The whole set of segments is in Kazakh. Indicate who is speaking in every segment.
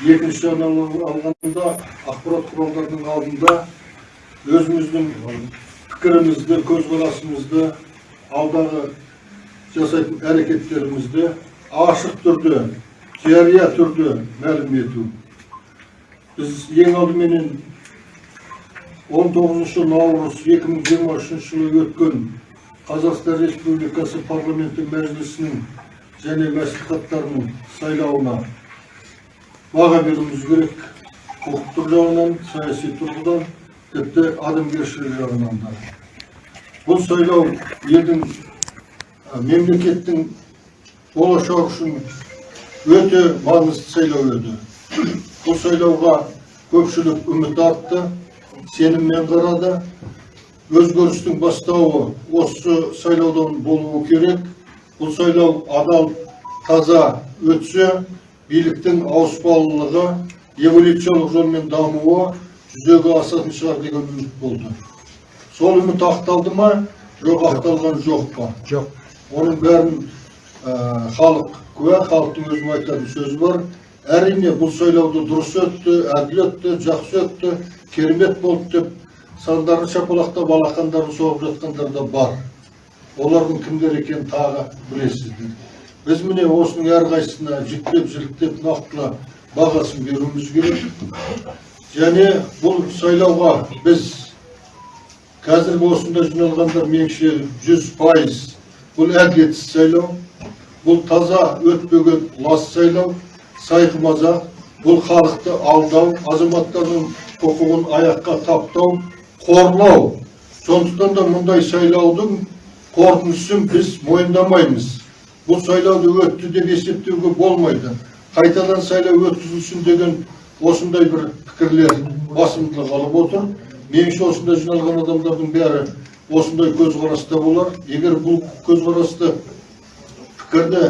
Speaker 1: екінші алғанда ақпарат құралдарының алдында өзіміздің пікірімізді көзқарасымызды алдағы жасайтын әрекеттерімізді ашық түрде жария түрде мәлім ету. Біз ең алдыменен 19 наурыз 2023 жылы өткен Қазақстан Республикасы парламенті мәжілісінің және мәслихаттарының сайлауына баға беруіміз керек құқықтық жағынан саяси тұрғыдан тіпті адамгершілік жағынан да бұл сайлау елдің мемлекеттің болашағы үшін өте маңызды сайлау еді бұл сайлауға көпшілік үміт артты сеніммен қарады өзгерістің бастауы осы сайлаудан болуы керек бұл сайлау адал таза өтсе биліктің ауыспалылығы эволюциялық жолмен дамуы жүзеге асатын шығар деген үміт болды. Сол үміт ақталды ма? Жоқ ақталған жоқ па?
Speaker 2: Жоқ.
Speaker 1: Оның бәрін ә, халық куә халықтың өзінің айтатын сөзі бар. Әрине бұл сайлауды дұрыс өтті әділ өтті жақсы өтті керемет болды деп сандарын шапалақтап алақандарын соғып жатқандар да бар. Олардың кімдер екенін тағы білесіздер. Біз міне осының әрқайсысына жіктеп жіліктеп нақтылы бағасын беруіміз керек. Және бұл сайлауға біз қазіргі осында жиналғандар меніңше жүз пайыз бұл әділетсіз сайлау бұл таза өтпеген лас сайлау сайқымазақ бұл халықты алдау азаматтардың құқығын аяққа таптау қорлау. Сондықтан да мұндай сайлаудың қорытындысын біз мойындамаймыз. Бұл сайлауды өтті деп есептеуге болмайды қайтадан сайлау өткізілсін деген осындай бір пікірлер басымдылық алып отыр меніңше осында жиналған адамдардың бәрі осындай көзқараста болар егер бұл көзқарасты пікірді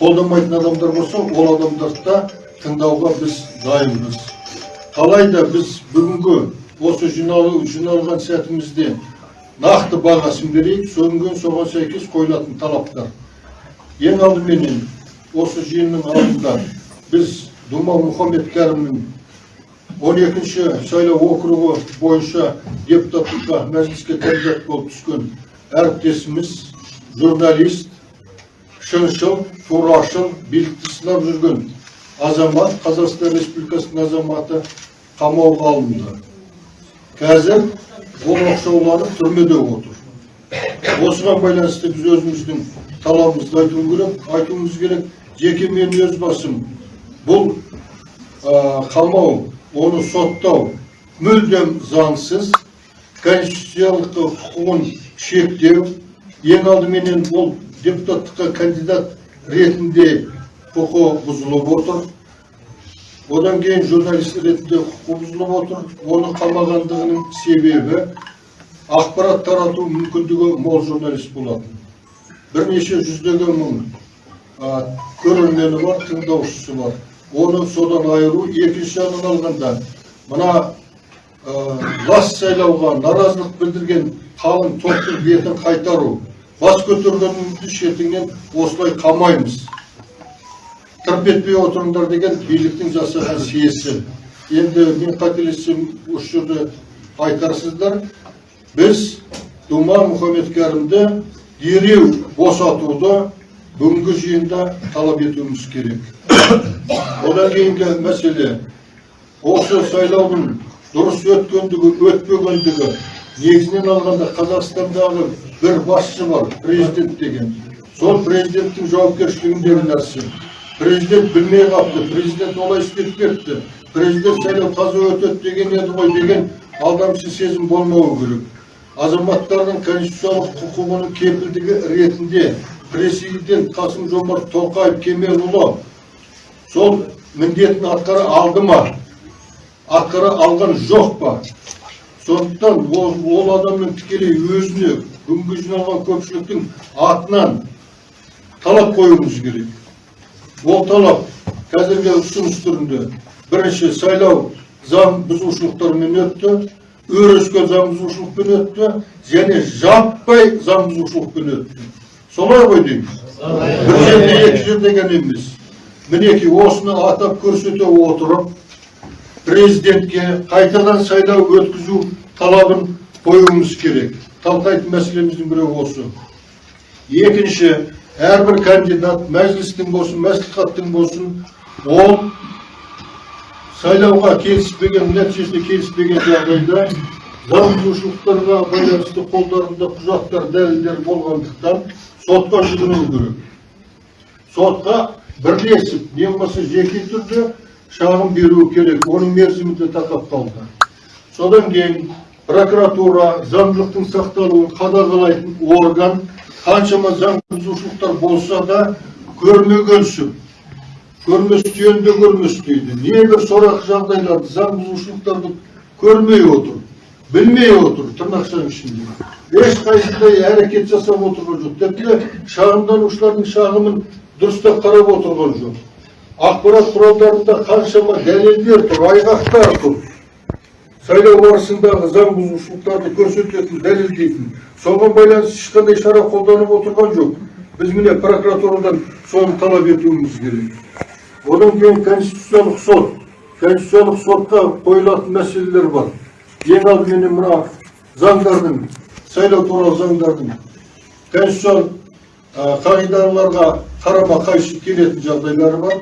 Speaker 1: қолдамайтын адамдар болса ол адамдарды да тыңдауға біз дайынбыз қалайда біз бүгінгі осы жиналу жиналған сәтімізде нақты бағасын берейік содан соған сәйкес қойылатын талаптар ең алдыменен осы жиынның алдында біз дума мұхаммед кәрімнің 12-ші сайлау округі бойынша депутаттыққа мәжіліске кандидат болып түскен әріптесіміз журналист шыншыл турашыл билікті сынап жүрген азамат қазақстан республикасының азаматы қамауға алынды. Қазір ол оқшауланып түрмеде отыр. Осыған байланысты біз өзіміздің талабымызды айтуымыз керек айтуымыз керек. Жеке мен өз басым бұл қамау оны соттау мүлдем заңсыз. Конституциялық құқығын шектеу ең алдыменен ол депутаттыққа кандидат ретінде құқы бұзылып отыр. Одан кейін журналист ретінде құқы бұзылып отыр. Оны қамағандығының себебі ақпарат тарату мүмкіндігі мол журналист болатын. Бірнеше жүздеген мың көрермені бар тыңдаушысы бар. Оны содан айыру екінші жағынан алғанда мына лас сайлауға наразылық білдірген қалың топтың бетін қайтару бас көтергеніңді шетіңнен осылай қамаймыз. Тырп етпей отырыңдар деген биліктің жасаған сиесі. Енді мен қателессем осы жерде айтарсыздар біз дума мұхаммед кәрімді дереу босатуды бүгінгі жиында талап етуіміз керек одан кейінгі мәселе осы сайлаудың дұрыс өткендігі өтпегендігі негізінен алғанда қазақстандағы бір басшы бар президент деген сол президенттің жауапкершілігіндегі нәрсе президент білмей қалыпты президент олай істеп кетті президент сайлау таза өтеді деген еді ғой деген алдамшы сезім болмауы керек азаматтардың конституциялық құқығының кепілдігі ретінде президент қасым жомарт тоқаев кемелұлы сол міндетін атқара алды ма? Атқара алған жоқ па? Сондықтан ол, ол адамның тікелей өзіне бүгінгі жиналған көпшіліктің атынан талап қоюымыз керек. Ол талап қазіргі ұсыныс түрінде бірінші сайлау заң бұзушылықтармен өтті. Өрескел заң бұзушылықпен өтті және жаппай заң бұзушылықпен өтті солай ғой дейміз. Бір жерде екі жерде ғана емес. Мінекей осыны атап көрсете отырып президентке қайтадан сайлау өткізу талабын қоюымыз керек. Талқылайтын мәселеміздің бірі осы. Екінші әрбір кандидат мәжілістің болсын мәслихаттың болсын ол сайлауға келіспеген нәтижесіне келіспеген жағдайда заң бұзушылықтарға байланысты қолдарында құжаттар дәлелдер болғандықтан сотқа жүгіну керек. Сотқа бірлесіп не болмаса жеке түрде шағым беру керек оның мерзімі де тақап қалды. Содан кейін прокуратура заңдылықтың сақталуын қадағалайтын орган қаншама заң бұзушылықтар болса да көрмегенсіп көрместен де көрмес дейді. Небір сорақы жағдайларды заң бұзушылықтарды көрмей отыр білмей отыр тырнақшаның ішінде. Ешқайсысындай әрекет жасап отырған жоқ. Тіпті шағымданушылардың шағымын дұрыстап қарап отырған жоқ. Ақпарат құралдарында қаншама дәлелдер тұр айғақтар тұр. Сайлау барысындағы заң бұзушылықтарды көрсететін дәлелдейтін соған байланысты ешқандай шара қолданып отырған жоқ. Біз міне прокуратурадан соны талап етуіміз керек. Одан кейін конституциялық сот конституциялық сотқа қойылатын мәселелер бар ең алдыменен мына заңдардың сайлау туралы заңдардың конституциялық қағидаларға қарама қайшы келетін жағдайлары бар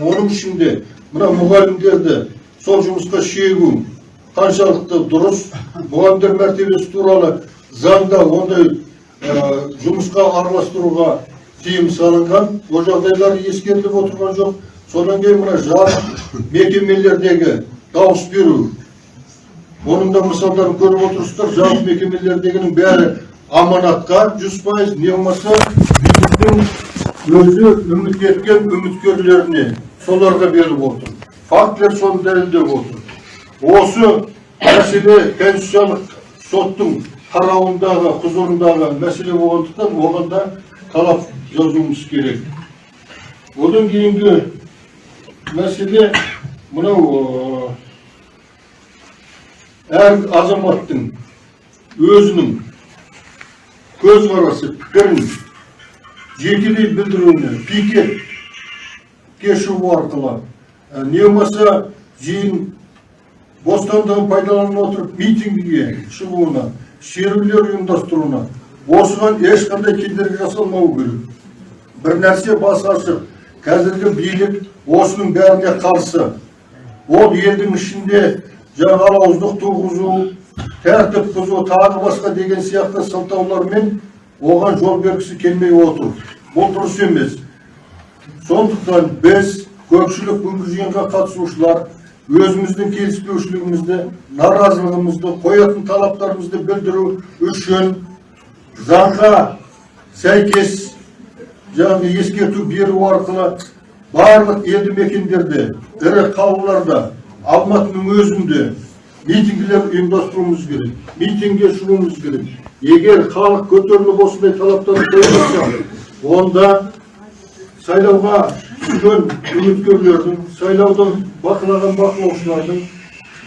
Speaker 1: оның ішінде мына мұғалімдерді сол жұмысқа шегу қаншалықты дұрыс мұғалімдер мәртебесі туралы заңда ондай жұмысқа араластыруға тыйым салынған ол жағдайлар ескеріліп отырған жоқ. Содан кейін мына жарық мекемелердегі дауыс беру оның да мысалдарын көріп отырсыздар жарық мекемелердегінің бәрі аманатқа жүз пайыз не болмаса өзі үміт еткен үміткерлеріне соларға беріп отыр. Фактілер соны дәлелдеп отыр. Осы мәселе конституциялық соттың қарауындағы құзырындағы мәселе болғандықтан оған да талап жазуымыз керек одан кейінгі мәселе мынау әр азаматтың өзінің көзқарасы пікірін жекелей білдіруіне пикетке шығу арқылы не болмаса жиын бостандығын пайдаланып отырып митингіге шығуына шерулер ұйымдастыруына осыған ешқандай кедергі жасалмау керек. Бір нәрсе басы ашық. Қазіргі билік осының бәріне қарсы. Ол елдің ішінде жаңағы алауыздық туғызу тәртіп бұзу тағы басқа деген сияқты сылтаулармен оған жол бергісі келмей отыр. Бұл дұрыс емес. Сондықтан біз көпшілік бүгінгі жиынға қатысушылар өзіміздің келіспеушілігімізді наразылығымызды қоятын талаптарымызды білдіру үшін заңға сәйкес жаңағы ескерту беру арқылы барлық елді мекендерде ірі қалаларда алматының өзінде митингілер ұйымдастыруымыз керек митингке шығуымыз керек. Егер халық көтеріліп осындай талаптарды қоймаса онда сайлауға түскен үміткерлердің сайлауды бақылаған бақылаушылардың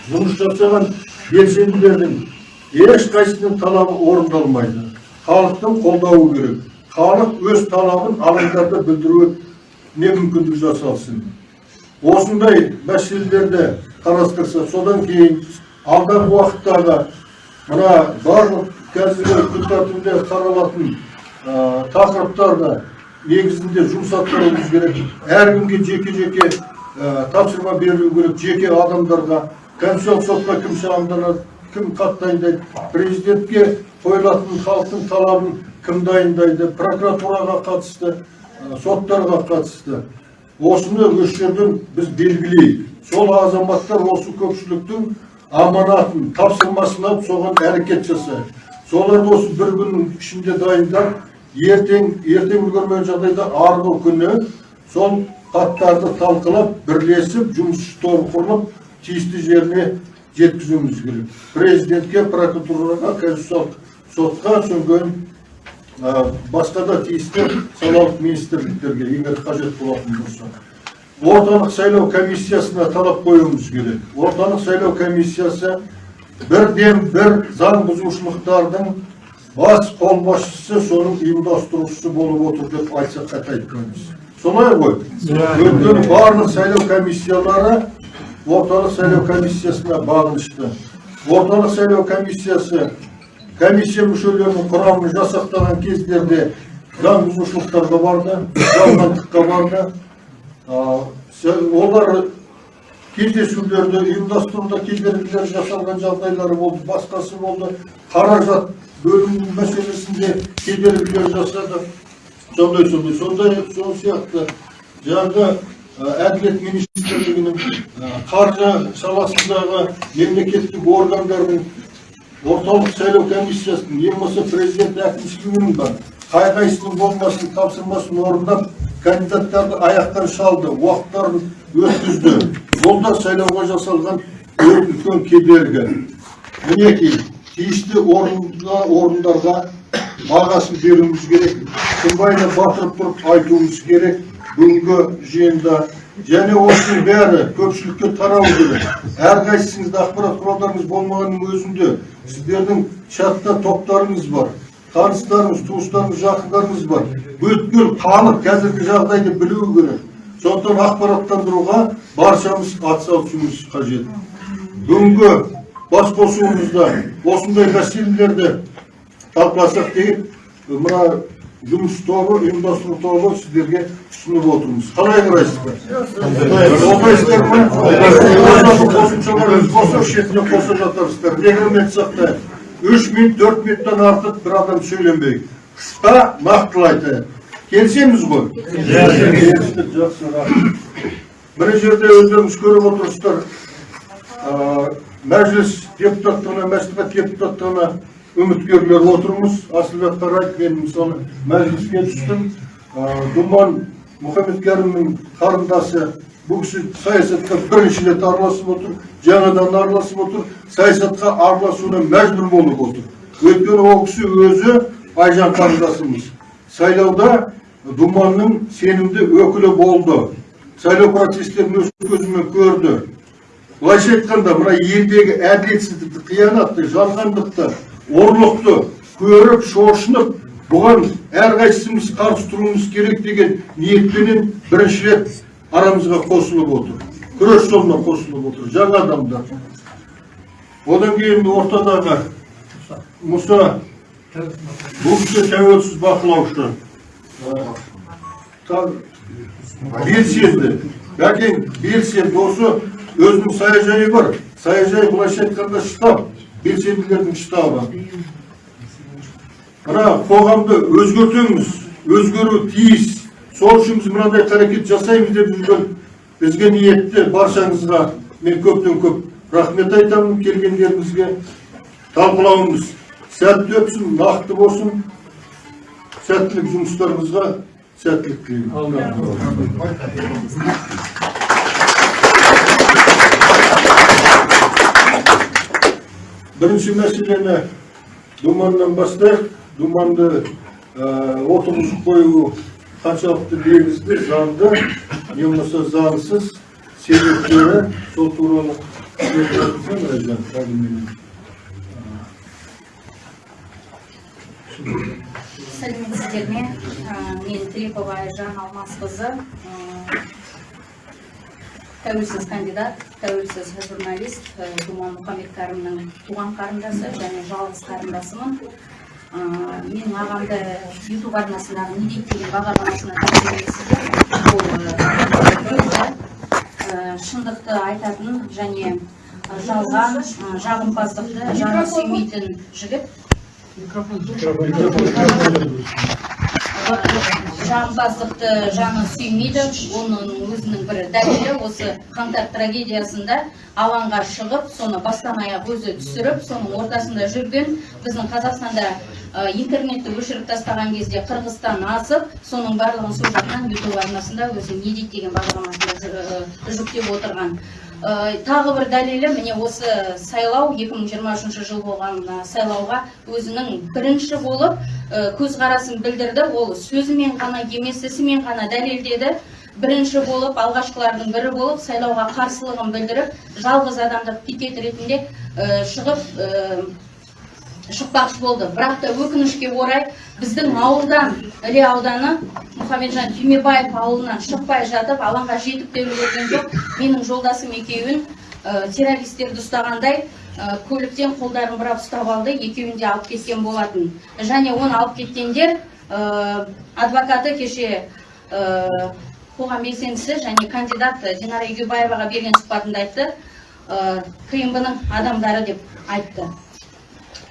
Speaker 1: жұмыс жасаған белсенділердің ешқайсысының талабы орындалмайды. Халықтың қолдауы керек. Халық өз талабын алаңдарда білдіруіне мүмкіндік жасалсын. Осындай мәселелерді қарастырса содан кейін алдағы уақыттағы мына барлық қазіргі күн тәртібінде қаралатын тақырыптарды негізінде жұмыс атқаруымыз керек әркімге жеке жеке тапсырма берілу керек. Жеке адамдарға конституциялық сотқа кім шағымданады? Кім дайындайды президентке қойылатын халықтың талабын кім дайындайды прокуратураға қатысты соттарға қатысты. Осыны осы жерден біз белгілейік. Сол азаматтар осы көпшіліктің аманатын тапсырмасын соған әрекет жасайды соларды осы бір күннің ішінде дайындап ертең ертең үлгермеген жағдайда арғы күні сол хаттарды талқылап бірлесіп жұмыс тобы құрылып тиісті жеріне жеткізуіміз керек. Президентке прокуратураға конституциялық сотқа содан басқа да тиісті салалық министрліктерге егер қажет болатын болса. Орталық сайлау комиссиясына талап қоюымыз керек. Орталық сайлау комиссиясы бірден бір заң бұзушылықтардың бас қолбасшысы соның ұйымдастырушысы болып отыр деп айтсақ қате айтпаймыз солай ғой? Өйткені барлық сайлау комиссиялары орталық сайлау комиссиясына бағынышты орталық сайлау комиссиясы комиссия мүшелерінің құрамын жасақтаған кездерде заң бұзушылықтарға барды жалғандыққа барды олар кездесулерді ұйымдастыруда кедергілер жасалған жағдайлары болды басқасы болды қаражат бөлім мәселесінде кедергілер жасады сондай сондай сондай сол сияқты жаңағы әділет министрлігінің ә, қаржы саласындағы мемлекеттік органдардың орталық сайлау комиссиясының ең болмаса президент әкімшілігінің бар қай қайсының болмасын тапсырмасын орындап кандидаттарды аяқтан шалды уақыттарын өткізді. Бұл да сайлауға жасалған үлкен кедергі. Мінекей тиісті орынға орындарға бағасын беруіміз керек шынбайына батырып тұрып айтуымыз керек. Бүгінгі жиында және осының бәрі көпшілікке тарау керек әрқайсыңызда ақпарат құралдарыңыз болмағанның өзінде сіздердің чатта топтарыңыз бар таныстарыңыз туыстарыңыз жақындарыңыз бар бүткіл халық қазіргі жағдайды білуі керек сондықтан ақпараттандыруға баршамыз атсалысуымыз қажет бүгінгі басқосуымызда осындай мәселелерді талқыласақ деп мына жұмыс тобы ұйымдастыру тобы сіздерге ұсынып отырмыз қалай қарайсыздар қолдайсыздар ма қосымшалар қоса шетіне қоса жатарсыздар регламент сақтайық үш минут төрт минуттан артық бір адам сөйлемейік қысқа нақтылы айтайық келісеміз ғой жақсы рахмет мына жерде өздеріңіз көріп отырсыздар мәжіліс депутаттығына мәслихат депутаттығына үміткерлер отырмыз асылбек қараев мен мысалы мәжіліске түстім думан мұхаммедкәрімнің қарындасы бұл кісі саясатқа бірінші рет араласып отыр жаңадан араласып отыр саясатқа араласуына мәжбүр болып отыр өйткені ол кісі өзі айжан қарындасымыз сайлауда думанның сенімді өкілі болды сайлау процестерін өз көзімен көрді былайша айтқанда мына елдегі әділетсіздікті қиянатты жалғандықты ұрлықты көріп шошынып бұған әрқайсымыз қарсы тұруымыз керек деген ниетпенен бірінші рет арамызға қосылып отыр. Күрес жолына қосылып отыр жаңа адамдар. Одан кейін ортадағы мұса бұл тәуелсіз бақылаушы. Белсенді. Бәкең белсенді. Осы өзінің саяжайы бар. Саяжай былайша айтқанда штаб. Белсенділердің штабы мына қоғамды өзгертеміз өзгеру тиіс сол үшін біз мынандай қарекет жасаймыз деп жүрген бізге ниетті баршаңызға мен көптен көп рахмет айтамын келгендеріңізге талқылауымыз сәтті өтсін нақты болсын сәттілік жұмыстарыңызға сәттілік тілеймін бірінші мәселені думаннан бастайық. Думанды отырғызып қою қаншалықты негізді заңды не болмаса заңсыз себептері сол туралы
Speaker 2: сәлеметсіздер ме? Мен тілепова айжан алмасқызы. Тәуелсіз кандидат тәуелсіз журналист ә, думан мұхаммедкәрімнің туған қарындасы және жалғыз қарындасымын. Ә, менің ағамды ютуб арнасындағы не дейді деген бағдарламасына тәжірибесіздер ол шындықты айтатын және жалған жағымпаздықты жаны сүймейтін жігіт. Жағымпаздықты жаны сүймейді. Оның өзінің бір дәлелі осы қаңтар трагедиясында алаңға шығып соны бастан аяқ өзі түсіріп соның ортасында жүрген біздің қазақстанда интернетті өшіріп тастаған кезде қырғызстан асып соның барлығын сол жақтан ютуб арнасында өзі не дейді деген бағдарламасында жүктеп отырған. Тағы бір дәлелі міне осы сайлау 2023 жыл болған сайлауға өзінің бірінші болып көзқарасын білдірді. Ол сөзімен ғана емес ісімен ғана дәлелдеді. Бірінші болып алғашқылардың бірі болып сайлауға қарсылығын білдіріп жалғыз адамдық пикет ретінде шығып шықпақшы болды. Бірақ та өкінішке орай біздің ауылдан іле ауданы мұхамеджан түймебаев ауылынан шықпай жатып алаңға жетіп те үлгерген жоқ менің жолдасым екеуін ә, террористерді ұстағандай көліктен қолдарын бұрап ұстап алды екеуін де алып кеткен болатын. Және оны алып кеткендер адвокаты кеше қоғам белсендісі және кандидат динара егеубаеваға берген сұхбатында айтты ә, адамдары деп айтты.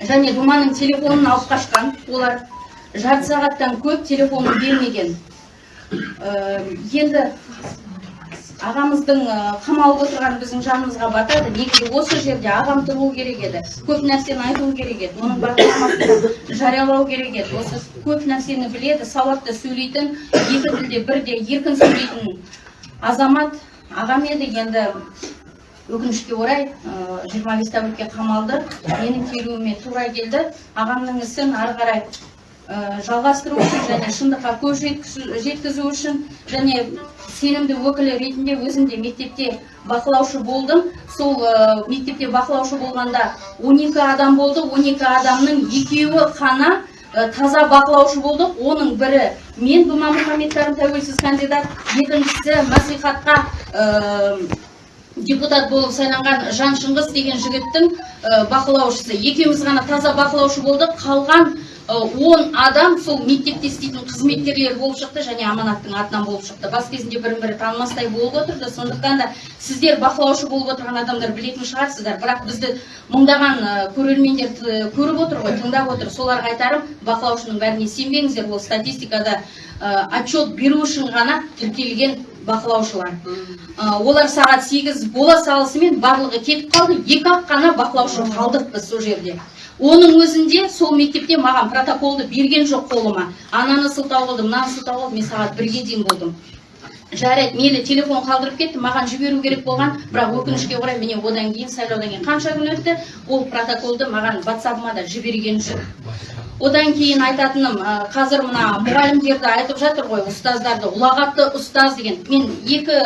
Speaker 2: Және думаның телефонын алып қашқан. Олар жарты сағаттан көп телефонын бермеген. Ә, енді ағамыздың ә, қамалып отырғаны біздің жанымызға батады. Негізі осы жерде ағам тұруы керек еді. Көп нәрсені айтуы керек еді. Оның бағдарламасын жариялау керек еді. Осы көп нәрсені біледі сауатты сөйлейтін екі тілде бірде еркін сөйлейтін азамат ағам еді. Енді өкінішке орай ә, 25 тәулікке қамалды. Менің келуіме тура келді. Ағамның ісін ары қарай ә, жалғастыру үшін және шындыққа көз жеткізу үшін және сенімді өкілі ретінде өзім де мектепте бақылаушы болдым. Сол ә, мектепте бақылаушы болғанда 12 адам болды. 12 адамның екеуі қана ә, таза бақылаушы болдық оның бірі мен дума мұхаммедкәрім тәуелсіз кандидат. Екіншісі мәслихатқа депутат болып сайланған жан шыңғыс деген жігіттің ә, бақылаушысы. Екеуміз ғана таза бақылаушы болдық. Қалған ә, он адам сол мектепте істейтін қызметкерлер болып шықты және аманаттың атынан болып шықты. Бас кезінде бірін бірі танымастай болып отырды. Сондықтан да сіздер бақылаушы болып отырған адамдар білетін шығарсыздар. Бірақ бізді мыңдаған ә, көрермендер көріп отыр ғой тыңдап отыр. Соларға айтарым бақылаушының бәріне сенбеңіздер. Ол статистикада отчет беру үшін ғана тіркелген бақылаушылар. Олар сағат 8 бола салысымен барлығы кетіп қалды. Екі ақ қана бақылаушы қалдық біз сол жерде. Оның өзінде сол мектепте маған протоколды берген жоқ қолыма. Ананы сылтау қылды мынаны сылтау қылды мен сағат бірге дейін болдым. Жарайды мейлі телефон қалдырып кетті маған жіберу керек болған. Бірақ өкінішке орай міне одан кейін сайлаудан кейін қанша күн өтті ол протоколды маған ватсабыма да жіберген жоқ. Одан кейін айтатыным қазір мына мұғалімдерді айтып жатыр ғой ұстаздарды ұлағатты ұстаз деген. Мен екі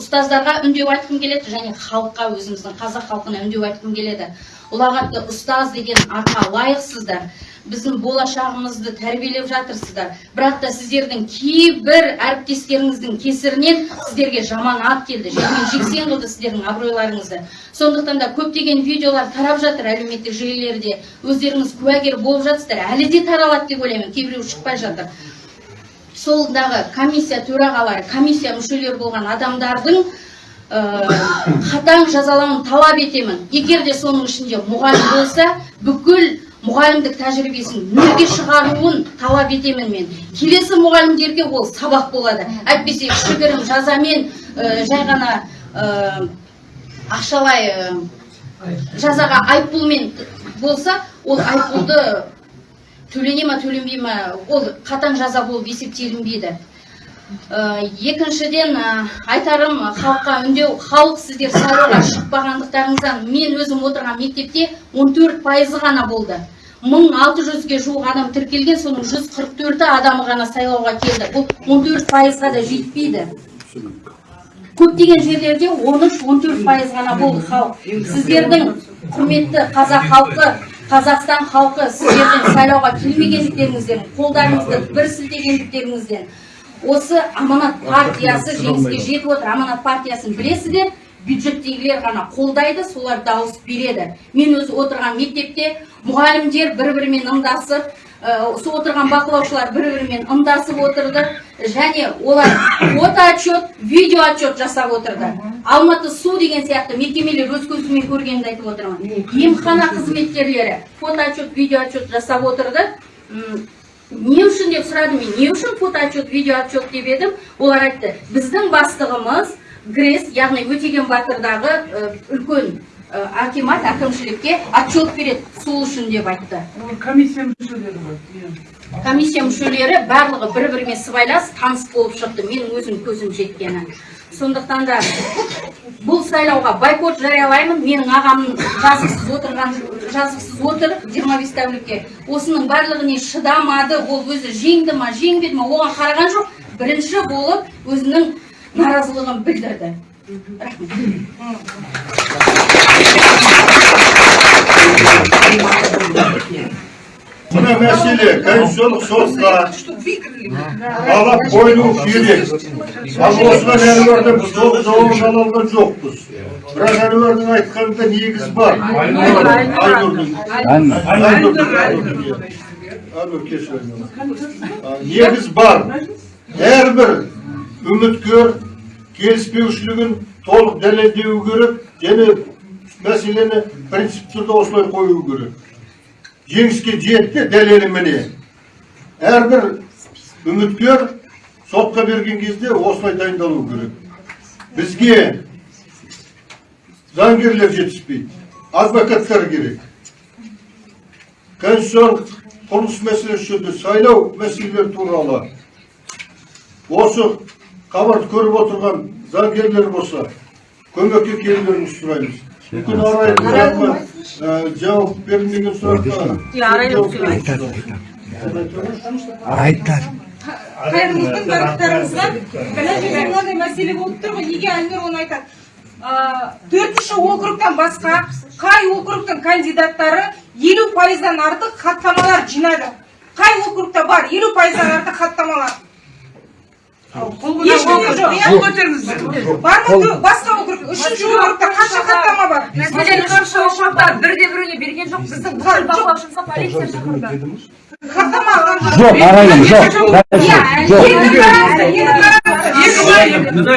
Speaker 2: ұстаздарға үндеу айтқым келеді және халыққа өзіміздің қазақ халқына үндеу айтқым келеді. Ұлағатты ұстаз деген атқа лайықсыздар. Біздің болашағымызды тәрбиелеп жатырсыздар. Бірақ та сіздердің кейбір әріптестеріңіздің кесірінен сіздерге жаман ат келді. Жермен жексен қылды сіздердің абыройларыңызды. Сондықтан да көптеген видеолар тарап жатыр әлеуметтік желілерде. Өздеріңіз куәгер болып жатсыздар. Әлі де таралады деп ойлаймын. Кейбіреуі шықпай жатыр. Солдағы комиссия төрағалары комиссия мүшелері болған адамдардың ә, қатаң жазалауын талап етемін. Егер де соның ішінде мұғалім болса бүкіл мұғалімдік тәжірибесін нөлге шығаруын талап етемін мен. Келесі мұғалімдерге ол сабақ болады. Әйтпесе кішігірім жазамен ә, жай ғана ә, ақшалай ә, жазаға айыппұлмен болса ол айыппұлды төлене ма төленбей ма ол қатаң жаза болып есептелінбейді. Ә, екіншіден ә, айтарым халыққа үндеу халық сіздер сайлауға шықпағандықтарыңыздан мен өзім отырған мектепте 14 пайызы ғана болды. 1600-ге жуық адам тіркелген соның 144 адамы ғана сайлауға келді. Бұл 14 пайызға да жетпейді. Көптеген жерлерде 13-14 пайыз ғана болды халық. Сіздердің құрметті қазақ халқы қазақстан халқы сіздердің сайлауға келмегендіктеріңізден қолдарыңызды бір сілтегендіктеріңізден осы аманат партиясы жеңіске жетіп отыр. Аманат партиясын білесіздер бюджеттегілер ғана қолдайды солар дауыс береді. Мен өзі отырған мектепте мұғалімдер бір бірімен ымдасып ә, сол отырған бақылаушылар бір бірімен ымдасып отырды. Және олар фото отчет видео отчет жасап отырды. Алматы су деген сияқты мекемелер өз көзімен көргенімді айтып отырмын. Емхана қызметкерлері фото отчет видео отчет жасап отырды. Не үшін деп сұрадым мен. Не үшін фото отчет видео отчет деп едім? Олар айтты біздің бастығымыз грэс яғни өтеген батырдағы үлкен акимат әкімшілікке отчет береді сол үшін деп айтты.
Speaker 3: Комиссия мүшелері ғой иә.
Speaker 2: комиссия мүшелері барлығы бір бірімен сыбайлас таныс болып шықты менің өзім көзім жеткені. Сондықтан да бұл сайлауға бойкот жариялаймын менің ағам жазықсыз отырған жазықсыз отыр 25 тәулікке. Осының барлығына шыдамады ол өзі жеңді ма жеңбеді ма оған қараған жоқ. Бірінші болып өзінің наразылығын білдірді. Рахмет
Speaker 1: мына мәселе конституциялық соғысқа талап қойылу керек. Ал осыдан әрі біз толық жауабын ала алған жоқпыз. Бірақ әнуардың айтқанында негіз бар. Айнұрдың негіз бар. Әрбір үміткер келіспеушілігін толық дәлелдеуі керек және мәселені принцип түрде осылай қою керек. Жеңіске жетті дәлелі міне. Әрбір үміткер сотқа берген кезде осылай дайындалу керек. Бізге заңгерлер жетіспейді адвокаттар керек. Конституциялық құрылыс мәселесі жөнінде сайлау мәселелері туралы осы хабарды көріп отырған заңгерлер болса көмекке келулеріңізді сұраймыз. Мүмкін арай сұраққа ә, жауап берілмеген сұраққа
Speaker 4: қайырымдылықтың барлықтарыңызға. Мына жерде мынандай мәселе болып тұр ғой. Неге әлмир оны айтады? Төртінші округтан басқа қай округтың кандидаттары елу пайыздан артық хаттамалар жинады? Қай округта бар? Елу пайыздан артық хаттамалар.
Speaker 3: Көтеріңіздер.
Speaker 4: басқа округ үшінші округта қанша хаттама бар?
Speaker 5: Мәселен қанша ошақта бірде біреуіне берген жоқ. біздің бүкіл бақылаушымызға полиция шақырды
Speaker 6: Жоқ, ағайын, жоқ.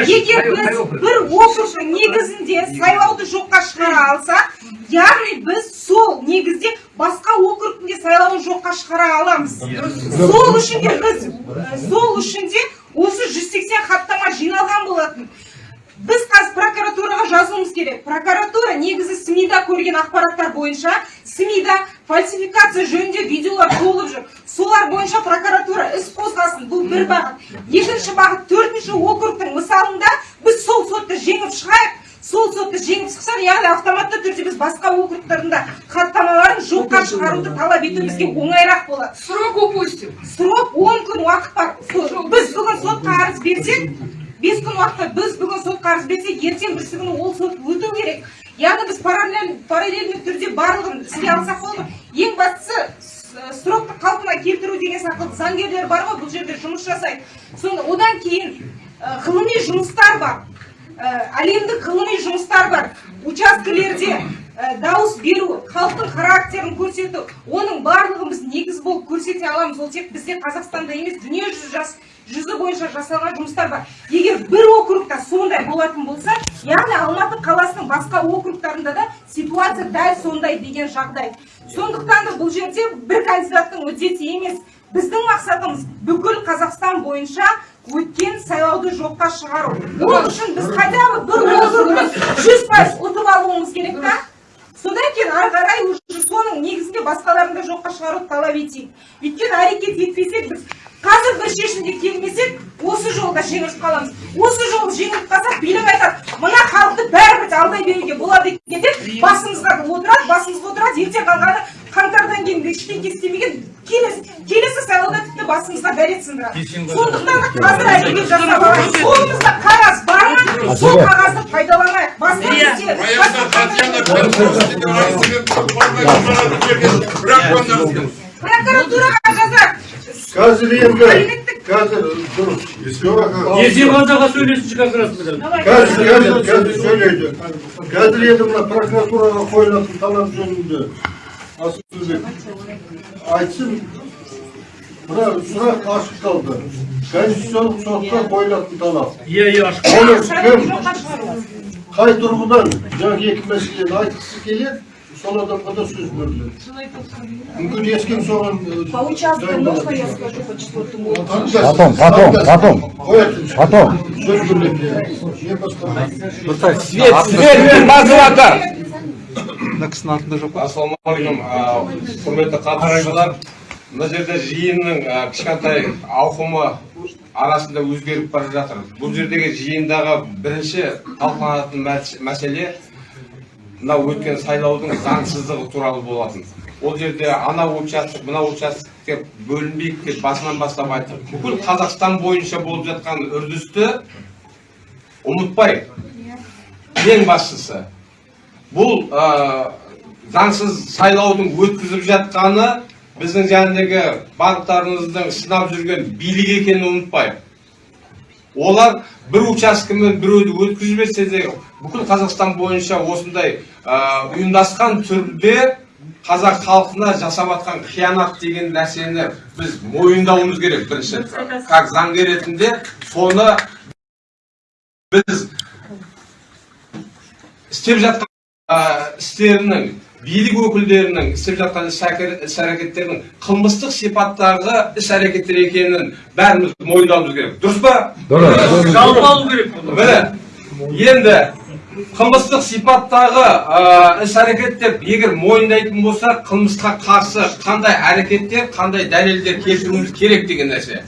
Speaker 4: Егер біз бір округтың негізінде сайлауды жоққа шығара алсақ яғни біз сол негізде басқа округтің де сайлауын жоққа шығара аламыз. Сол үшін де біз сол үшін де осы 180 хаттама жиналған болатын. Біз қазір прокуратураға жазуымыз керек. Прокуратура негізі сми да көрген ақпараттар бойынша сми да фальсификация жөнінде видеолар толып жүр. Солар бойынша прокуратура іс қозғасын бұл бір бағыт. Екінші бағыт төртінші округтың мысалында біз сол сотты жеңіп шығайық. Сол сотты жеңіп шықсақ яғни автоматты түрде біз басқа округтардың да хаттамаларын жоққа шығаруды талап етуімізге оңайырақ болады.
Speaker 5: Срок упустим
Speaker 4: срок 10 күн уақыт бар. Біз бүгін сотқа арыз берсек бес күн уақытта біз бүгін сотқа арыз берсек ертең бірсі күні ол сот өту керек. Яғни біз параллель параллельный түрде барлығын істей алсақ болады ең бастысы с- срокты қалпына келтіру деген сияқты заңгерлер бар ғой бұл жерде жұмыс жасайды. Соны одан кейін ә, ғылыми жұмыстар бар. Ә, әлемдік ғылыми жұмыстар бар. Учаскелерде дауыс беру халықтың характерін көрсету оның барлығын біз негіз болып көрсете аламыз. Ол тек бізде қазақстанда емес дүниежүзі жас жүзі бойынша жасалған жұмыстар бар. Егер бір округта сондай болатын болса яғни алматы қаласының басқа округтарында да ситуация дәл сондай деген жағдай. Сондықтан да бұл жерде бір кандидаттың мүддесі емес. Біздің мақсатымыз бүкіл қазақстан бойынша өткен сайлауды жоққа шығару. Ол үшін біз хотя бы бір округты жүз пайыз ұтып алуымыз керек та. Содан кейін ары қарай уже соның негізінде басқаларын да жоққа шығаруды талап етейік. Өйткені әрекет етпесек біз қазір бір шешімге келмесек осы жолда жеңіліп қаламыз осы жолы жеңіліп қалсақ билік айтады мына халықты бәрібір алдай беруге болады екен деп басымызға отырады басымызға отырады ертең қалғаны қаңтардан кейін ештеңе істемеген келесі келесі сайлауда тіпті басымызға дәрет сындырады сондықтан да қазір әрекет жасап алайық қолымызда қағаз бар ма сол қағазды пайдаланайық басқа
Speaker 7: бірақ
Speaker 4: прокуратураға жазады
Speaker 1: қазір енді қазір дұрыс
Speaker 8: Есенғазыға сөйлесінші как раз мына.
Speaker 1: қазір қазір қазір сөйлейді. Қазір енді мына прокуратураға қойылатын талап жөнінде. Айтсын. Мына сұрақ ашық қалды. Конституциялық сотқа қойылатын талап.
Speaker 8: Иә, иә, ашық.
Speaker 1: оны кім? қай тұрғыдан? Жаңағы екі мәселені айтқысы келеді. Сол адамға да сөз беріледі мүмкін ескен соған
Speaker 4: По участку можно я скажу по четвертому?
Speaker 6: Потом, потом, потом. Потом.
Speaker 1: сөз беріледі не басқа
Speaker 6: Свет, свет, мазлатар.
Speaker 9: ассалаумағалейкум а, құрметті қатысушылар мына жерде жиынның а, кішкентай ауқымы арасында өзгеріп бара жатыр бұл жердегі жиындағы бірінші талқыланатын мәс- мәселе мына өткен сайлаудың заңсыздығы туралы болатын. Ол жерде ана участок мына участок деп бөлінбейік деп басынан бастап айттық бүкіл қазақстан бойынша болып жатқан үрдісті ұмытпайық ең бастысы бұл ә, заңсыз сайлаудың өткізіп жатқаны біздің жәндегі банктарымыздың сынап жүрген билік екенін ұмытпайық олар бір учаскемен біреуді өткізбесе де бүкіл қазақстан бойынша осындай ұйымдасқан түрде қазақ халқына жасап жатқан қиянат деген нәрсені біз мойындауымыз керек. Бірінші как заңгер ретінде соны біз істеп жатқан істерінің билік өкілдерінің істеп жатқан іс әрекет- іс әрекеттерінің қылмыстық сипаттағы іс әрекеттер екенін бәріміз мойындауымыз керек. Дұрыс па?
Speaker 6: Дұрыс.
Speaker 8: алу керек
Speaker 9: міне енді қылмыстық сипаттағы ә, іс әрекет деп егер мойындайтын болса қылмысқа қарсы қандай әрекеттер қандай дәлелдер келтіруіміз керек деген нәрсе.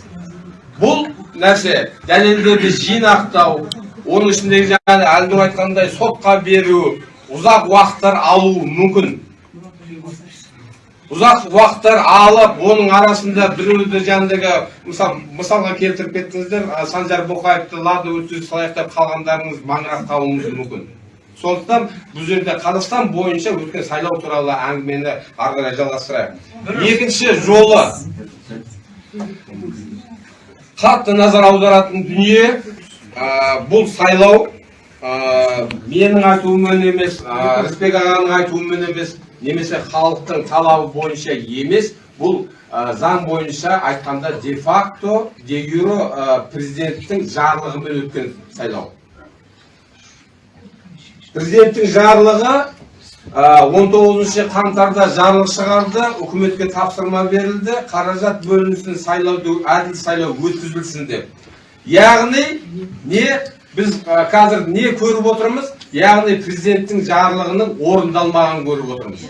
Speaker 9: Бұл нәрсе дәлелдерді жинақтау оның ішіндегі жаңағы әлдор айтқандай сотқа беру ұзақ уақыттар алуы мүмкін ұзақ уақыттар алып оның арасында біреуді жаңағыдегі мысал мысалға келтіріп кеттіңіздер санжар боқаевты лады өткізіп салайық деп қалғандарыңыз маңырақ қалуыңыз мүмкін сондықтан бұл жерде қазақстан бойынша өткен сайлау туралы әңгімені ары қарай жалғастырайық екінші жолы қатты назар аударатын дүние ә, бұл сайлау менің айтуыммен емес рысбек ағаның айтуымен емес немесе халықтың талабы бойынша емес бұл заң бойынша айтқанда де факто де юро президенттің жарлығымен өткен сайлау. Президенттің жарлығы ә, 19 қаңтарда жарлық шығарды үкіметке тапсырма берілді қаражат бөлінсін сайлауды әділ сайлау өткізілсін деп. Яғни не біз қазір не көріп отырмыз? Яғни президенттің жарлығының орындалмағанын көріп отырмыз.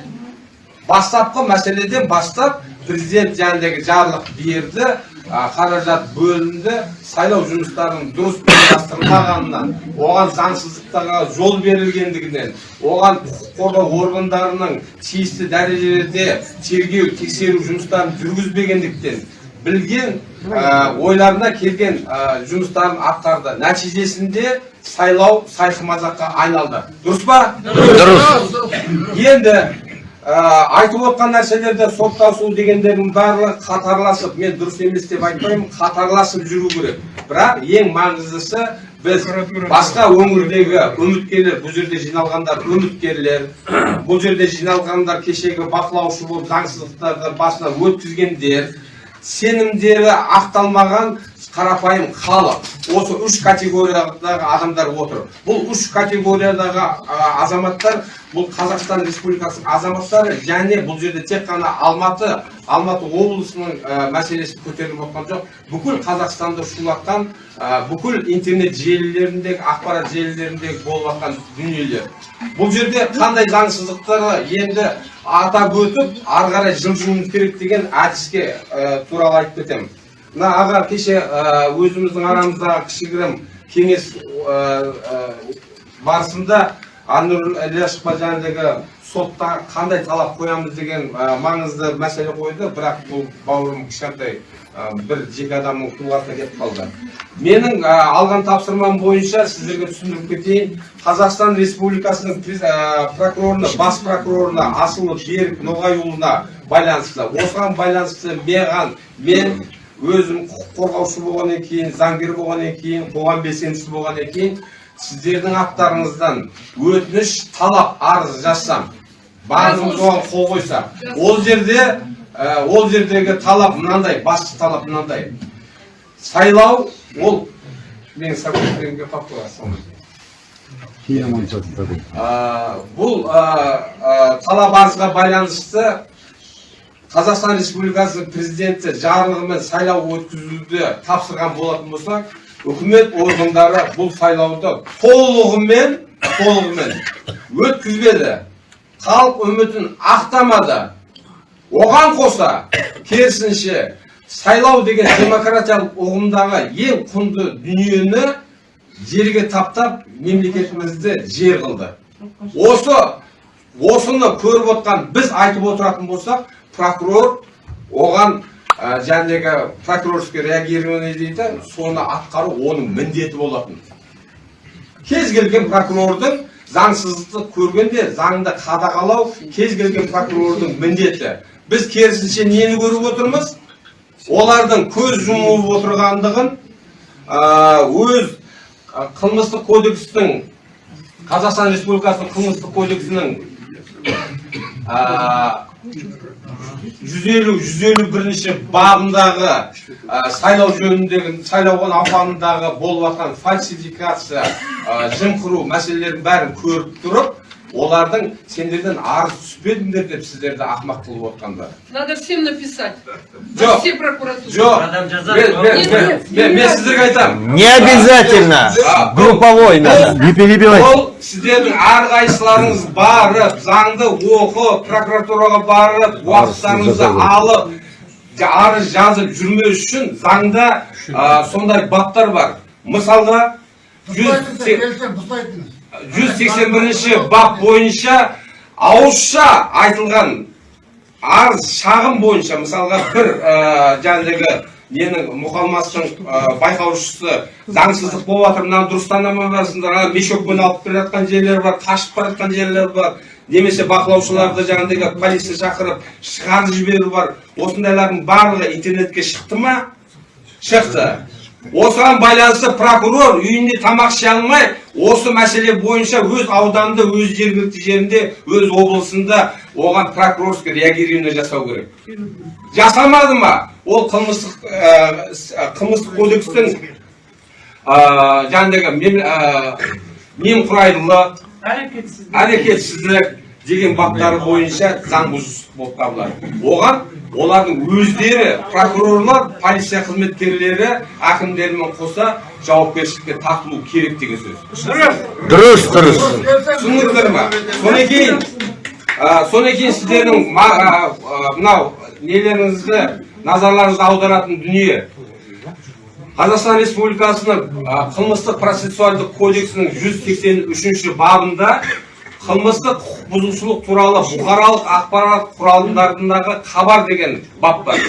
Speaker 9: Бастапқы мәселеден бастап президент жаңағыдегі жарлық берді қаражат бөлінді сайлау жұмыстарының дұрыс ұйымдастырылмағанынан оған заңсыздықтарға жол берілгендігінен оған құқық қорғау органдарының тиісті дәрежелерде тергеу тексеру жұмыстарын жүргізбегендіктен білген ә, ойларына келген ә, жұмыстарын атқарды. Нәтижесінде сайлау сайқы мазаққа айналды. Дұрыс па? Енді ә, айтып отқан нәрселерде соттасу дегендердің барлығы қатарласып мен дұрыс емес деп айтпаймын қатарласып жүру керек. Бірақ ең маңыздысы біз басқа өңірдегі үміткерлер бұл жерде жиналғандар үміткерлер бұл жерде жиналғандар кешегі бақылаушы болып заңсыздықтарды басына өткізгендер сенімдері ақталмаған қарапайым халық. Осы үш категориядағы адамдар отыр. Бұл үш категориядағы азаматтар бұл қазақстан республикасының азаматтары және бұл жерде тек қана алматы алматы облысының а, мәселесі көтеріліп отқан жоқ. Бүкіл қазақстанды шулатқан а, бүкіл интернет желілеріндегі ақпарат желілеріндегі болып жатқан дүниелер. Бұл жерде қандай заңсыздықтары енді атап өтіп ары қарай жылжуымыз керек деген әдіске ә, туралы айтып кетемін. Мына аға кеше ә, өзіміздің арамыздағы кішігірім кеңес ә, ә, барысында анұр ілияшевқа жаңағыдегі сотта қандай талап қоямыз деген маңызды мәселе қойды. Бірақ бұл бауырым кішкентай бір жеке адамның тұлғасына кетіп қалды. Менің алған тапсырмам бойынша сіздерге түсіндіріп кетейін. Қазақстан республикасының прокурорына бас прокурорына асылов берік ноғайұлына байланысты осыған байланысты маған мен өзім құқық қорғаушы болғаннан кейін заңгер болғаннан кейін қоғам белсендісі болғаннан кейін сіздердің аттарыңыздан өтініш талап арыз жазсам барлығымыз оған қол қойсақ ол жерде ә, ол жердегі талап мынандай басты талап мынандай. Сайлау ол менің қалып бұл ә, ә, талап арызға байланысты қазақстан республикасының президенті жарлығымен сайлау өткізуді тапсырған болатын болса үкімет органдары бұл сайлауды толығымен толығымен өткізбеді. Халық үмітін ақтамады. Оған қоса керісінше сайлау деген демократиялық ұғымдағы ең құнды дүниені жерге таптап мемлекетімізді жер қылды. Осы осыны көріп отқан біз айтып отыратын болсақ прокурор оған ә, жаңағы прокурорский реагирование дейді соны атқару оның міндеті болатын. Кез келген прокурордың заңсыздықты көргенде заңды қадағалау кез келген прокурордың міндеті. Біз керісінше нені көріп отырмыз? Олардың көз жұмып отырғандығын өз қылмыстық кодекстің қазақстан республикасының қылмыстық кодексінің а, жүз елу жүз елу бірінші бабындағы сайлау жөніндегі сайлау науқанындағы болып жатқан фальсификация ә, жымқыру мәселелерін бәрін көріп тұрып олардың сендерден арыз түспедіңдер деп сіздерді ақымақ қылып отқандары
Speaker 3: Надо всем написать.
Speaker 9: Жоқ.
Speaker 3: Во все прокуратуры.
Speaker 9: жоқ мен, сіздерге айтамын
Speaker 6: Не обязательно. Групповой надо. Не перебивай.
Speaker 9: ол сіздердің әрқайсыларыңыз барып заңды оқып прокуратураға барып уақыттарыңызды алып арыз жазып жүрмеу үшін заңда сондай баптар бар мысалға жүз 181 бап бойынша ауызша айтылған арыз шағым бойынша мысалға бір ә, жаңағы ненің мұқалмастың ә, байқаушысы заңсыздық болып жатыр мынаны дұрыстанамайсыңдар ана мешокпен алып келе жатқан жерлер бар қашып бара жатқан жерлер бар немесе бақылаушыларды жаңағыдегі полиция шақырып шығарып жіберу бар. Осындайлардың барлығы интернетке шықты ма? Шықты. Осыған байланысты прокурор үйінде тамақ іше алмай осы мәселе бойынша өз ауданында өз жергілікті жерінде өз облысында оған прокурорский реагирование жасау керек. Жасамады ма? Ол қылмыстық ә, с- ә, қылмыстық кодекстің ә, жаңағыдегі мем- ә, немқұрайлылық әрекетсіздік деген баптары бойынша заң бұзушылық болып табылады. Оған олардың өздері прокурорлар полиция қызметкерлері әкімдермен қоса жауапкершілікке тартылу керек деген сөз.
Speaker 6: Дұрыс, дұрыс.
Speaker 9: түсіндіңіздер ма? Содан кейін содан кейін сіздердің мынау нелеріңізді назарларыңызды аударатын дүние. Қазақстан республикасының қылмыстық процессуальдық кодексінің 183 бабында қылмыстық құқық бұзушылық туралы бұқаралық ақпарат құралдарындағы хабар деген бап бар.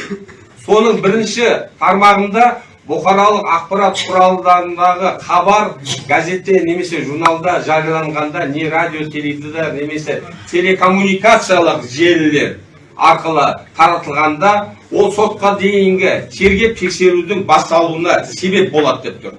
Speaker 9: Соның бірінші тармағында бұқаралық ақпарат құралдарындағы хабар газетте немесе журналда жарияланғанда не радио теледидар немесе телекоммуникациялық желілер арқылы таратылғанда ол сотқа дейінгі тергеп тексерудің басталуына себеп болады деп тұр.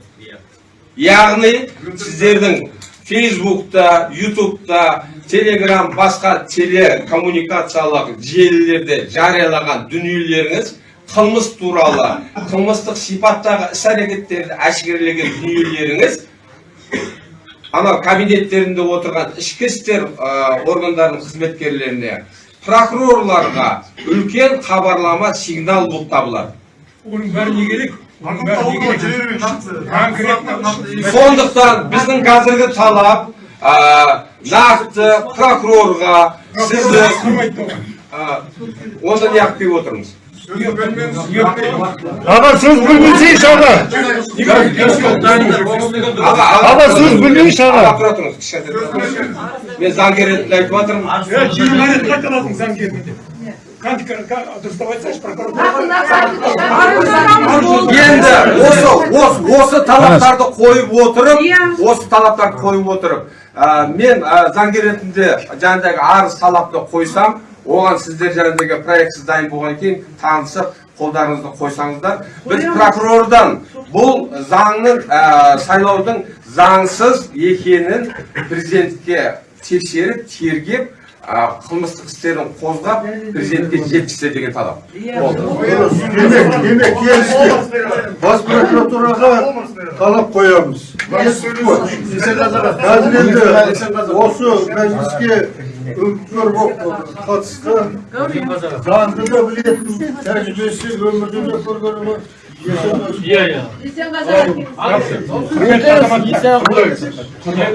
Speaker 9: Яғни сіздердің фейсбукта ютубта телеграм басқа телекоммуникациялық желілерде жариялаған дүниелеріңіз қылмыс туралы қылмыстық сипаттағы іс әрекеттерді әшкерелеген дүниелеріңіз анау кабинеттерінде отырған ішкі істер органдарының қызметкерлеріне прокурорларға үлкен хабарлама сигнал болып табылады
Speaker 8: Оның бәрі не керек? Не
Speaker 9: сондықтан біздің қазіргі талап ә, нақты прокурорға сізді онда неғып келіп отырмыз
Speaker 6: Аға сөз білмейсейші аға.
Speaker 9: аға
Speaker 6: сөз білмейші аға.
Speaker 9: аға тұра тұрыңыз кішкентай тұра тұрыңыз. мен заңгер ретінде айтып жатырмын
Speaker 8: Дұрыстап айтсайшы прокуратура.
Speaker 9: енді осы осы осы талаптарды қойып отырып осы талаптарды қойып отырып мен заңгер ретінде жаңағыдегі арыз талапты қойсам оған сіздер жаңағыдегі проектсіз дайын болғаннан кейін танысып қолдарыңызды қойсаңыздар біз прокурордан бұл заңның ә, сайлаудың заңсыз екенін президентке тексеріп тергеп қылмыстық істерін қозғап президентке жеткізсе деген талап. Болды.
Speaker 1: Демек демек келістік бас прокуратураға талап қоямыз. Қазір енді осы мәжіліске үміткер болып қатысты. Заңды да білетін тәжірибесі өмірде де көргені бар
Speaker 8: Иә, иә.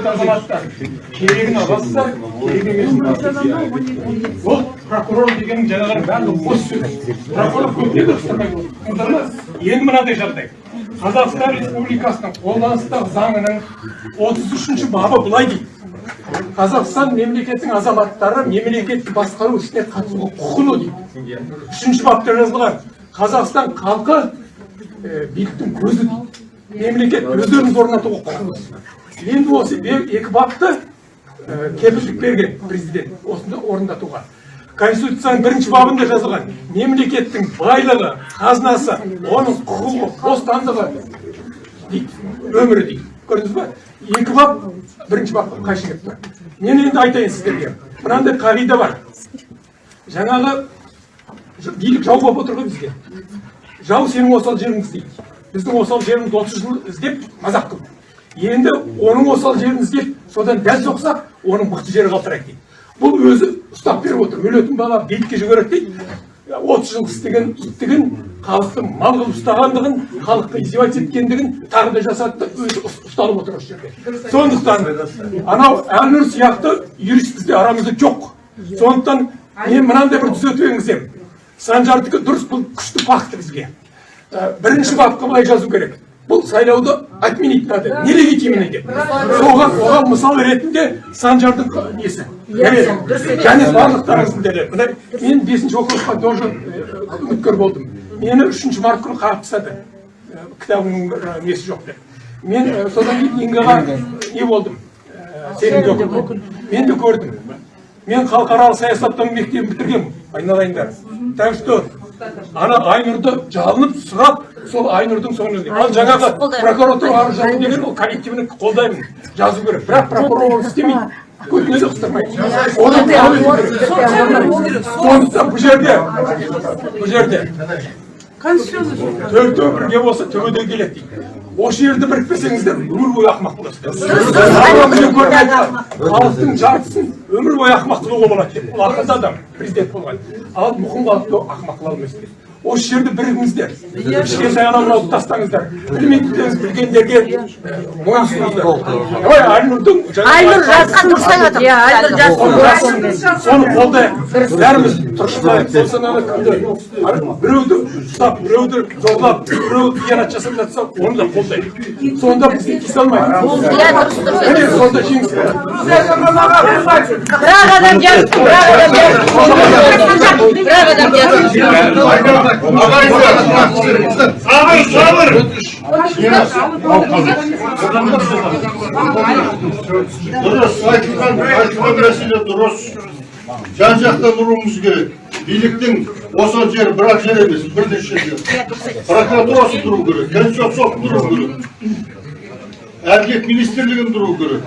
Speaker 8: Азаматтар, керегін Ол прокурор деген жаңағы бәрі бос сөз. Прокурор отыр. Енді мынадай жағдай. Қазақстан Республикасының қолданыстағы заңының 33 бабы былай дейді. Қазақстан мемлекеттің азаматтары мемлекетті басқару ісіне қатысуға құқылы дейді. Үшінші бапта жазылған. Қазақстан халқы биліктің көзі. Мемлекет өздеріңіз орнатуға құқылы. Енді осы екі бапты кепілдік берген президент осыны орындатуға.
Speaker 10: конституцияның бірінші бабында жазылған мемлекеттің байлығы қазынасы оның құқығы бостандығы дейді өмірі дейді көрдіңіз ба екі бап бірінші бапқа қайшы келіп тұр мен енді айтайын сіздерге мынандай қағида бар жаңағы билік жау болып отыр ғой бізге жау сенің осал жеріңді іздейді. Біздің осал жерімізді отыз жыл іздеп мазақ қылды енді оның осал жерін іздеп содан дәл соқсақ оның мықты жері қалтырайық дейді. Бұл өзі ұстап беріп отыр. Өлетін бала билікке жүгіреді дейді. отыз жыл істеген иттігін халықты мал қылып ұстағандығын халыққа издевательство еткендігін тағы да жасады да өзі ұс- ұсталып отыр осы жерде. Сондықтан анау әлнұр сияқты юрист бізде арамызда жоқ. Сондықтан мен мынандай бір түзетіп енгіземін санжардікі дұрыс бұл күшті факті бізге. Бірінші бапқа былай жазу керек. Бұл сайлауды отменить надо нелегитимный деп. Соған оған мысал ретінде санжардың несі? Және барлықтарыңыздың дәлелі мына мен бесінші округқа тоже үміткер болдым. Мені үшінші март күні қағып ә, несі жоқ деп. Мен содан кейін ингаға не болдым. Сенімді оқыдым. мен де көрдім. Мен халықаралық саясаттану мектебін бітіргенмін айналайындар. Так что ана айнұрды жалынып сұрап сол айнұрдың соңына ал жаңағы прокуратура арыз жазу деген ол коллективный қолдаймын. Жазу керек. Бірақ прокурор оны істемейді. Көтіне де қыстырмайды. Оны талап ету керек? сондықтан бұл жерде. Бұл жерде. Төртеу бірге болса төбеден келеді дейді. Осы жерді бірікпесеңіздер өмір бойы ақымақ боласыздар халықтың жартысын өмір бойы ақымақ қылуға болады деп ол ақылды адам президент болған ал мұқым халықты ақымақ қыла алмайсыз деп осы жерде бірігіңіздер кішкентай анау тастаңыздар білмейтіндеріңіз білгендерге ә, мойынсұныңыздар ой айнұрдың
Speaker 5: айнұр жазған дұрыс айтып иә айнұр
Speaker 10: соны қолдайық бәріміз біреуді ұстап біреуді зорлап біреу қиянат жасап жатса оны да қолдайық сонда бізге тиісе
Speaker 5: иә дұрыс
Speaker 1: айтылған айтылған мәселе дұрыс жан жақтан ұруымыз керек. Биліктің осал жері бір ақ жер емес бірнеше жер. Прокуратурасы тұру керек конституциялық сот тұру керек. Әділет министрлігін тұру керек.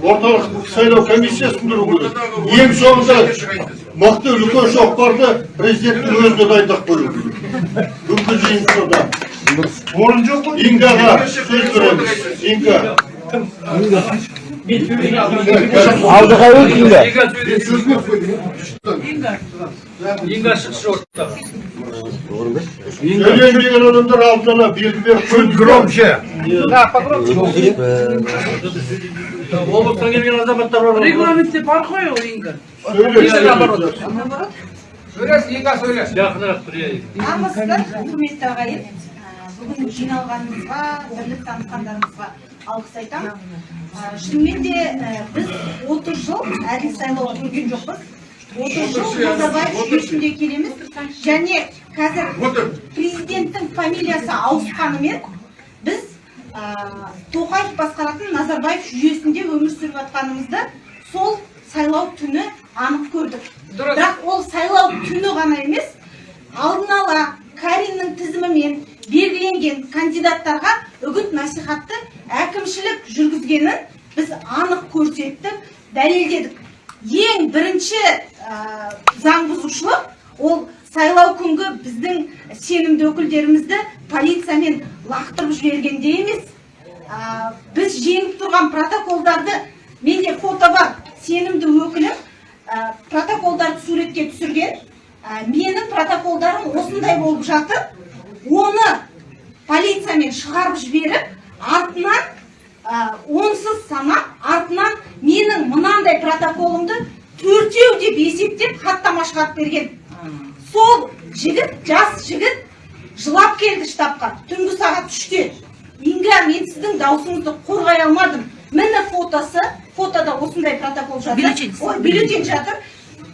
Speaker 1: Орталық сайлау комиссиясын тұру керек. Ең соңында мықты үлкен шоқпарды президенттің өзіне дайындап қою керек. Бүкіл жиын сода орын жоқ қой. Ингаға сөз береміз. Инга.
Speaker 11: Алдыға өтіңдер.
Speaker 1: Söyleyeyim деген адамдар алдын ала белгі беріп қойды громче
Speaker 12: облыстан келген азаматтар бар
Speaker 3: Регламентте бар ғой ол Инга.
Speaker 13: сөйлес инга сөйлес
Speaker 12: жақынырақ тұрайық
Speaker 4: армысыздар құрметті ағайын бүгін жиналғанымызға бірлік танытқандарыңызға алғыс айтамын шынымен де біз 30 жыл әділ сайлау көрген жоқпыз. 30 жыл назарбаев жүйесінде келеміз. Және қазір президенттің фамилиясы ауысқанымен біз тоқаев басқаратын назарбаев жүйесінде өмір сүріп жатқанымызды сол сайлау түні анық көрдік. Бірақ ол сайлау түні ғана емес алдын ала кариннің тізімімен белгіленген кандидаттарға үгіт насихатты әкімшілік жүргізгенін біз анық көрсеттік дәлелдедік. Ең бірінші ә, заң бұзушылық ол сайлау күнгі біздің сенімді өкілдерімізді полициямен лақтырып жібергенде емес. Ә, біз жеңіп тұрған протоколдарды менде фото бар сенімді өкілім ә, протоколдарды суретке түсірген. Ә, менің протоколдарым осындай болып жатыр. Оны полициямен шығарып жіберіп артынан ә, онсыз санап артынан менің мынандай протоколымды төртеу деп есептеп хаттама шығарып берген. Сол жігіт жас жігіт жылап келді штабқа. Түнгі сағат үште. Инга мен сіздің даусыңызды қорғай алмадым. Міне фотосы фотода осындай протокол жатыр.
Speaker 5: Бюллетень.
Speaker 4: ой бюллетень жатыр.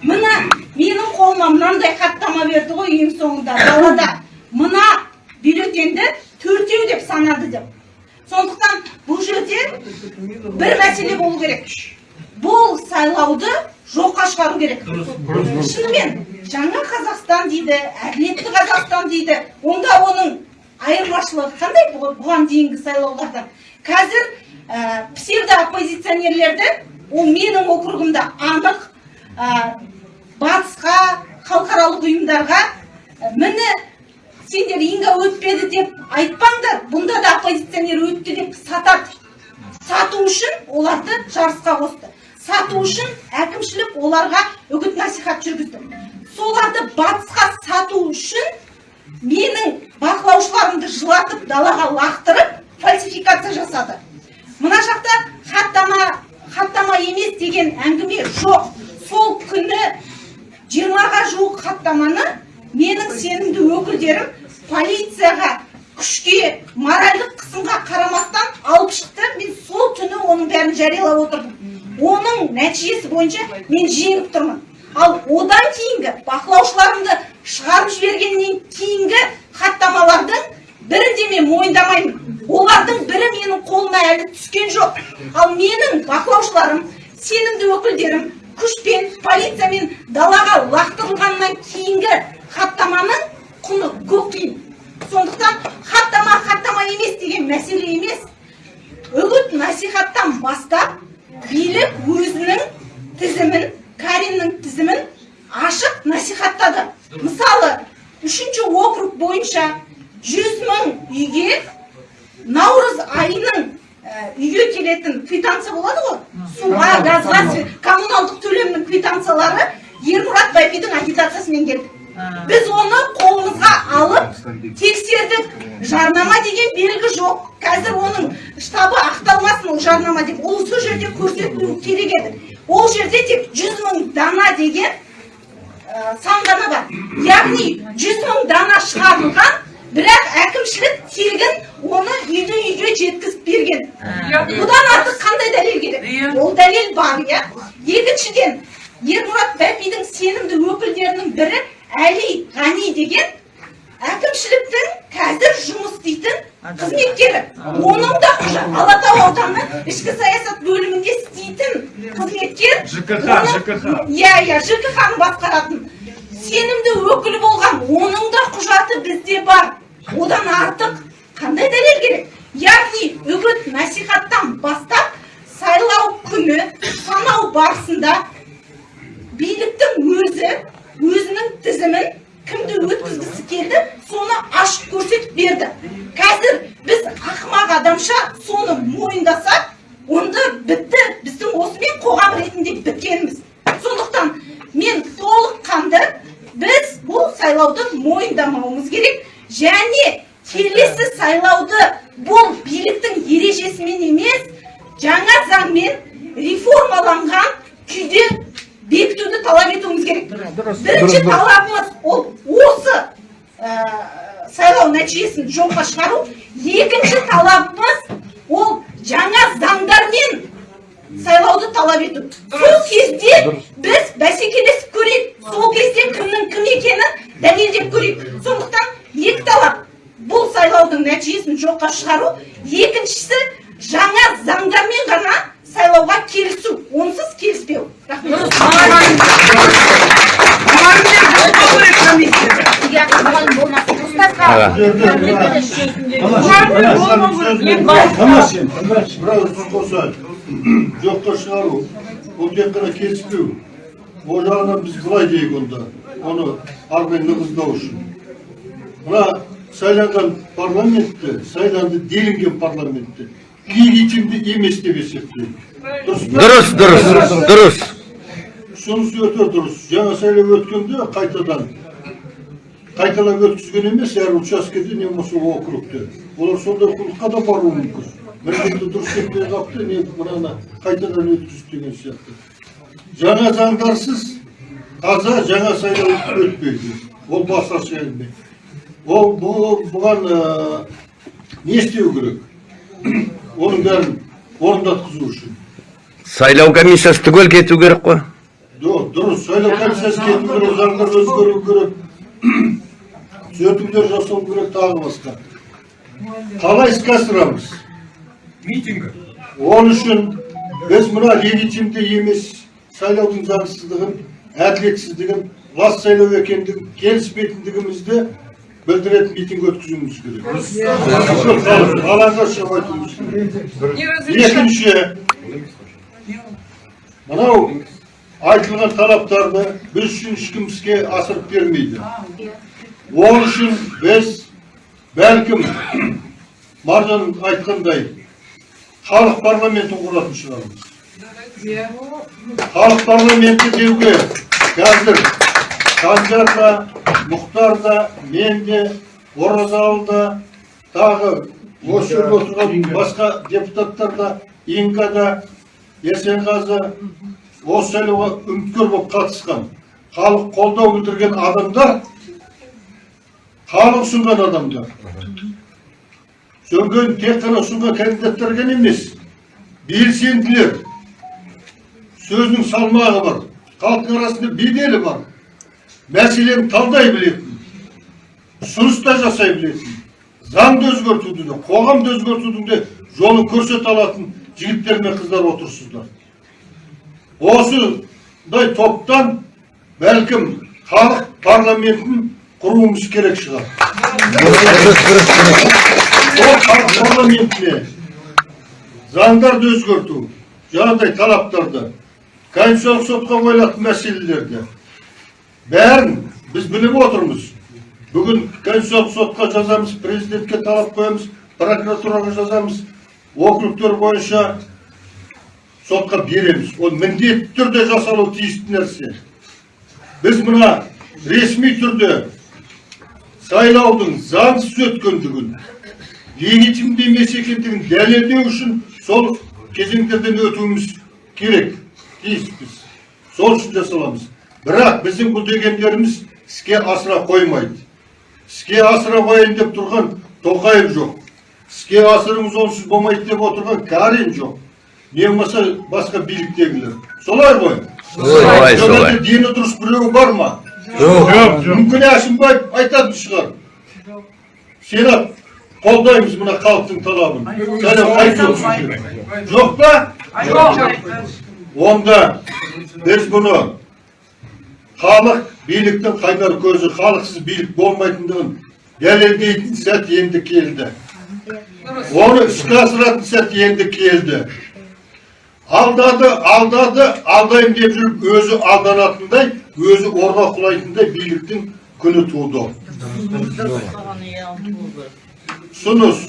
Speaker 4: Міне менің қолыма мынандай хаттама берді ғой ең соңында далада. Мына бюллетеньді төртеу деп санады деп. Сондықтан бұл жерде бір мәселе болу керек. Бұл сайлауды жоққа шығару керек. Шынымен жаңа қазақстан дейді әділетті қазақстан дейді онда оның айырмашылығы қандай бұ- бұған дейінгі сайлаулардан қазір ә, псевдооппозиционерлерді ол менің округімде анық ә, батысқа халықаралық ұйымдарға ә, міне сендер инга өтпеді деп айтпаңдар бұнда да оппозиционер өтті деп сатады сату үшін оларды жарысқа қосты. Сату үшін әкімшілік оларға үгіт насихат жүргізді. Соларды батысқа сату үшін менің бақылаушыларымды жылатып далаға лақтырып фальсификация жасады. Мына жақта хаттама хаттама емес деген әңгіме жоқ. Сол күні жиырмаға жуық хаттаманы менің сенімді өкілдерім полицияға күшке моральдық қысымға қарамастан алып шықты мен сол түні оның бәрін жариялап отырдым. Оның нәтижесі бойынша мен жеңіп тұрмын. Ал одан кейінгі бақылаушыларымды шығарып жібергеннен кейінгі хаттамалардың бірін де мен мойындамаймын. Олардың бірі менің қолыма әлі түскен жоқ. Ал менің бақылаушыларым сенімді өкілдерім күшпен полициямен далаға лақтырылғаннан кейінгі хаттаманың құны көк тиын сондықтан хаттама хаттама емес деген мәселе емес. үгіт насихаттан бастап билік өзінің тізімін кариннің тізімін ашық насихаттады. Мысалы үшінші округ бойынша жүз мың үйге наурыз айының ә, үйге келетін квитанция болады ғой. Суға газға коммуналдық төлемнің квитанциялары ермұрат байбидің агитациясымен келді. Біз оны қолымызға алып тексердік. Жарнама деген белгі жоқ. Қазір оның штабы ақталмасын ол жарнама деп. Ол сол жерде көрсетілуі керек еді. Ол жерде тек жүз мың дана деген ә, сан ғана бар. Яғни жүз мың дана шығарылған бірақ әкімшілік тегін оны үйді үйге жеткізіп берген. Бұдан артық қандай дәлел керек? Ол дәлел бар иә. Екіншіден ермұрат бәпидің сенімді өкілдерінің бірі әли ғани деген әкімшіліктің қазір жұмыс істейтін қызметкері. Оның да құжа алатау ауданы ішкі саясат бөлімінде істейтін қызметкер.
Speaker 8: ЖКХ, ЖКХ.
Speaker 4: иә иә жкх ны басқаратын. Сенімді өкілі болған оның да құжаты бізде бар. Одан артық қандай дәлел керек? Яғни үгіт насихаттан бастап сайлау күні санау барысында биліктің өзі өзінің тізімін кімді өткізгісі келді соны ашып көрсетіп берді. Қазір біз ақымақ адамша соны мойындасақ онда бітті біздің осымен қоғам ретінде біткеніміз сондықтан мен толыққанды біз бұл сайлауды мойындамауымыз керек. Және келесі сайлауды бұл биліктің ережесімен емес жаңа заңмен реформаланған күйде бекітуді талап етуіміз керек. Бірінші талабымыз ол осы ә, сайлау нәтижесін жоққа шығару. Екінші талабымыз ол жаңа заңдармен сайлауды талап ету. Сол кезде біз бәсекелесіп көрейік. Сол кезде кімнің кім екенін дәлелдеп көрейік. Сондықтан екі талап бұл сайлаудың нәтижесін жоққа шығару. Екіншісі жаңа заңдармен ғана сайлауға келісу онсыз келіспеу.
Speaker 1: Жоққа шығару бұл тек қана келіспеу ол жағынан біз былай дейік онда оны ары қарай нығыздау үшін мына сайланған парламентті сайланды делінген парламентті легитимді емес деп есептеймін дұрыс?
Speaker 6: Дұрыс, дұрыс,
Speaker 1: сонысы өте дұрыс жаңа сайлау өткенде қайтадан қайталап өткізген емес әр учаскеде не болмаса округте олар сондай құлыққа да баруы мүмкін міндетті дұрыс кетпей қалыпты не мынаны қайтадан өткізді деген сияқты жаңа заңдарсыз таза жаңа сайлау өтпейді ол басқаша әңгіме ол бұған не істеу керек оның бәрін орындатқызу үшін
Speaker 6: Сайлау комиссиясы түгел кету керек қой.
Speaker 1: Жоқ, дұрыс, сайлау комиссиясы кету керек, заңдар өзгеру керек, түзетулер жасау керек, тағы басқа. Қалай іске асырамыз?
Speaker 8: митингі
Speaker 1: Ол үшін біз мына легитимді емес сайлаудың заңсыздығын әділетсіздігін лас сайлау екендігін келіспейтіндігімізді білдіретін митинг өткізуіміз керек алаңға шығып айтуымыз керек екінші мынау айтылған талаптарды біз үшін ешкім іске асырып бермейді ол үшін біз бәлкім маржан айтқандай халық парламентін құратын шығармыз халық парламенті деуге қазір санжар да мұхтар да мен де оразалы да тағы осы жерде отырған басқа депутаттар да инка да есенғазы осы сайлауға үміткер болып қатысқан халық қолдау білдірген адамдар халық ұсынған адамдар. Сөнген тек қана ұсынған кандидаттар ғана емес белсенділер. Сөзінің салмағы бар халықтың арасында беделі бар. Мәселені талдай білетін ұсыныс та жасай білетін заңды өзгертуді де қоғамды өзгертудің де жолын көрсете алатын жігіттер мен қыздар отырсыздар осындай топтан бәлкім халық парламентін құруымыз керек шығар ол халық парламентіне заңдарды өзгерту жаңағыдай талаптарды конституциялық сотқа қойылатын мәселелерді бәрін біз біліп отырмыз бүгін конституциялық сотқа жазамыз президентке талап қоямыз прокуратураға жазамыз округтер бойынша сотқа береміз ол міндетті түрде жасалуы тиісті нәрсе біз мына ресми түрде сайлаудың заңсыз өткендігін легитимді емес екендігін дәлелдеу үшін сол кезеңдерден өтуіміз керек тиіспіз сол үшін жасаламыз бірақ біздің бұл дегендеріміз іске асыра қоймайды. Іске асыра қояйын деп тұрған тоқаев жоқ. Іске асырыңыз онсыз болмайды деп отырған карин жоқ. Не болмаса басқа биліктегілер. Солай ғой?
Speaker 6: Солай, солай.
Speaker 1: дені дұрыс біреу бар ма?
Speaker 6: Жоқ.
Speaker 1: мүмкін әшімбаев айтатын шығар. Сенат қолдаймыз мына халықтың талабын. Қайтуымыз керек жоқ па? Онда біз бұны халық биліктің қайнар көзі халықсыз билік болмайтындығын дәлелдейтін сәт енді келді. Оны іске асыратын сәт енді келді. Алдады алдады алдаймын деп жүріп өзі алданатындай өзі орға құлайтындай биліктің күні туды. Ұсыныс.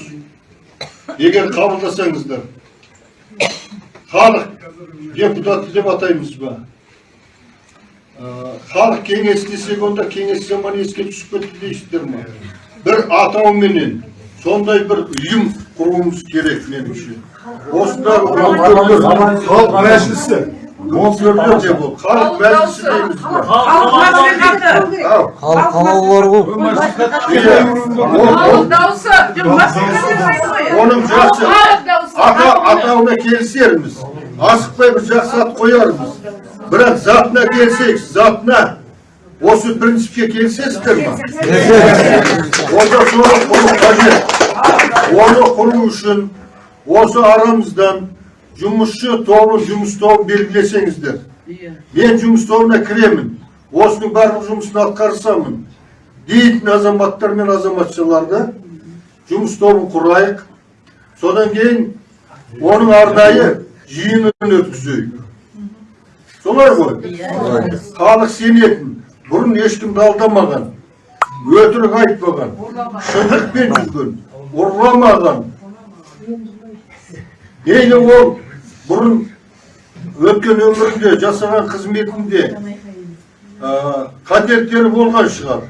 Speaker 1: Егер қабылдасаңыздар халық депутаты деп атаймыз ба? Халық кеңесі десек онда кеңес заманы еске түсіп кетті дейсіздер ма бір атауменен сондай бір ұйым құруымыз керек меніңше осындағы халық мәжілісі халық мәжілісі дейміз
Speaker 4: халық
Speaker 5: ғой
Speaker 1: иә. Оның жақсы ата атауына келісерміз асықпай бір жақсы ат қоярмыз бірақ затына келсек затына осы принципке келісесіздер ма онда соны құру қажет оны құру үшін осы арамыздан жұмысшы тобын жұмыс тобын белгілесеңіздер мен жұмыс тобына кіремін осының барлық жұмысын атқарсамын дейтін азаматтар мен азаматшаларды жұмыс тобын құрайық содан кейін оның арнайы жиынын өткізейік солай ғой. Халық сенетін. Бұрын ешкімді алдамаған өтірік айтпаған. Шындықпен жүрген. Ұрламаған мейлі ол бұрын өткен өмірінде жасаған қызметінде ә, болған шығар.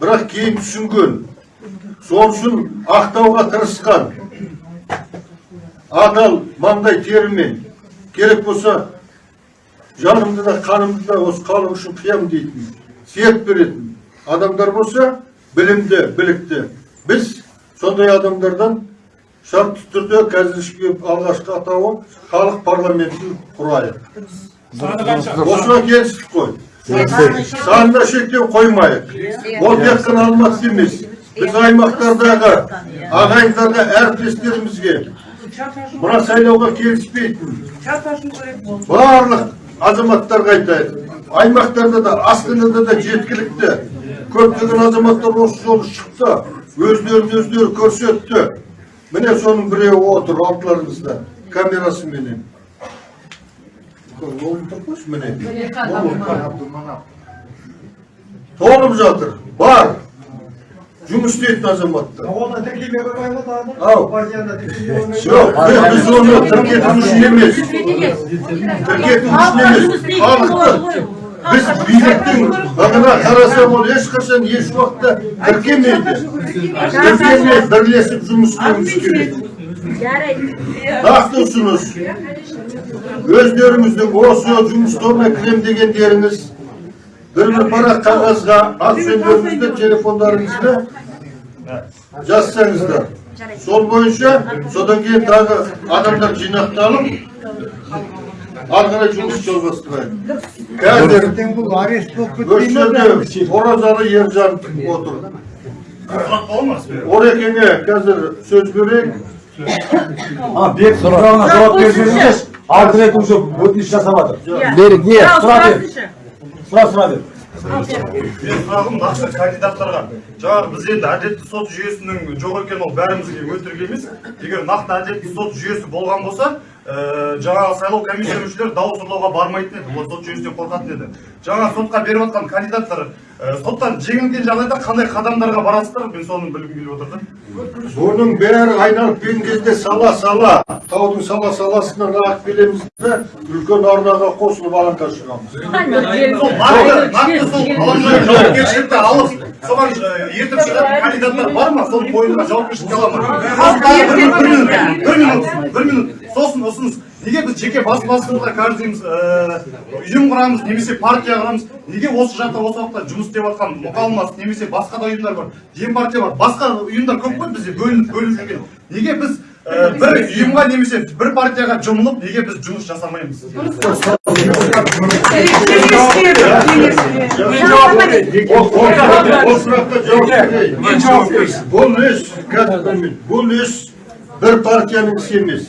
Speaker 1: Бірақ кейін түсінген. Сол үшін ақтауға тырысқан. Адал маңдай терімен керек болса жанымды да қанымды да осы халық үшін қиямын дейтін серт беретін адамдар болса білімді білікті. Біз сондай адамдардан шартты түрде қазіргі алғашқы атауы халық парламентін құрайық. Осыған келістік қой. Санына шектеу қоймайық. Ол тек қана алматы емес. Біз аймақтардағы ағайындарға әріптестерімізге мына сайлауға келіспейтін. Барлық азаматтарға айтайын. Аймақтарда да астанада да жеткілікті. Көптеген азаматтар осы жолы шықты. Өздерін өздері көрсетті. Міне соның біреуі отыр алдарыңызда камерасыменен. Ол тұр қойшы міне. Толып жатыр. Бар. Жұмыс істейтін азаматтар
Speaker 8: Оны тіркеме қоймай ма тағы?
Speaker 1: ау. Жоқ біз біз оны тіркету үшін емес. тіркету үшін емес халықты біз биліктің ығына қарасақ ол ешқашан еш уақытта тіркемейді. тіркемей бірлесіп жұмыс істеуіміз керек. нақты ұсыныс өздеріңіздің осы жұмыс тобына кірем дегендеріңіз бір бір парақ қағазға ат жөндеріңізді телефондарыңызды жазсаңыздар сол бойынша содан кейін тағы адамдар жинақталып ары қарай жұмыс жалғастырайық қазір
Speaker 8: бұл арест болып
Speaker 1: осы жерде оразалы ержан отыр орекеңе қазір сөз берейік
Speaker 14: бек сұрағына жауап берсеңіздерші рет уже өтініш жасап жатыр
Speaker 6: Берік не?
Speaker 14: сұра бер сұра сұра бер
Speaker 15: менің сұрағым нақты кандидаттарға жаңағы біз енді әділетті сот жүйесінің жоқ екенін ол бәрімізге өтірік емес. Егер нақты әділетті сот жүйесі болған болса ә, жаңағы сайлау комиссия мүшелері дауыс ұрлауға бармайтын еді олар сот жүйесінен қорқатын еді. Жаңа сотқа беріп жатқан кандидаттар ә, соттан жеңілген жағдайда қандай қадамдарға барасыздар? Мен соны білгім келіп отыр да.
Speaker 1: Бұның бәрі айналып келген кезде сала сала таудың сала саласынан ағып келеміз де үлкен арнаға қосылып алаңға шығамыз.
Speaker 15: Сол нақты нақты сол алаңдағы жауапкершілікті алып соған ертіп шығатын кандидаттар бар ма соның мойнына жауапкершілікке ала ма бір минут бір минут сосын ұсыныс неге біз жеке бас басымызға каждыйымыз ұйым құрамыз немесе партия құрамыз. Неге осы жақта осы уақытта жұмыс істеп жатқан мұқалмас немесе басқа да ұйымдар бар дем партия бар. Басқа ұйымдар көп қой бізде бөлініп бөлініп жүрген. Неге біз бір ұйымға немесе бір партияға жұмылып неге біз жұмыс жасамаймыз?
Speaker 1: Берейін бұл іс бұл іс бір партияның ісі емес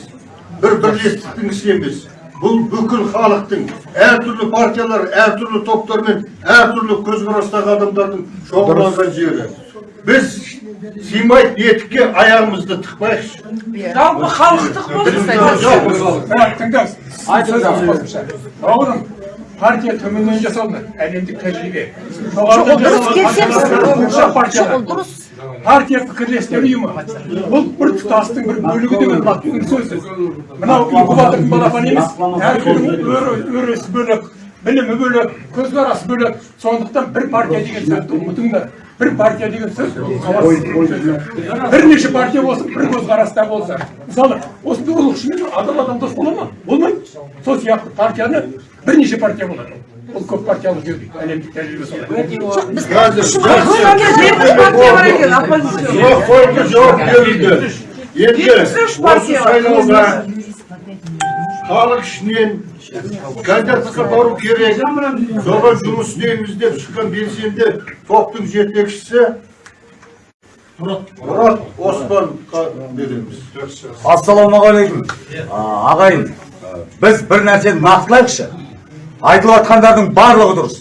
Speaker 1: бір бірлестіктің ісі емес. Бұл бүкіл халықтың әртүрлі партиялар әртүрлі топтармен әртүрлі көзқарастағы адамдардың шоғырланған жері. Біз сыймайтын етікке аяғымызды тықпайықшы.
Speaker 3: Жалпы халықтық болсын.
Speaker 8: тыңдаңыз айтыңыз қосымша бауырым партия төменнен жасалды әлемдік тәжірибе. Жоғарыдан партия партия пікірлестер ұйымы. Бұл бір тұтастың бір бөлігі деген латынның сөзі. мынау инкубатордың балапаны емес. Әркімнің өр- өресі бөлек білімі бөлек көзқарасы бөлек. Сондықтан бір партия деген сөзді ұмытыңдар. Бір партия деген сөз бірнеше партия болсын бір көзқараста болса. Мысалы осындай ұлықшымен адам адам дос бола ма? Болмайды. Сол сияқты партияны бірнеше партия болады. Ол көп партиялы жүйе дейді әлемдік тәжірибе солай
Speaker 1: жауап берілді. Енді осы сайлауға халық ішінен кандидатқа бару керек. Соған жұмыс істейміз деп шыққан белсенді топтың жетекшісі мұрат оспанға береміз.
Speaker 14: Ассалаумағалейкум ағайын біз бір нәрсені нақтылайықшы. Айтылып жатқандардың барлығы дұрыс.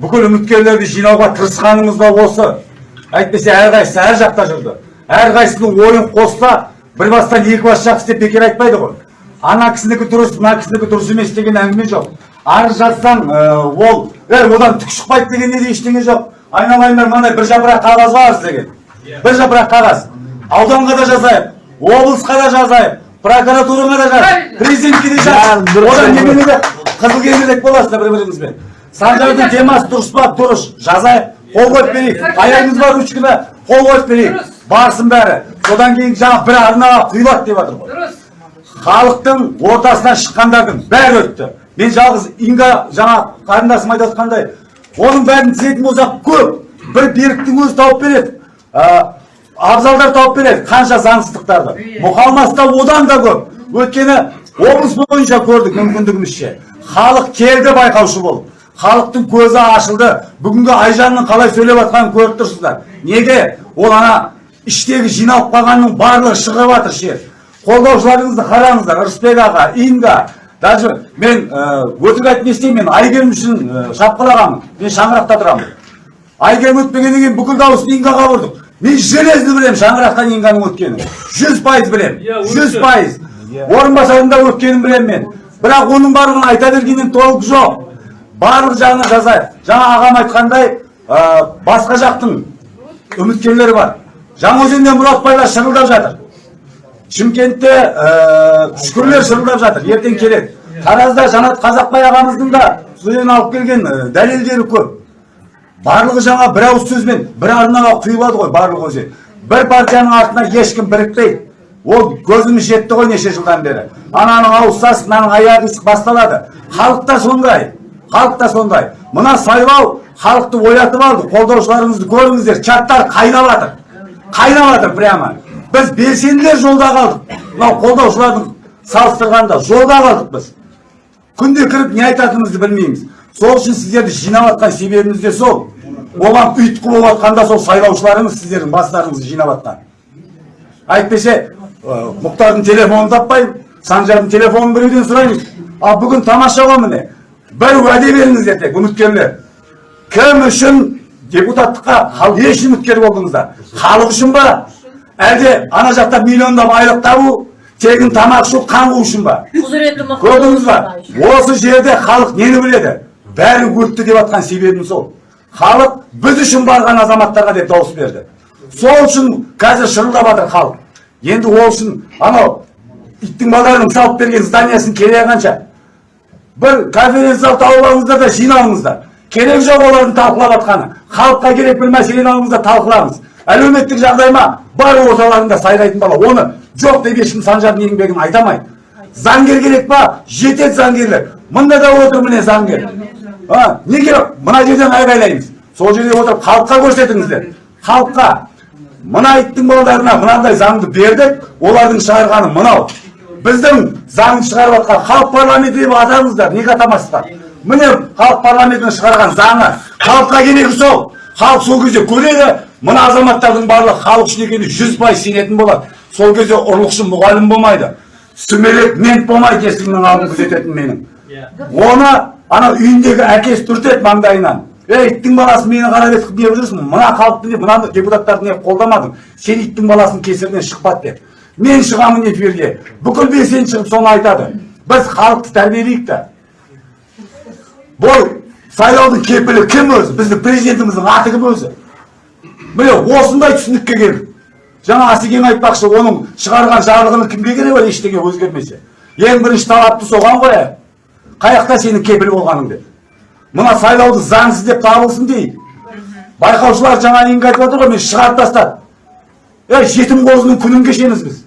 Speaker 14: Бүкіл үміткерлерді жинауға тырысқанымыз да осы. Әйтпесе әрқайсысы әр жақта жүрді. Әрқайсысының ойын қосса бір бастан екі бас жақсы деп бекер айтпайды ғой. Ана кісінікі дұрыс мына кісінікі дұрыс емес деген әңгіме жоқ. Арыз жазсаң ә, ол е одан түк шықпайды дегенде де ештеңе жоқ. Айналайындар мынандай бір жапырақ қағаз бар сіздерге бір жапырақ қағаз. Ауданға да жазайық облысқа да жазайық. Прокуратураға да жаз президентке де жаз одан неменеде қызыл кеңірдек боласыздар бір біріңізбен санжардың темасы дұрыс па дұрыс? Жазайық қол қойып берейік. Аяғыңыз бар ручкада қол қойып берейік. Барсын бәрі. Содан кейін жаңа бір арнаға құйылады деп жатыр ғой. Халықтың ортасынан шыққандардың бәрі өтті. Мен жалғыз инга жаңа қарындасым айтып жатқандай оның бәрін тізетін болсақ көп. Бір беріктің өзі тауып береді. Ә, абзалдар тауып береді қанша заңсыздықтарды. Мұқалмаста одан да көп. Өйткені облыс бойынша көрдік мүмкіндігімізше халық келді байқаушы болып. Халықтың көзі ашылды. Бүгінгі айжанның қалай сөйлеп жатқанын көріп тұрсыздар. Неге ол ана іштегі жиналып қалғанның барлығы шығып жатыр ше? Қолдаушыларыңызды қараңыздар. Рысбек аға инга даже мен өтірік айтып не істеймін мен әйгерім үшін шапқылағанмын. Мен шаңырақта тұрамын. Әйгерім өтпегеннен кейін бүкіл дауысты ингаға ұрдық мен железно білемін шаңырақтан инганың өткенін жүз пайыз білемін жүз пайыз. Орынбасардың да өткенін білемін мен. Бірақ оның барлығын айта бергеннен толық жоқ. Барлық жағына жазайық. Жаңа ағам айтқандай ә, басқа жақтың үміткерлері бар. Жаңаөзенде мұратбайлар шырылдап жатыр. Шымкентте ә, шүкірлер шырылдап жатыр. Ертең келеді. Таразда жанат қазақбай ағамыздың да студент алып келген ә, дәлелдері көп. Барлығы жаңа бір ауыз сөзбен бір арнаға құйылады ғой барлығы өзі бір партияның артына ешкім бірікпейді ол көзіміз жетті ғой неше жылдан бері. Ананың ауыз сасық мынаның аяғы ісік басталады. Халық та сондай халық та сондай. Мына сайлау халықты оятып алды қолдаушыларыңызды көріңіздер чаттар қайнап жатыр. Қайнап жатыр прямо. Біз белсенділер жолда қалдық. Мынау қолдаушылардың салыстырғанда жолда қалдық біз. Күнде кіріп не айтатынымызды білмейміз. Сол үшін сіздерді жинап жатқан себебіміз де сол. Оған ұйытқы болып жатқанда сол сайлаушыларыңыз сіздердің бастарыңызды жинап жатқан әйтпесе мұхтардың телефонын таппаймын санжардың телефонын біреуден сұраймыз. Ал бүгін тамаша ғой міне бір уәде беріңіздер тек үміткерлер. Кім үшін депутаттыққа еш үміткер болдыңыздар? Халық үшін ба? Әлде ана жақта миллиондап айлық табу тегін тамақ ішу қан қуу үшін ба? Көрдіңіз ба? осы жерде халық нені біледі? Бәрі өтті деп жатқан себебім сол. Халық біз үшін барған азаматтарға деп дауыс берді. Сол үшін қазір шырылдап жатыр халық. Енді ол үшін анау иттің балаларының салып берген зданиясын керегі қанша? Бір конференция зал тауып алыңыздар да жиналыңыздар. Керек жоқ олардың талқылап жатқаны. Халыққа керек бір мәселені алыңыздар талқылаңыз. Әлеуметтік жағдай ма? Бар орталарында сайрайтын бала. Оны жоқ деп ешкім санжардың еңбегін айта алмайды. Заңгер керек па? Жетеді заңгерлер. Мында да отыр міне заңгер неге мына жерден айғайлаймыз. Сол жерде отырып халыққа көрсетіңіздер. Халыққа мына иттің балдарына мынандай заңды бердік олардың шығарғаны мынау. Біздің заңды шығарып жатқан халық парламенті деп атаңыздар неге атамайсыздар міне халық парламентінің шығарған заңы. Халыққа керегі сол. Халық сол кезде көреді мына азаматтардың барлығы халық үшін екеніне жүз пайыз сенетін болады. Сол кезде ұрлықшы мұғалім болмайды. Сүмелек мент болмайды есігімнің алдын күзететін менің. Оны ана үйіндегі әкесі түртеді маңдайынан. Ей иттің баласы мені қарап етіп неғып жүрсің мына халықты не мына депутаттарды неғып қолдамадың. Сен иттің баласының кесірінен шықпады деп. Мен шығамын эфирге бүкіл белсенді шығып соны айтады. Біз халықты тәрбиелейік та бұл сайлаудың кепілі кім өзі? Біздің президентіміздің аты кім өзі? Міне осындай түсінікке келдік. Жаңа асекең айтпақшы оның шығарған жарлығының кімге керегі бар ештеңе өзгермесе. Ең бірінші талапты соған қояйық қай жақта сенің кепіл болғаның деп мына сайлауды заңсыз деп табылсын дейік байқаушылар жаңа еңгі айтып отыр ғой мен шығарып тастады ей жетім қозының күнін кешеміз біз.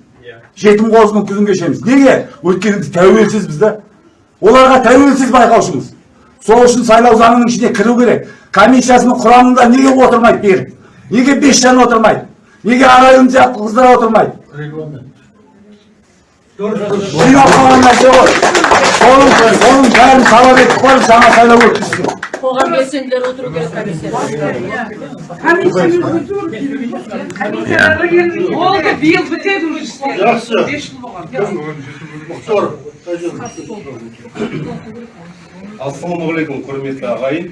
Speaker 14: Жетім қозының күнін кешеміз. Неге? Өйткені біз тәуелсізбіз да. Оларға тәуелсіз байқаушымыз. Сол үшін сайлау заңының ішіне кіру керек. Комиссиясының құрамында неге отырмайды берік неге бес жан отырмайды? Неге арайым сияқты қыздар отырмайды? Жинап қалған нәрсе ғой. Соның бәрін талап етіп барып жаңа сайлау өткізсін
Speaker 5: қоғам белсенділері отыру керек комиссияда
Speaker 4: болды биыл бітеді уже.
Speaker 1: Жақсы.
Speaker 4: бес жыл болған
Speaker 9: ассалаумағалейкум құрметті ағайын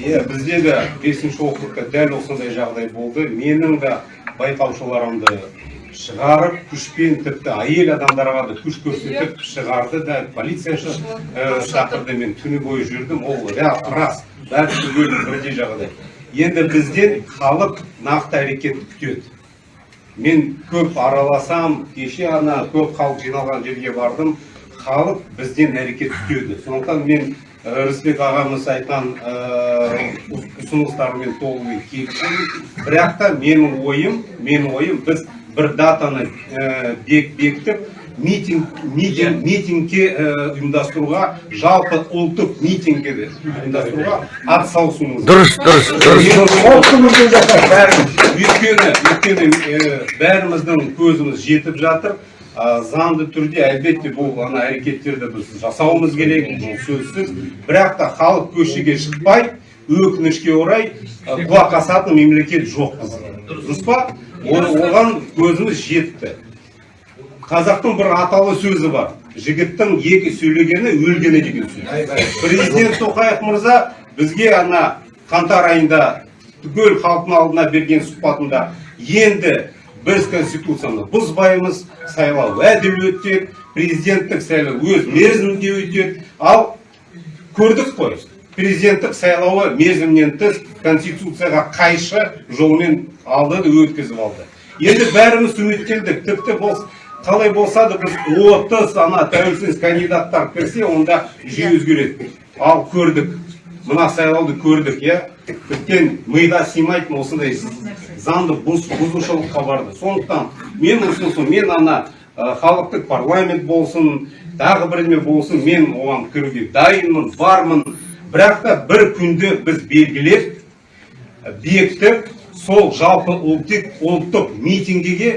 Speaker 9: иә бізде де бесінші округта дәл осындай жағдай болды менің де байқаушыларымды шығарып күшпен тіпті әйел адамдарға да күш көрсетіп шығарды да полицияшы шақырды мен түні бойы жүрдім ол рас бәрі түгел бірдей жағдай. Енді бізден халық нақты әрекет күтеді. Мен көп араласам кеше ана көп халық жиналған жерге бардым халық бізден әрекет күтеді. Сондықтан мен рысбек ағамыз айтқан ұсыныстарымен толығымен келісемін. Бірақ та менің ойым менің ойым біз бір датаны ә, бек, бекітіп митинг митинг митингке ә, ұйымдастыруға жалпы ұлттық митингке ұйымдастыруға атсалысуымыз.
Speaker 6: Дұрыс, дұрыс, дұрыс.
Speaker 9: өйткені өйткені ә, бәріміздің көзіміз жетіп жатыр. А, заңды түрде әлбетте бұл ана әрекеттерді біз жасауымыз керек бұл сөзсіз. Бірақ та халық көшеге шықпай өкінішке орай құлақ асатын мемлекет жоқ бізде дұрыс па? Оған көзіміз жетті. Қазақтың бір аталы сөзі бар. Жігіттің екі сөйлегені өлгені деген сөз. Президент тоқаев мырза бізге ана қаңтар айында түгел халықтың алдына берген сұхбатында енді біз конституцияны бұзбаймыз сайлау әділ өтеді президенттік сайлау өз мерзімінде өтеді ал көрдік қой. Президенттік сайлауы мерзімнен тыс конституцияға қайшы жолмен алды да өткізіп алды. Енді бәріміз үміттендік. Тіпті бұл қалай болса да біз отыз ана тәуелсіз кандидаттар кірсе онда жүйе өзгереді. Ал көрдік. Мына сайлауды көрдік иә? Тіптен мида сыймайтын осындай заңды бұз- бұзушылыққа барды. Сондықтан мен ұсынысым мен ана халықтық парламент болсын тағы бірдеме болсын мен оған кіруге дайынмын бармын. Бірақ та бір күнді біз белгілеп бекітіп сол жалпы ұлттық ұлттық митингіге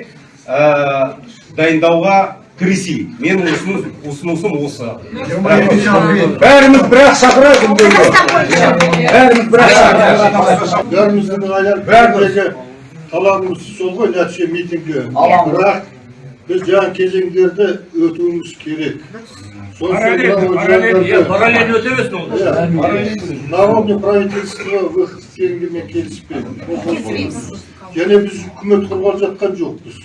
Speaker 9: ә, дайындауға кірісейік. Менің ұсыныс, ұсынысым осы.
Speaker 14: Бәріміз бірақ шақырайық бәріміз бірақ шақырайық.
Speaker 1: Бәріміздің талабымыз сол ғой нәтиже митингке бірақ біз жаңа кезеңдерді өтуіміз керек
Speaker 16: Параллель, өте берсін
Speaker 1: народный правительство выход дегенге мен келіспеймін және біз үкімет құрғалы жатқан жоқпыз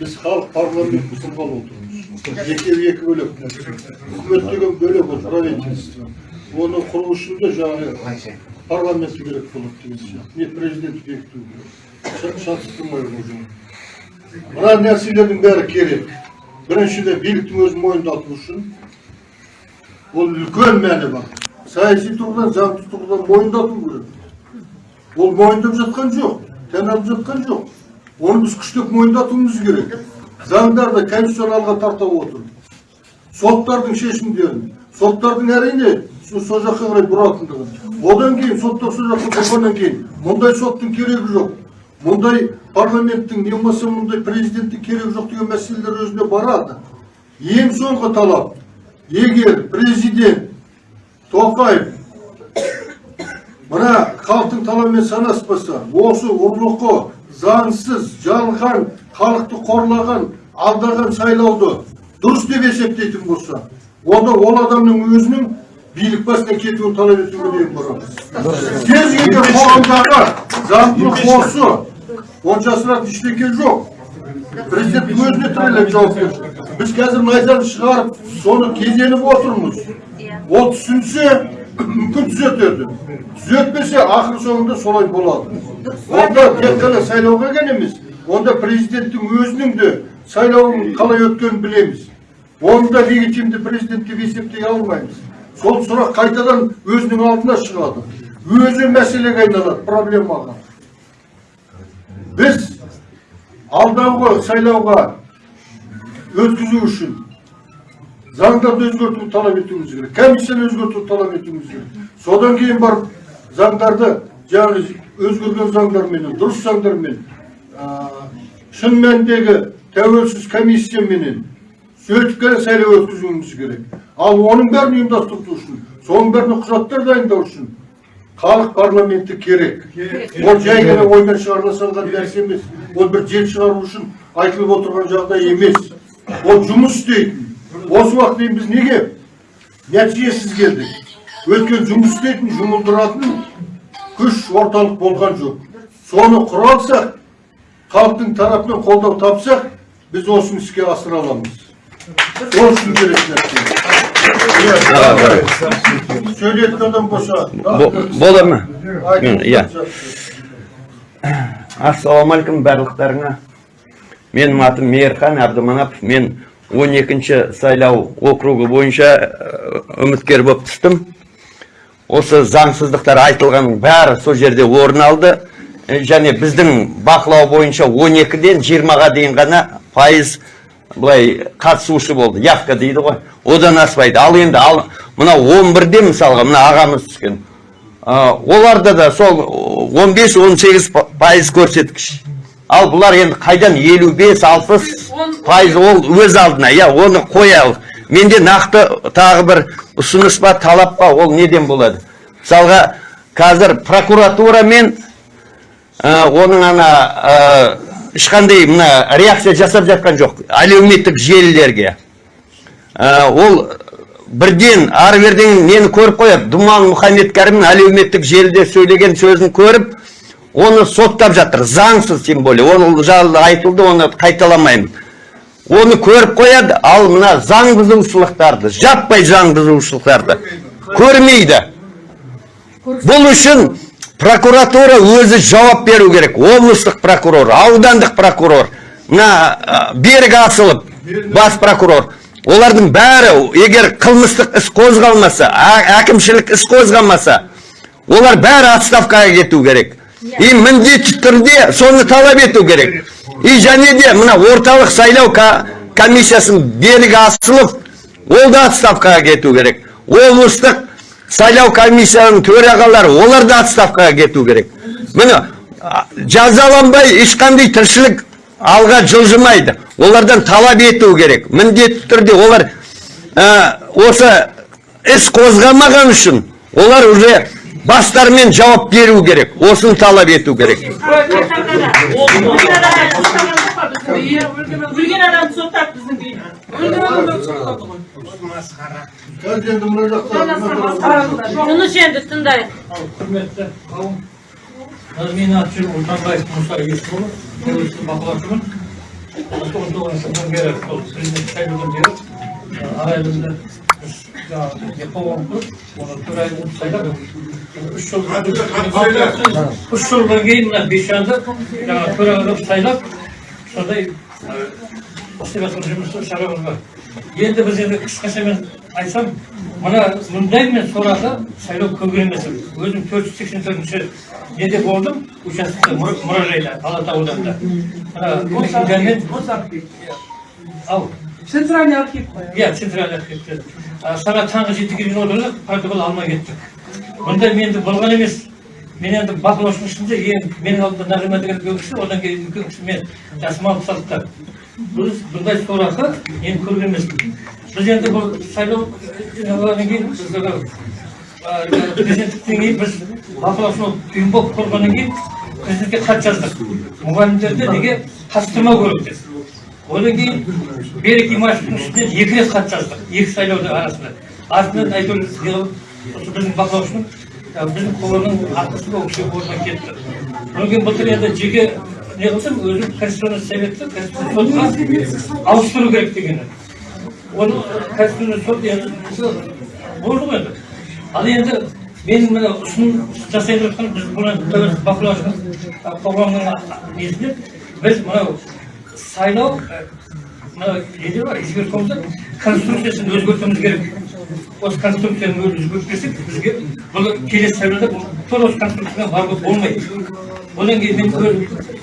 Speaker 1: біз халық парламент құрғалы отырмыз екеуі екі бөлек үкімет деген бөлек ол правительство оны құру үшін де жаңағы парламент керек болады деген сияқты не президент бекіту керек шатыстырмай уже мына нәрселердің бәрі керек біріншіден биліктің өзін мойындату үшін ол үлкен мәні бар саяси тұрғыдан заңды тұрғыдан мойындату керек ол мойындап жатқан жоқ тән алып жатқан жоқ оны біз күштеп мойындатуымыз керек заңдарды конституционалға тарта отырып соттардың шешімдерін соттардың әрине со сол жаққа қарай бұратындығын одан кейін соттар сол жаққа бұрғаннан кейін мұндай соттың керегі жоқ мұндай парламенттің не болмаса мұндай президенттің керегі жоқ деген мәселелер өзіне барады. Ең соңғы талап егер президент тоқаев мына халықтың талабымен санаспаса осы ұрлықы заңсыз жалған халықты қорлаған алдаған сайлауды дұрыс деп есептейтін болса онда ол адамның өзінің билік басынан кетуін талап етуге дейін барамыз кез келген қоғамдағы заңдылық осы оны жасыратын ештеңе жоқ президенттің өзіне тіреледі жауапкершілік біз қазір найзаны шығарып соны кезеніп отырмыз ол түсінсе мүмкін түзетеді түзетпесе ақыр соңында солай болады онда тек қана сайлауға ғана емес онда президенттің өзінің де сайлауын қалай өткенін білеміз оны да легитимді президент деп есептей алмаймыз сол сұрақ қайтадан өзінің алдына шығады. Өзі мәселеге айналады проблемаға біз алдағы сайлауға өткізу үшін заңдарды өзгертуді талап етуіміз керек комиссияны өзгертуді талап етуіміз керек. Содан кейін барып заңдарды жаңағы өзгерген заңдарменен дұрыс заңдармен шын мәніндегі тәуелсіз комиссияменен қана сайлау өткізуіміз керек ал оның бәрін ұйымдастыру үшін соның бәріне құжаттар дайындау үшін халық парламенті керек ол жай ғана ойдан шығарыла салған нәрсе емес ол бір жел шығару үшін айтылып отырған жағдай емес ол жұмыс істейтін осы уақытқа дейін біз неге нәтижесіз келдік өйткені жұмыс істейтін жұмылдыратын күш орталық болған жоқ соны құра алсақ халықтың тарапынан қолдау тапсақ біз осыны іске асыра аламыз сол үшін керек нәрсе сөйлейтін адам болса
Speaker 6: Бола ма? Иә. Ассалаумағалейкум барлықтарыңа. Менің атым Мейірхан Абдыманапов. Мен 12-ші сайлау округі бойынша э, үміткер болып түстім. Осы заңсыздықтар айтылғанның бәрі сол жерде орын алды. Э, Және біздің бақылау бойынша 12-ден 20-ға дейін ғана пайыз былай қатысушы болды. Явка дейді ғой. Одан аспайды. Ал енді ал мына 11-де мысалға мына ағамыз түскен. Ә, оларда да сол 15-18 пайыз көрсеткіш. Ал бұлар енді қайдан 55-60 пайыз ол өз алдына, иә, оны қоялық. Менде нақты тағы бір ұсыныс па, талап па, ол неден болады? Мысалға, қазір прокуратура мен ә, оның ана ешқандай мына реакция жасап жатқан жоқ. Әлеуметтік желілерге. Ә, ол бірден ары берден нені көріп қояды. Думан мұхаммедкәрімнің әлеуметтік желіде сөйлеген сөзін көріп оны соттап жатыр. Заңсыз тем более. Ол жайлы айтылды оны қайталамаймын. Оны көріп қояды. Ал мына заң бұзушылықтарды жаппай заң бұзушылықтарды көрмейді. Бұл үшін прокуратура өзі жауап беру керек. Облыстық прокурор аудандық прокурор мына берік асылов бас прокурор. Олардың бәрі егер қылмыстық іс қозғалмаса әкімшілік іс қозғалмаса олар бәрі отставкаға кету керек. И міндетті түрде соны талап ету керек. И және де мына орталық сайлау ка- комиссиясын берік асылов ол да отставкаға кету керек. Облыстық сайлау комиссияның төрағалары олар да отставкаға кету керек. Міне жазаланбай ешқандай тіршілік алға жылжымайды. Олардан талап ету керек. Міндетті түрде олар ә, осы іс қозғамаған үшін олар уже бастарымен жауап беру керек. Осыны талап ету керек.
Speaker 1: Қазір енді мына жақта
Speaker 5: тыныш енді тыңдайық
Speaker 11: құрметті қауым менің аты ұлтанбаев мұса есімұлы тәуелсіз бақылаушымын тоғызыншы жылдан бері сол президент сайлаудан бері құрып оны сайлап үш жыл үш жылдан кейін мына бейшанды жаңағы төраға қылып сайлап сондай істеп жатқан жұмысы шаруамыз бар енді біз енді қысқаша мен айтсам мына мұндай мен сорақы сайлау көп емес. Өзім төрт жүз сексен төртінші неде болдым участокта мұра- мұражайда алатау ауданында. Мекенжаймен ау.
Speaker 3: Центральный архив қой.
Speaker 11: иә центральный архивте сағат таңғы жетіге дейін отырдық протокол алмай кеттік. Мұндай менде болған емес. Мен енді бақылаушының ішінде ең менің алдымда нағима деген үлкен кісі одан кейін үлкен кісі мен жасыма алып салдықтар біз бұндай сорақы мен көрген емеспін. Біз енді бұл сайлау кейін біз ана, а, президенттіктен кейін біз бақылаушы ұйым болып құрғаннан кейін президентке хат жаздық. Мұғалімдерді неге қатыстырмау керек деп. Одан кейін берік имашевтың үстінен екі рет хат жаздық екі сайлаудың арасында. Артынан әйтеуір біздің бақылаушының біздің қоғамның арқасында ол кісі орнына кетті. Одан кейін былтыр енді жеке не қылсам өзім конституционный советті конституционный сотқа ауыстыру керек дегені. Оны конституционный сот енді енді ал енді менің мына ұсыныс жасай жатқан біз бұны тәуелсіз бақылаушының ә, қоғамның несінде біз мынау сайлау мына неде бар избиркомда конструкциясын өзгертуіміз керек осы конструкцияны өзгертпесек бізге бұл келесі сайлауда тура осы конструкцияға баруға болмайды одан кейін мен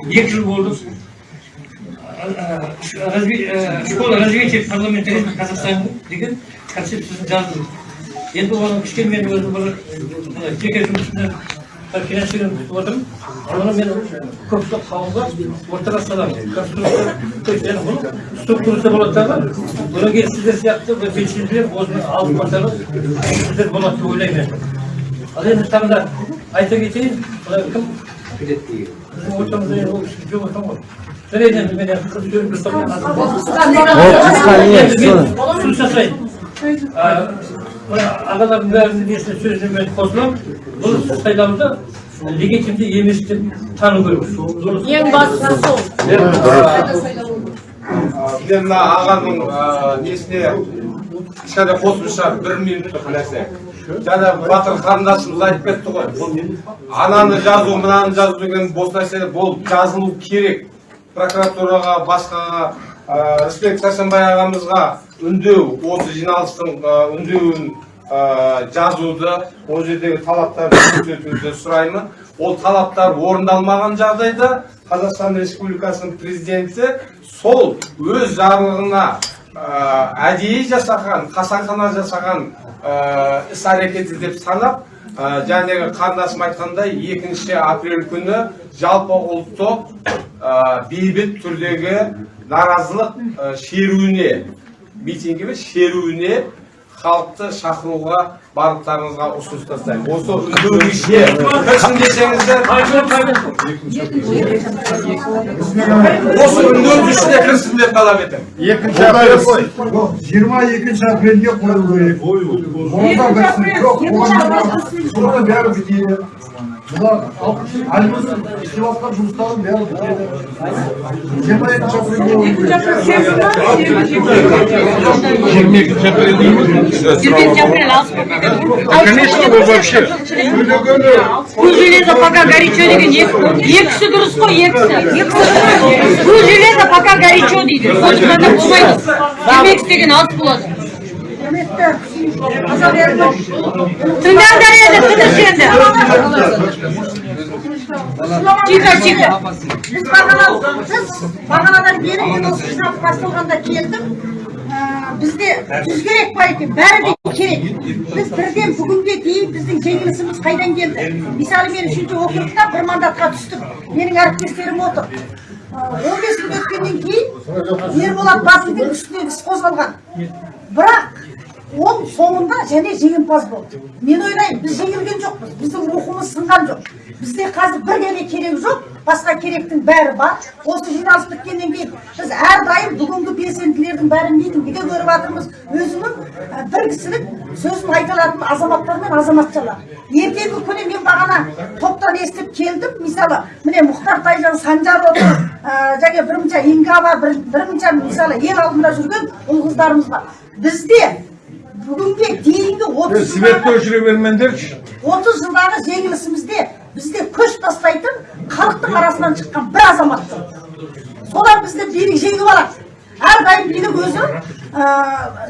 Speaker 11: екі жыл болды школа развития парламентаризма казахстана деген концепциясын жаздым. Енді оны кішкене мен өзім бір мына жеке жұмысымнан бір финансирование күтіп отырмын. Оны мен көпшілік қауымға ортаға саламын структурасы болады дағы одан кейін сіздер сияқты бір белсенділер осыны алып басарып сіздер болады деп ойлаймын ал енді тағы да айта кетейін кім? Біздің ортамызда енді ол кісі жоқ екен ғой. Сөз жасайын мына ағалардың бәрінің несіне сөзіне мен қосыламын бұл сайлауды легитимді емес деп тану керек
Speaker 5: ең бастысы сол
Speaker 9: мен мына ағаның несіне кішкене қосымша бір минуттық нәрсе жаңа батыр қарындасымыз айтып кетті ғой ананы жазу мынаны жазу деген бос нәрсе болып жазылу керек. Прокуратураға басқаға рысбек сәрсенбай ағамызға үндеу осы жиналыстың үндеуін жазуды ол жердегі талаптарды көрсетуді сұраймын. Ол талаптар орындалмаған жағдайда қазақстан республикасының президенті сол өз жарлығына әдейі жасаған қасақана жасаған іс әрекеті деп санап ә, жаңағы қарындасым айтқандай екінші апрель күні жалпы ұлттық ә, бейбіт түрдегі наразылық ә, шеруіне митинг емес шеруіне халықты шақыруға барлықтарыңызға ұсыныс тастаймын осы үндеудің ішіне кірсін десеңіздер осы үндеудің ішіне кірсін деп талап етемін
Speaker 15: екінші апрель. Жиырма екінші апрельге қою керек. Онда бәрі бұлар альбомның істеп жатқан жұмыстардың бәрі жиырма апрельге қою
Speaker 3: Конечно, вы вообще.
Speaker 5: Железо пока горячо деген екі екісі дұрыс қой екісі бұл железо пока горячо дейді сондықтан да болмайды демек істеген алыс болады тыңдаңдар енді тыныш тихо тихо
Speaker 17: біз бағана біз бағанадан бері мен осы жинақ басталғанда келдім Ә, бізде жүз керек бар екен бәрі де керек біз бірден бүгінге дейін біздің жеңілісіміз қайдан келді мысалы мен үшінші округта бір мандатқа түстім менің әріптестерім отыр Ә, он бес күн өткеннен кейін ерболат батылдың үстінен іс қозғалған бірақ ол соңында және жеңімпаз болды. Мен ойлаймын біз жеңілген жоқпыз. Біздің рухымыз сынған жоқ. Бізде қазір бір ғана керек жоқ басқа керектің бәрі бар. Осы жиналыс біткеннен кейін біз әрдайым бүгінгі белсенділердің бәрін митингіде көріп жатырмыз? Өзінің бір кісілік сөзін айта алатын азаматтар мен азаматшалар. Ертеңгі күні мен бағана топтан естіп келдім. Мысалы міне мұхтар тайжан санжар отыр және бірінші инга бар бір, бірінші мысалы ел алдында жүрген ұл қыздарымыз бар. Бізде бүгінге дейінгі отыз жылдағы
Speaker 15: өшіре бермеңдерші
Speaker 17: отыз жылдағы жеңілісімізде бізде көш тастайтын халықтың арасынан шыққан бір азамат солар бізді билік жеңіп алады. Әрдайым билік өзі ә,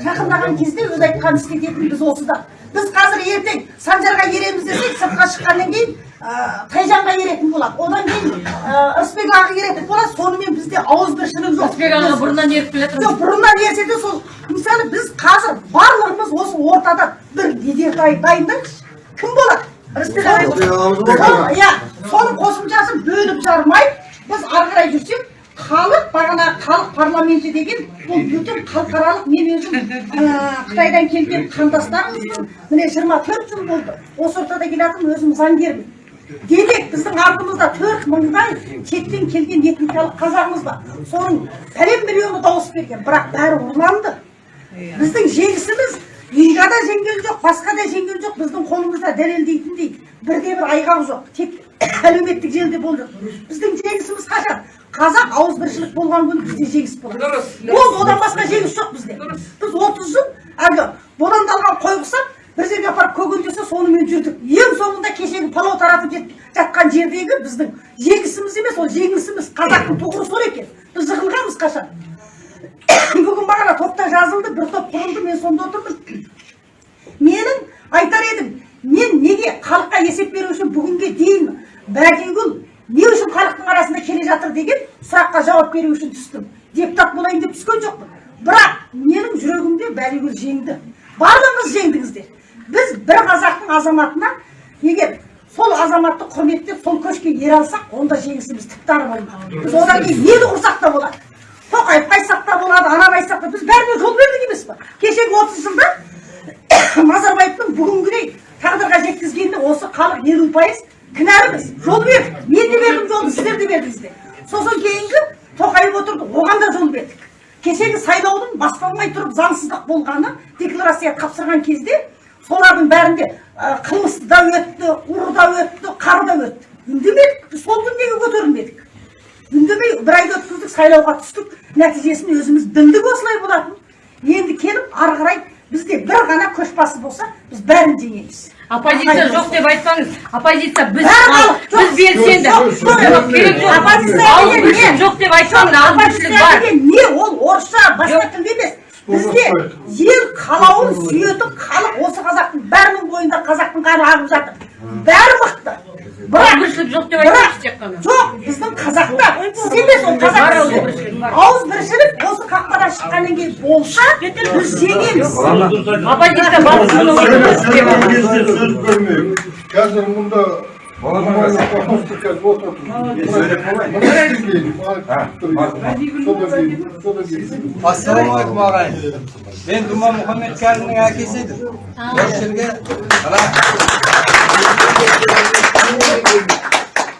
Speaker 17: жақындаған кезде өзі айтқанын істететін біз осыда біз қазір ертең санжарға ереміз десек сыртқа шыққаннан кейін тайжанға еретін болады. Одан кейін ырысбек аға еретін болады. Сонымен бізде ауызбіршілік жоқ.
Speaker 5: Ырысбек аға бұрыннан еріп келе жатыр
Speaker 17: жоқ бұрыннан ерсе де сол мысалы біз қазір барлығымыз осы ортада бір лидер дай- дайындайықшы кім болады? Ырысбек ағай Сол- иә соның қосымшасын бөліп жармай біз ары қарай жүрсек халық бағана халық парламенті деген бұл бүтін халықаралық мен өзім қытайдан келген қандастарымызбын міне жиырма төрт жыл болды. Осы ортада келатырмын өзім заңгермін. Демек біздің артымызда төрт мыңдай шеттен келген этникалық қазағымыз бар. Соның пәлен миллионы дауыс берген. Бірақ бәрі ұрланды. Біздің жеңісіміз инга да жеңген жоқ басқа да жеңген жоқ. Біздің қолымызда дәлелдейтіндей бірде бір айғақ жоқ. Тек әлеуметтік желіде болып жатыр біздің жеңісіміз қашан? Қазақ ауызбіршілік болған күні бізде жеңіс болады ол одан басқа жеңіс жоқ бізде. Біз отыз жыл әлгі бодандалған қой құсап бір жерге апарып көгендесе сонымен жүрдік. Ең соңында кешегі палау таратып жатқан жердегі біздің жеңісіміз емес ол жеңісіміз қазақтың тұғыры сол екен. Біз жығылғанбыз қашан? Бүгін бағана топта жазылды бір топ құрылды мен сонда отырмын. Менің айтар едім мен неге халыққа есеп беру үшін бүгінге дейін бәдигүл не үшін халықтың арасында келе жатыр деген сұраққа жауап беру үшін түстім. Депутат болайын деп түскен жоқпын. Бірақ менің жүрегімде бәдигүл жеңді. Барлығыңыз жеңдіңіздер. Біз бір қазақтың азаматына егер сол азаматты құрметтеп сол көшке ере алсақ онда жеңісіміз тіпті болмақ біз одан кейін нені құрсақ та болады? Тоқаевқа айтсақ та болады ананы айтсақ та. Біз бәріне жол бердік емес па кешегі отыз жылда назарбаевтың бүгінгідей тағдырға жеткізгеніне осы халық елу пайыз кінәліміз. Жол бердік. Мен де бердім жолды сіздер де бердіңіздер сосын кейінгі тоқаев отырды оған да жол бердік. Кешегі сайлаудың басталмай тұрып заңсыздық болғаны декларация тапсырған кезде солардың бәрінде қылмыс да өтті ұры да өтті қар да өтті. Үндемедік. Сол күн неге көтерілмедік. Үндемей бір айды өткіздік сайлауға түстік. Нәтижесін өзіміз білдік осылай болатынын енді келіп ары қарай бізде бір ғана көшбасы болса біз бәрін жеңеміз.
Speaker 5: Оппозиция жоқ деп айтпаңыз оппозиция біз біз белсенді.
Speaker 17: Оппозиция
Speaker 5: жоқ деп айтпаңыз бар.
Speaker 17: деген не? Ол орысша басқа тілде емес. Бізде ел қалауын сүйетін халық осы қазақтың бәрінің бойында қазақтың қаны ағып жатыр. Бәрі мықты. Бірақ
Speaker 5: ауызбіршілік жоқ деп айтпаңыз тек қана
Speaker 17: жоқ біздің қазақта сіз емес ол қазақ
Speaker 5: ауызбіршілік,
Speaker 17: осы қақпадан шыққаннан кейін болса біз жеңеміз
Speaker 5: оппозиция
Speaker 1: қазір мұнда
Speaker 18: ассалаумағалейкум ағайын мен думан мұхаммедкәрімнің әкесі едім осы жерге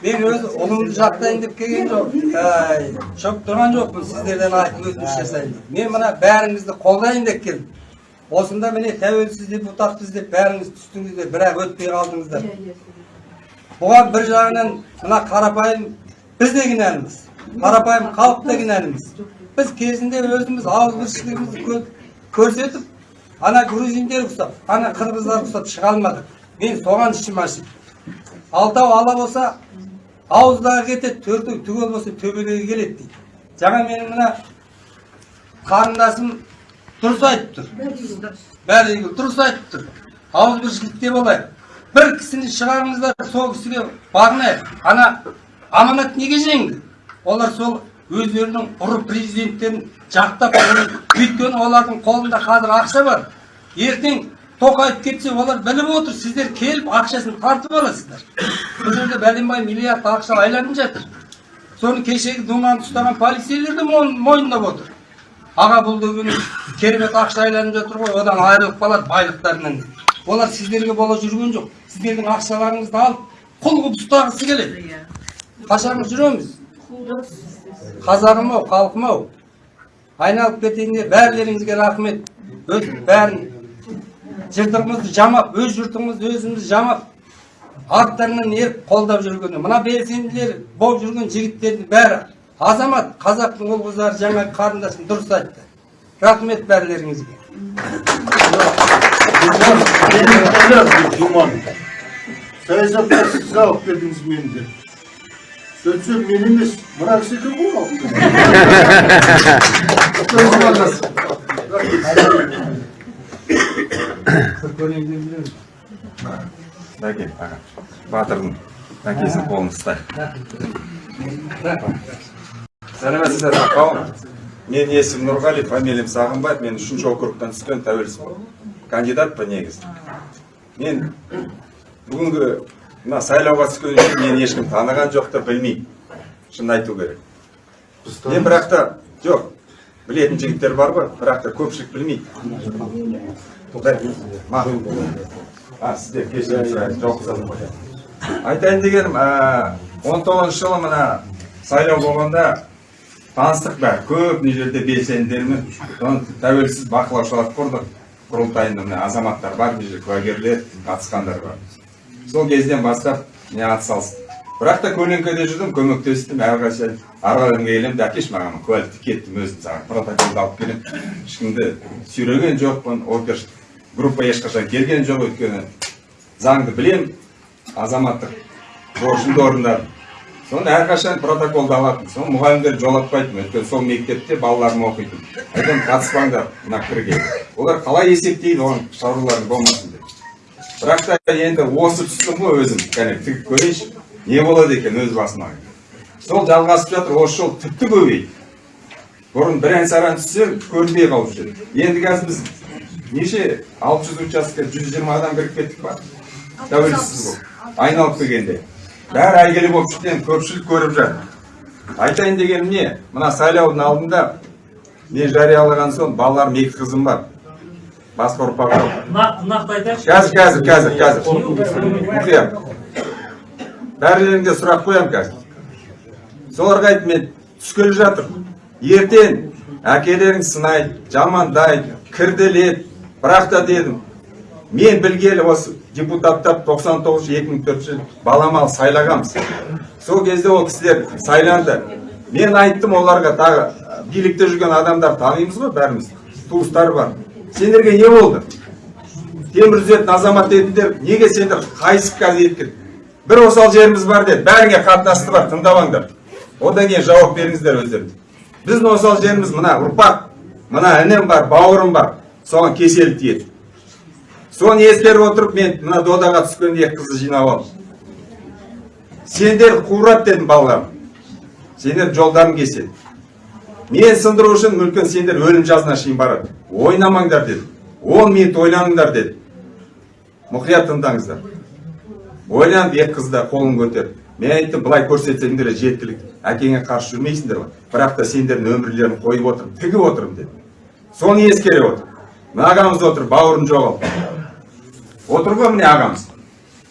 Speaker 18: мен өз ұлымды жақтайын деп келген жоқ шығып тұрған жоқпын сіздерден айтып өтініш жасайын деп мен мына бәріңізді қолдайын деп келдім осында міне тәуелсіз депутатпыз деп бәріңіз түстіңіздер бірақ өтпей қалдыңыздар бұған бір жағынан мына қарапайым біз де кінәліміз қарапайым халық та кінәліміз біз кезінде өзіміз ауызбіршілігімізді кө- көрсетіп ана грузиндер ұқсап ана қырғыздар ұқсап шыға алмадық мен соған ішім ашиды алтау ала болса ауыздағы кетеді төртеу түгел болса төбелегі келеді дейді. Жаңа менің мына қарындасым дұрыс айтып тұр. Бәрі дұрыс айтып тұр. Ауызбіршілікте болайық. Бір кісіні шығарыңыздар сол кісіге бағынайық ана аманат неге жеңді? Олар сол өздерінің ұры президенттерін жақтап өйткені олардың қолында қазір ақша бар. Ертең тоқаев кетсе олар біліп отыр сіздер келіп ақшасын тартып аласыздар бұл жерде бәленбай миллиард ақша айланып жатыр соны кешегі думанды ұстаған полицейлер де мойындап отыр аға бұл деген керемет ақша айланып жатыр ғой одан айырылып қалады байлықтарынан олар сіздерге бола жүрген жоқ сіздердің ақшаларыңызды алып құл қылып ұстағысы келеді қашанғы жүреміз қазағым ау халқым ау айналып кетейін деп бәрілеріңізге рахмет бәрін жыртығымызды жамап өз жұртымызды өзіміз жамап арттарынан еріп қолдап жүрген мына белсенділер болып жүрген жігіттердің бәрі азамат қазақтың ұл қыздары жаңа қарындасым дұрыс айтты. Рахмет бәрілеріңізге.
Speaker 1: Саясатқа сіз алып келдіңіз мені деп сөйтсем мен емес мына кісі екен ғой? Алып
Speaker 19: бәке аға батырдың әкесінің қолын ұстай сәлеметсіздер қауым менің есімім нұрғали фамилиям сағынбаев мен үшінші округтан түскен тәуелсіз кандидатпын негізі. Мен бүгінгі мына сайлауға түскен үшін мені ешкім таныған жоқ та білмейді шынын айту керек. Мен бірақ та жоқ білетін жігіттер бар ғой бірақ та көпшілік білмейді. Сіздер кешірім сұраймын айтайын дегенім он тоғызыншы жылы мына сайлау болғанда таныстық бәрі. Көп мына жерде белсенділермен тәуелсіз бақылаушылар құрдық құрылтайында міне азаматтар бар мына жерде куәгерлер қатысқандар бар. Сол кезден бастап мен атсалыстым бірақ та көлеңкеде жүрдім көмектестім әрқашан араларыңа келемін де әкеш маған куәлікті кеттім өзім саған. Протоколды алып келемін. Ешкімді сүйреген жоқпын опер группа ешқашан келген жоқ өйткені заңды білемін азаматтық борышымды орындадым. Соны әрқашан протоколды алатын соны мұғалімдер жолатпайтын өйткені сол мектепте балаларым оқитын айтамын қатыспаңдар мына пікірге олар қалай есептейді оған шаруаларың болмасын деп. Бірақ та енді осы түстім ғой өзім. Кәне тігіп көрейінші. Не болады екен өз басыма? Сол жалғасып жатыр осы жол тіпті көбейді. Бұрын бірен саран түссе көрінбей қалушы еді. Енді қазір біз неше? алты жүз участка жүз жиырма адам кіріп кеттік па? тәуелсіз болып. Айналып келгенде. Бәрі әйгілі болып шықты енді көпшілік көріп жатыр. Айтайын дегенім не? Мына сайлаудың алдында мен жариялаған соң балаларым екі қызым бар. Басқа ұрпақ жоқ.
Speaker 11: Нақты айтайықшы.
Speaker 19: Қазір қазір қазір қазір. Мұқият сұрақ қоямын қазір. Соларға айттым мен түскелі жатыр. Ертең әкелерің сынайды жамандайды кірділеді бірақ та дедім мен білгелі осы депутаттар 99 2004 жыл баламалы сайлағанбыз сол кезде ол кісілер сайланды. Мен айттым оларға тағы билікте жүрген адамдар танимыз ғой бәріміз туыстар бар сендерге не болды? Темір үзетін азамат едіңдер неге сендер қайысып қазір бір осал жеріміз бар деді бәріңе қатынасты бар тыңдап одан кейін жауап беріңіздер өздеріңіз. Біздің осал жеріміз мына ұрпақ мына інім бар бауырым бар. Соған кеселі тиеді. Соны ескеріп отырып мен мына додаға түскен екі қызды жинап алдым. Сендер қуырады дедім балаларым. Сендер жолдарың кеседі мен сындыру үшін мүмкін сендер өлім жазына шейін барады. Ойнамаңдар дедім он минут ойланыңдар дедім мұқият тыңдаңыздар. Ойланып екі қыз да қолын көтерді. Мен айттым былай көрсетсеңдер жеткілікті әкеңе қарсы жүрмейсіңдер ғой. Бірақ та сендердің өмірлерін қойып отырмын тігіп отырмын деді. Соны ескере отыр мына ағамыз отыр бауырын жоғалтты отыр ғой міне ағамыз.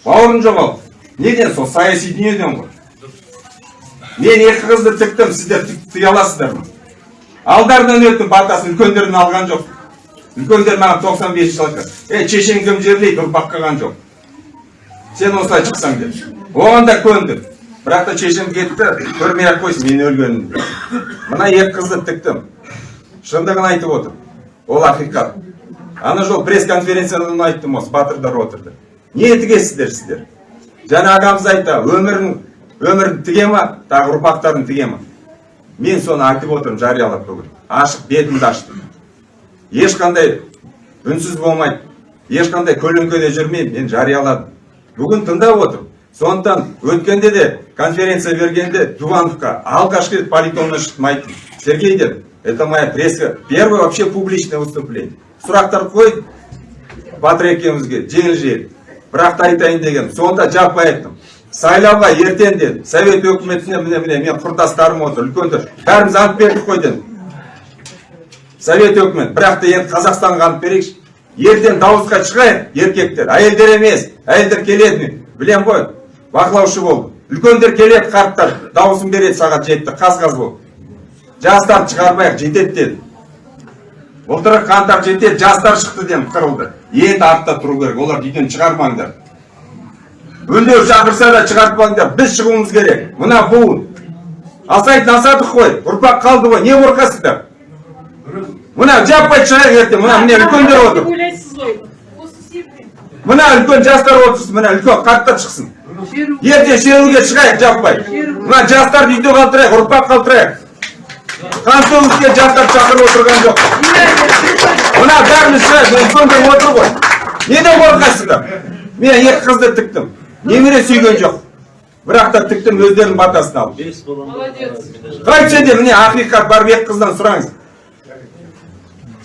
Speaker 19: Бауырын жоғалтты неден сол саяси дүниеден ғой? Мен екі қызды тіктім сіздер тік- тіге аласыздар ма? Алдарынан өттім батасын үлкендерден алған жоқ. Үлкендер маған тоқсан бес жыл айтқан. Ей шешең кім жерлейді ұрпақ қалған жоқ сен осылай шықсаң деп оған да көндім бірақ та шешем кетті көрмей ақ қойсын мен өлгенімді мына екі қызды тіктім шындығын айтып отыр. Ол ақиқат. Ана жол пресс конференцияда оны айттым осы батырдар отырды не тігесіздер сіздер жаңа ағамыз айтты өмірін өмірін тіге ма тағы ұрпақтарын тіге ма мен соны айтып отырмын жариялап бүгін ашық бетімді аштым ешқандай үнсіз болмайды ешқандай көлеңкеде жүрмеймін мен жарияладым бүгін тыңдап отырмын сондықтан өткенде де конференция бергенде дувановқа алғашқы рет политоннан шықтым айттым сергей дедім это моя пресска первое вообще публичное выступление сұрақтар қойды батыр екеумізге жеңіл желіп бірақ та айтайын дегенім сонда жаппай айттым. Сайлауға ертең дедім совет өкіметіне міне міне мен құрдастарым отыр үлкендер бәріміз ант бердік қой дедім. Совет өкімет бірақ та енді қазақстанға ант берейікші. Ертең дауысқа шығайық еркектер. Әйелдер емес әйелдер келеді білем ғой. Бақылаушы болды. Үлкендер келеді қарттар. Дауысын береді сағат жетті қаз қаз болып. Жастарды шығармайық жетеді деді былтыр қаңтар жетеді жастар шықты дедім қырылды. Енді артта тұру керек оларды үйден шығармаңдар. Үндеу шақырса да шығартпаңдар біз шығуымыз керек. Мына буын асайтын асадық қой ұрпақ қалды ғой не қорқасыздар? Мына жаппай шығайық ертең мына міне үлкендер отыр. Мына үлкен жастар отырсын мына үлкен қарттар шықсын. Ертең шеруге шығайық жаппай. Мына жастарды үйде қалдырайық ұрпақ қалдырайық. Төгіске жастар шақырып отырған жоқ. Мына бәріміз үлкендер отыр ғой. Неден қорқасыздар мен екі қызды тіктім. Немере сүйген жоқ. Бірақ та тіктім өздерінің батасын алып.
Speaker 20: Молодец.
Speaker 19: Қайтсе де міне ақиқат барып екі қыздан сұраңыз.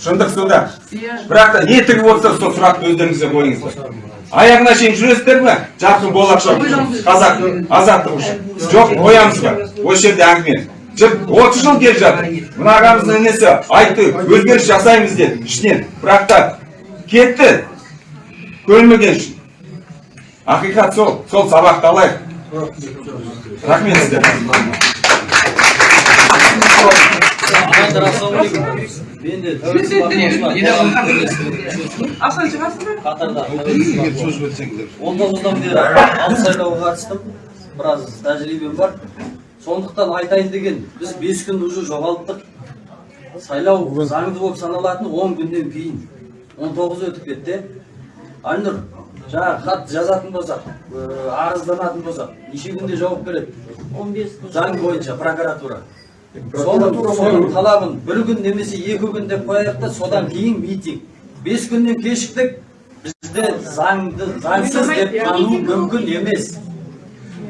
Speaker 19: Шындық сонда. Бірақ та не тігіп отырса сол сұрақты өздеріңізге қойыңыздар аяғына шейін жүресіздер ме? Жарқын болашақ үшін қазақ азаттық үшін. Жоқ қоямыз ба? Осы жерде әңгіме. Отыз жыл келе жатыр мына ағамыздың інісі айтты өзгеріс жасаймыз деді ішінен бірақ та кетті көнбеген үшін ақиқат сол сол сабақты алайық рахмет сіздерге
Speaker 3: шығасың ба?
Speaker 21: қатарда он тоғыздан бері алты сайлауға қатыстым біраз тәжірибем бар сондықтан айтайын деген біз бес күн уже жоғалттық. Сайлау заңды болып саналатын он күннен кейін. Он тоғыз өтіп кетті. Айнұр жаңағы хат жазатын болсақ э, арызданатын болсақ неше күнде жауап береді? Он бес заң бойынша прокуратура. Соның соның талабын бір күн немесе екі күн деп қояйық та содан кейін митинг. Бес күннен кешіктік. Бізді заңды заңсыз деп тану мүмкін емес.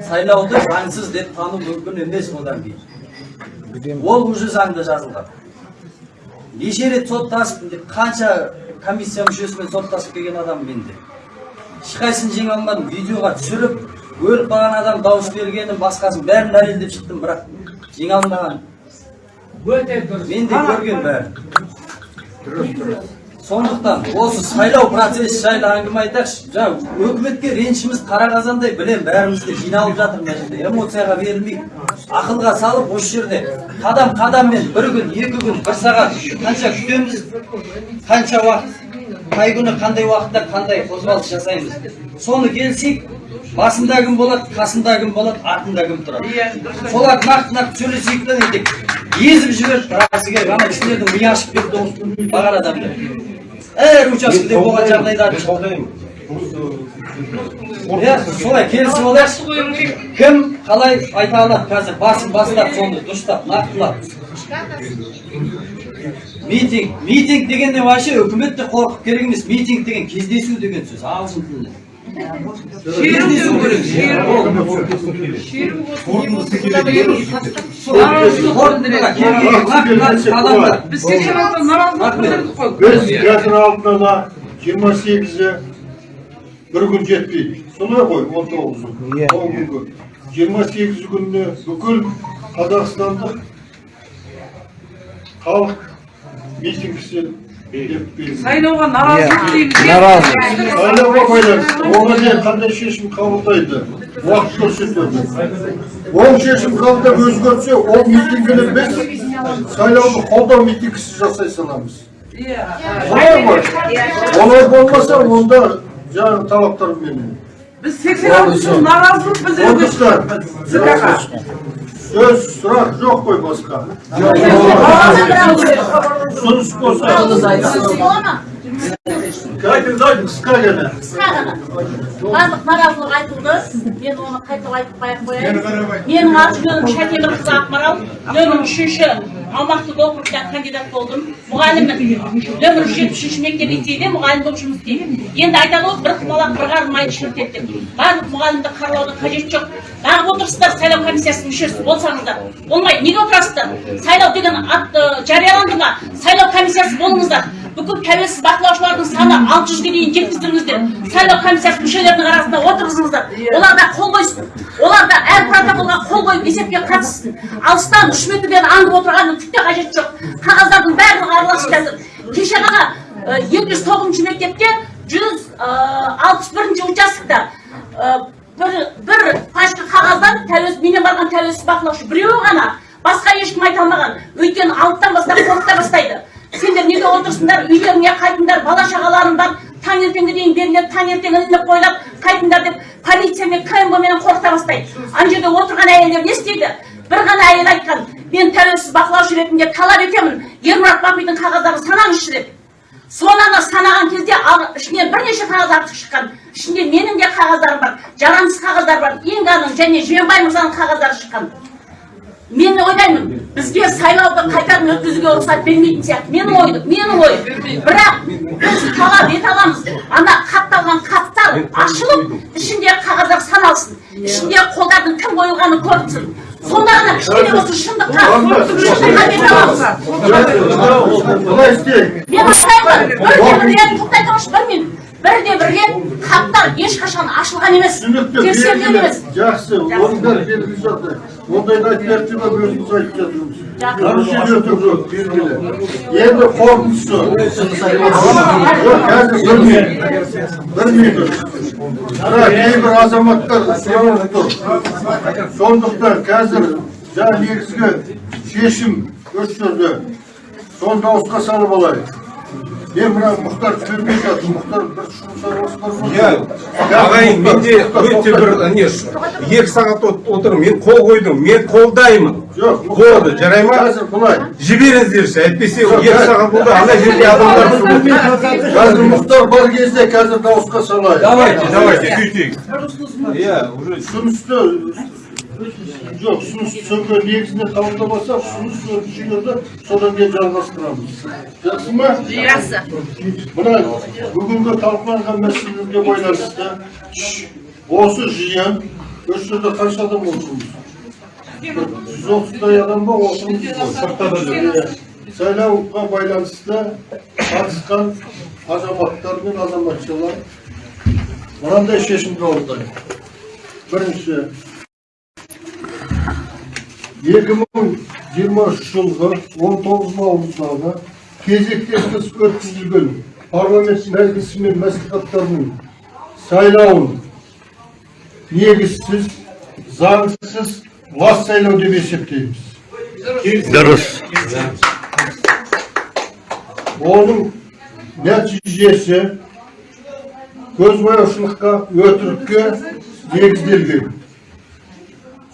Speaker 21: Сайлауды заңсыз деп тану мүмкін емес одан кейін. Ол уже заңда жазылған. Неше рет соттасып қанша комиссия мүшесімен соттасып келген адам менде. Ешқайсысын жеңе алмадым видеоға түсіріп өліп қалған адам дауыс бергенін басқасын бәрін дәлелдеп шықтым бірақ жеңе алмаған. Мен де көрген бәрін. Сондықтан осы сайлау процесі жайлы әңгіме айтайықшы. Жаңа өкіметке ренішіміз қара қазандай білем бәріміз де жиналып жатыр мына жерде. Эмоцияға берілмейік ақылға салып осы жерде қадам қадаммен бір күн екі күн бір сағат қанша күтеміз қанша уақыт қай күні қандай уақытта қандай қозғалыс жасаймыз. Соны келсек басында кім болады қасында кім болады артында кім тұрады соларды нақты нақты сөйлесейік та не езіп жіберіп расы керек ана кісілердің миы ашып кетті бағар адамдар әр учаскеде болған жағдайда иә солай келісіп алайықшы кім қалай айта алады қазір басын бастап соны дұрыстап нақтылап. Митинг митинг дегенде вообще үкімет те қорқып керек емес. Митинг деген кездесу деген сөз. Ағылшын тілінде.
Speaker 3: Біз кеше
Speaker 1: біз қазір алдын ала жиырма сегізі бір күн жетпейді солай ғой он тоғызы он күнгі жиырма сегізі күніне бүкіл қазақстандық халық митингісі.
Speaker 4: Сайлауға наразылық дейміз.
Speaker 1: сайлауға байланысты оған дейін қандай шешім қабылдайды? Уақыт көрсетеді ол шешім қабылдап өзгертсе ол митингіні біз сайлауды қолдау митингісі жасай саламыз. Солай ғой. Олай болмаса онда жаңағы талаптарменен
Speaker 4: Біз 86 жыл наразылық. Білдіруге
Speaker 1: сөз сұрақ жоқ қой басқа ұсыныс болса айтыңыз қысқа ғана
Speaker 2: қысқа ғана барлық наразылық айтылды мен оны қайталап айтып қоя қояйын менің аты жөнім шәкемірқызы ақмарал нөмір үшінші аумақтық округтан кандидат болдым. Мұғаліммін нөмір жетпіс үшінші мектеп лицейде мұғалім болып жұмыс істеймін. Енді айтады ғой бір құмалақ бір қарын майды шірітеді барлық мұғалімді қаралаудың қажеті жоқ. Бағып отырсыздар сайлау комиссиясының мүшесі болсаңыздар болмайды. Неге отырасыздар? Сайлау деген ат ы, жарияланды ма? Сайлау комиссиясы болыңыздар. Бүкіл тәуелсіз бақылаушылардың саны алты жүзге дейін жеткіздіріңіздер. Сайлау комиссиясы мүшелерінің арасында отырғызыңыздар. Олар да қол қойсын. Олар да әр протоколға қол қойып есепке қатыссын. Алыстан үш метрден аңдып отырғанның түк те қажеті жоқ. Қағаздардың барлығы араласып жатыр кеше ғана екі жүз тоғызыншы мектепте жүз алпыс бірінші участокта бір бір пачка қағаздан тәуелсіз менен барған тәуелсіз бақылаушы біреуі ғана басқа ешкім айта алмаған. Өйткені алттан бастап қорқыта бастайды. Сендер неге отырсыңдар үйлеріңе қайтыңдар бала шағаларың бар таңертеңге дейін беріледі таңертең ілініп қойылады қайтыңдар деп полиция мен кмб менен қорқыта бастайды. Ана жерде отырған әйелдер не істейді? Бір ғана әйел айтқан мен тәуелсіз бақылаушы ретінде талап етемін. Ермұрат бақидің қағаздарын санаңызшы деп. Соны ана санаған кезде ішінен бірнеше қағаз артық шыққан. Ішінде менің де қағаздарым бар жарамсыз қағаздар бар инганың және жиенбай мырзаның қағаздары шыққан. Мен ойлаймын бізге сайлауды қайтадан өткізуге рұқсат бермейтін сияқты. Менің ойым менің ойым бірақ біз талап ете аламыз ана қатталған хаттар ашылып ішіндегі қағаздар саналсын. Ішіндегі қолдардың кім қойылғаны көрінсін сонда ғана кішкене болсын шындыққа аламыз
Speaker 1: былай істейік
Speaker 2: мен айтайын бір тоқтай тұрыңызшы бір минут бірде бір рет хаттар ешқашан ашылған емес тексерілген емес.
Speaker 1: Жақсы бәрі белгілі жағдай ондайды айтып жатыр ма өзіміз айтып жатырмыз жоқ белгілі. Енді қорытындысы. Бір минут. Бірақ кейбір азаматтар сұранып тұр сондықтан қазір жаңа негізгі шешім жерде соны дауысқа салып алайық. Мен мына мұхтар төлемей жатыр мұхтар бір бар ма
Speaker 14: иә ағайын менде өте бір не екі сағат от- отырмын мен қол қойдым мен қолдаймын
Speaker 1: жоқ
Speaker 14: болды жарай ма
Speaker 1: қазір былай
Speaker 14: жіберіңіздерші әйтпесе екі сағат болды ана жерде адамдар
Speaker 1: қазір мұхтар бар кезде қазір дауысқа салайық
Speaker 14: давайте давайте сөйтейік иә уже
Speaker 1: ұсынысты жоқ ұсыныс түсінген негізіне қабылдамаса ұсыныс жүйелерді содан кейін жалғастырамыз жақсы ма
Speaker 2: жақсы
Speaker 1: мына бүгінгі талқыланған мәселелерге байланысты осы жиын осы жерде қанша адам отырмыз жүз отыздай адам ба отырмыз сайлауға байланысты қатысқан азаматтар мен азаматшалар мынандай шешім қабылдайды бірінші екі мың жиырма үш жылғы он тоғыз наурыздағы кезектен тыс өткізілген парламент мәжілісі мен мәслихаттарының сайлауын негізсіз заңсыз лас сайлау деп есептейміз
Speaker 6: дұрыс
Speaker 1: оның нәтижесі көзбояушылыққа өтірікке негізделген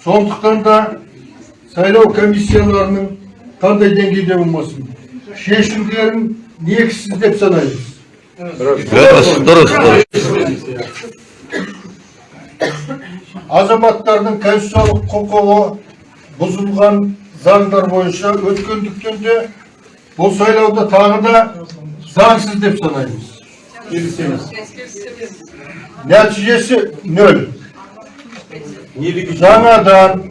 Speaker 1: сондықтан да сайлау комиссияларының қандай деңгейде болмасын шешімдерін негізсіз деп санаймыз
Speaker 6: дұрыс дұрыс дұрыс
Speaker 1: азаматтардың конституциялық құқығы бұзылған заңдар бойынша өткендіктен де бұл сайлауды тағы да заңсыз деп санаймыз келісеміз нәтижесі нөл жаңадан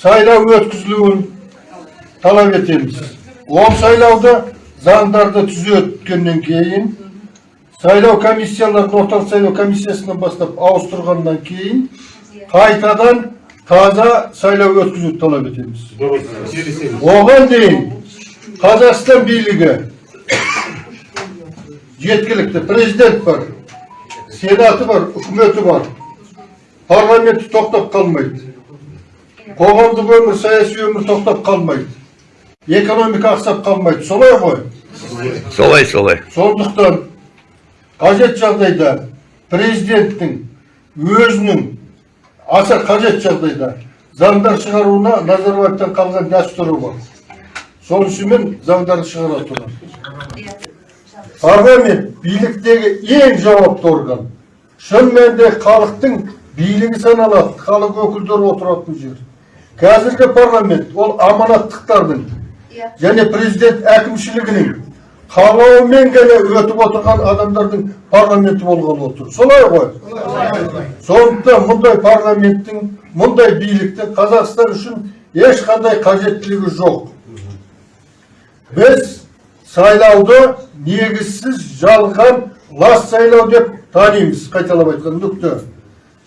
Speaker 1: сайлау өткізілуін талап етеміз ол сайлауды заңдарды түзеткеннен кейін сайлау комиссияларын орталық сайлау комиссиясынан бастап ауыстырғаннан кейін қайтадан таза сайлау өткізуді талап етеміз оған дейін қазақстан билігі жеткілікті президент бар сенаты бар үкіметі бар парламенті тоқтап қалмайды қоғамдық өмір саяси өмір тоқтап қалмайды. Экономика ақсап қалмайды. Солай ғой?
Speaker 6: Солай солай.
Speaker 1: Сондықтан қажет жағдайда президенттің өзінің аса қажет жағдайда заңдар шығаруына назарбаевтан қалған дәстүрі бар. Сонысымен заңдар шығара тұрады. Парламент биліктегі ең жауапты орган. Шын мәнінде халықтың билігі саналады. Халық өкілдері отыратын жер. Қазіргі парламент ол аманаттықтардың және президент әкімшілігінің қалауымен ғана өтіп отырған адамдардың парламенті болғалы отыр. Солай ғой. Сондықтан мұндай парламенттің мұндай биліктің қазақстан үшін ешқандай қажеттілігі жоқ. Біз сайлауды негізсіз жалған лас сайлау деп танимыз қайталап айтқан нүкте.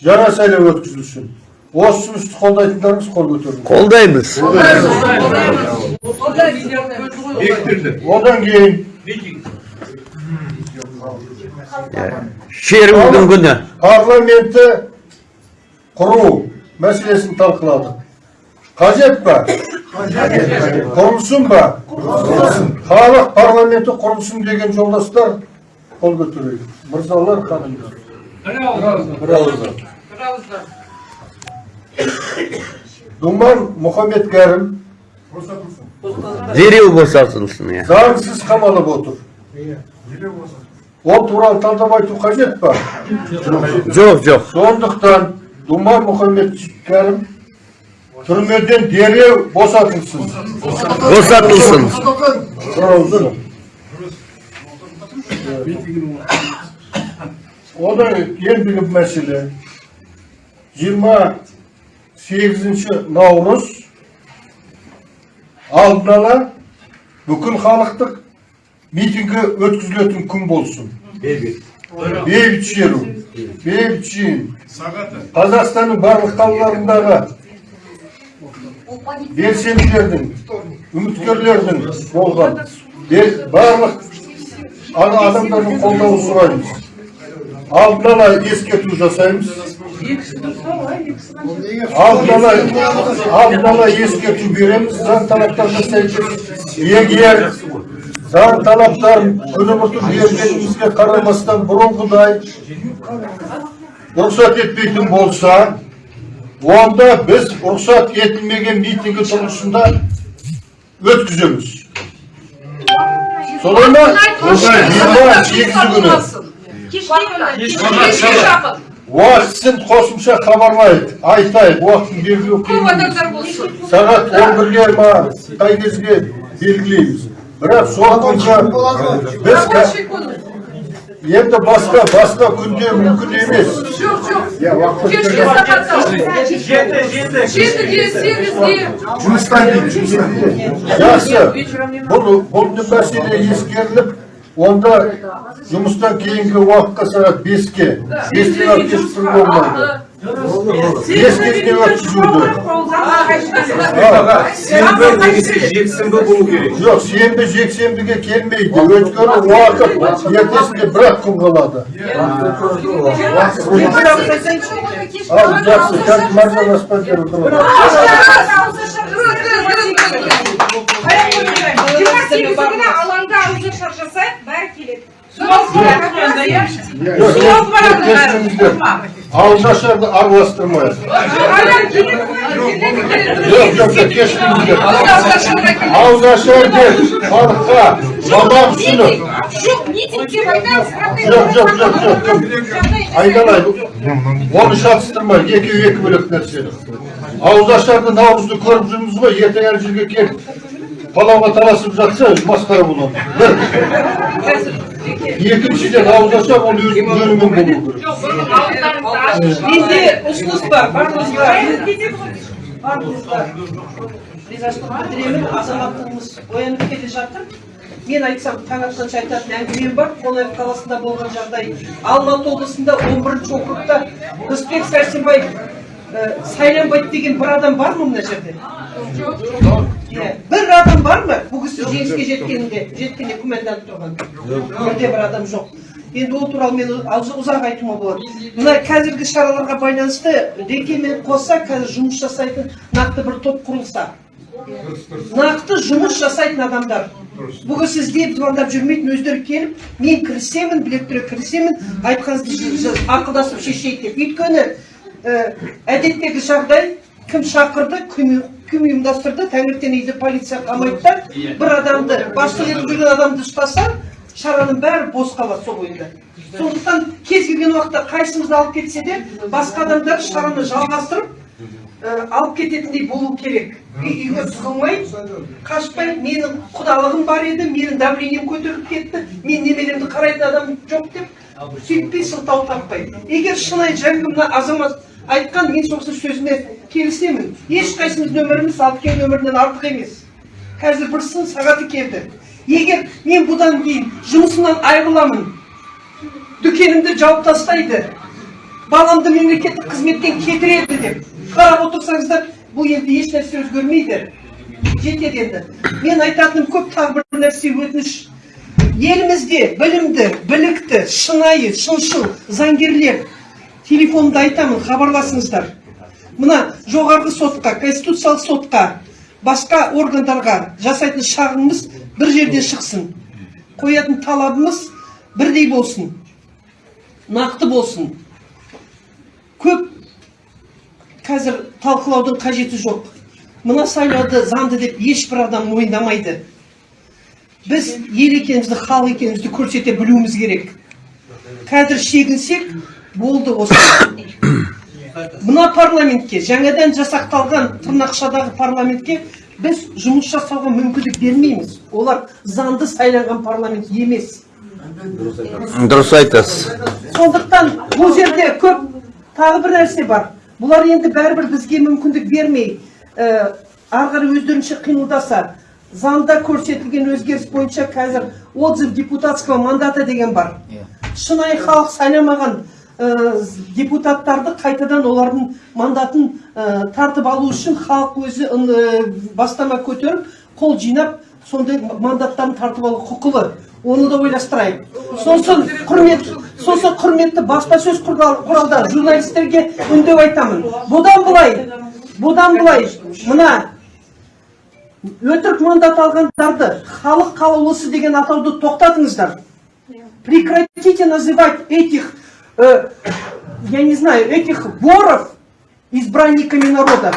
Speaker 1: Жаңа сайлау өткізілсін. Осы ұсынысты қолдайтындарыңыз қол көтеріңіз
Speaker 6: қолдаймыз
Speaker 1: одан кейін
Speaker 6: шерудің күні
Speaker 1: парламентті құру мәселесін талқыладық қажет па құрылсын ба халық парламенті құрылсын деген жолдастар қол көтерейік мырзалар ханымдар думан мұхаммед
Speaker 6: дереу босатылсын иә.
Speaker 1: Заңсыз қамалып отыр. Ол туралы талдап айту қажет па?
Speaker 6: Жоқ жоқ.
Speaker 1: Сондықтан думан мұхаммед кәрім түрмеден дереу босатылсын.
Speaker 6: Босатылсын.
Speaker 1: Одан ендігі мәселе. Жиырма сегізінші наурыз алдын ала бүкіл халықтық митингі өткізілетін күн болсын. Бейбіт. Шеру. Бейбіт жиын. Қазақстанның барлық қалаларындағы белсенділердің үміткерлердің болған. Барлық адамдардың қолдауын сұраймыз. Алдын ала ескерту жасаймыз. Алдын ала алдын ала ескерту береміз заң талаптарына сәйкес егер заң талаптарын күні бұтыр бергенімізге қарамастан бұрынғыдай рұқсат етпейтін болса онда біз рұқсат етілмеген митингі тұрғысында өткіземіз солай ма жиырма сегізі күні уақытысын қосымша хабарлайық айтайық уақытын белгілеу қиын сағат он бірге ма қай кезге белгілейміз. Бірақ сол бойынша біз енді басқа басқа күнде мүмкін емес.
Speaker 15: Жұмыстан дейді жұмыстан
Speaker 1: жақсы. Бұл бұл мәселе ескеріліп онда жұмыстан кейінгі уақытқа сағат беске бестен алып кешіктіру болмайды
Speaker 15: немесе жексенбі болу керек
Speaker 1: жоқ сенбі жексенбіге келмейді өйткені уақыт ертесінде бір ақ күн қалады ал жақсы қазір маржан аспандиярова тұрады
Speaker 4: жиырма сегізі күні алаңда ауызашар жасайық бәрі келеді
Speaker 1: ауызашарды араластырмайық жоқ жоқ жоқ кешіріңіздер ауызашар деп халыққа тамақ ұсынып
Speaker 4: жоқ митинг деп айтамыз
Speaker 1: жоқ жоқ жоқ жоқ кім айналайын оны шатыстырмайық екеуі екі бөлек нәрсе ауызашарды наурызды көріп жүрміз ғой ертең ана жерге келіп палауға таласып жатса масқара болады. Бір. Екіншіден ауызашар ол өзінің жөнімен болу керек.
Speaker 5: Менде ұсыныс бар, барлығыңызға ризашылық білдіремін азаматтығымыз оянып келе жатыр.
Speaker 22: Мен айтсам таң атқанша айтатын әңгімем бар. Қонаев қаласында болған жағдай. Алматы облысында он бірінші округта рысбек сәрсенбаев ә, сайланбайды деген бір адам бар ма мына жерде? Иә бір адам бар ма бұл кісі жеңіске жеткенінде жеткеніне күмәнданып тұрған бірде бір адам жоқ енді ол туралы мен ұз- ұзақ айтуыма болады мына қазіргі шараларға байланысты рекемен қоса қазір жұмыс жасайтын нақты бір топ құрылса нақты жұмыс жасайтын адамдар бұл кісі іздеп звондап жүрмейтін өздері келіп мен кірісемін білектіре кірісемін айтқаныңызды ақылдасып шешейік деп өйткені әдеттегі жағдай кім шақырды кім кім ұйымдастырды? таңертең үйде полиция қамайды да бір адамды басшылық етіп жүрген адамды ұстаса шараның бәрі бос қалады сол бойында сондықтан кез келген уақытта қайсымызды алып кетсе де басқа адамдар шараны жалғастырып ә, алып кететіндей болу керек. Үй үйге тығылмай қашпай менің құдалығым бар еді менің давлением көтеріліп кетті мен немеремді қарайтын адам жоқ деп сөйтпей сылтау таппай. Егер шынайы жаңағы мына азамат айтқан мен сол сөзіне келісемін ешқайсымыздың өміріміз алпкен өмірінен артық емес қазір бір сын сағаты келді егер мен бұдан кейін жұмысымнан айырыламын дүкенімді жауып тастайды баламды мемлекеттік қызметтен кетіреді деп қарап отырсаңыздар бұл енді еш нәрсе өзгермейді жетеді енді мен айтатыным көп тағы бір нәрсе өтініш елімізде білімді білікті шынайы шыншыл заңгерлер телефонымды айтамын хабарласыңыздар мына жоғарғы сотқа конституциялық сотқа басқа органдарға жасайтын шағымымыз бір жерден шықсын. Қоятын талабымыз бірдей болсын. Нақты болсын. Көп қазір талқылаудың қажеті жоқ. Мына сайлауды заңды деп ешбір адам мойындамайды. Біз ел екенімізді халық екенімізді көрсете білуіміз керек. Қазір шегінсек болды осы. Мына парламентке жаңадан жасақталған тырнақшадағы парламентке біз жұмыс жасауға мүмкіндік бермейміз. Олар заңды сайланған парламент емес.
Speaker 6: Дұрыс айтасыз.
Speaker 22: Сондықтан бұл жерде көп тағы бір нәрсе бар. Бұлар енді бәрібір бізге мүмкіндік бермей ә, ары қарай өздерінше қимылдаса заңда көрсетілген өзгеріс бойынша қазір отзыв депутатского мандата деген бар. Шынайы халық сайламаған депутаттарды қайтадан олардың мандатын ә, тартып алу үшін халық өзі ә, бастама көтеріп қол жинап сондай мандаттарын тартып алу құқылы. Оны да ойластырайық сосын құрмет сосын құрметті баспасөз құрал- құралдары журналистерге үндеу айтамын. Бұдан былай бұдан былай мына өтірік мандат алғандарды халық қалаулысы деген атауды тоқтатыңыздар. Прекратите называть этих э, я не знаю этих воров избранниками народа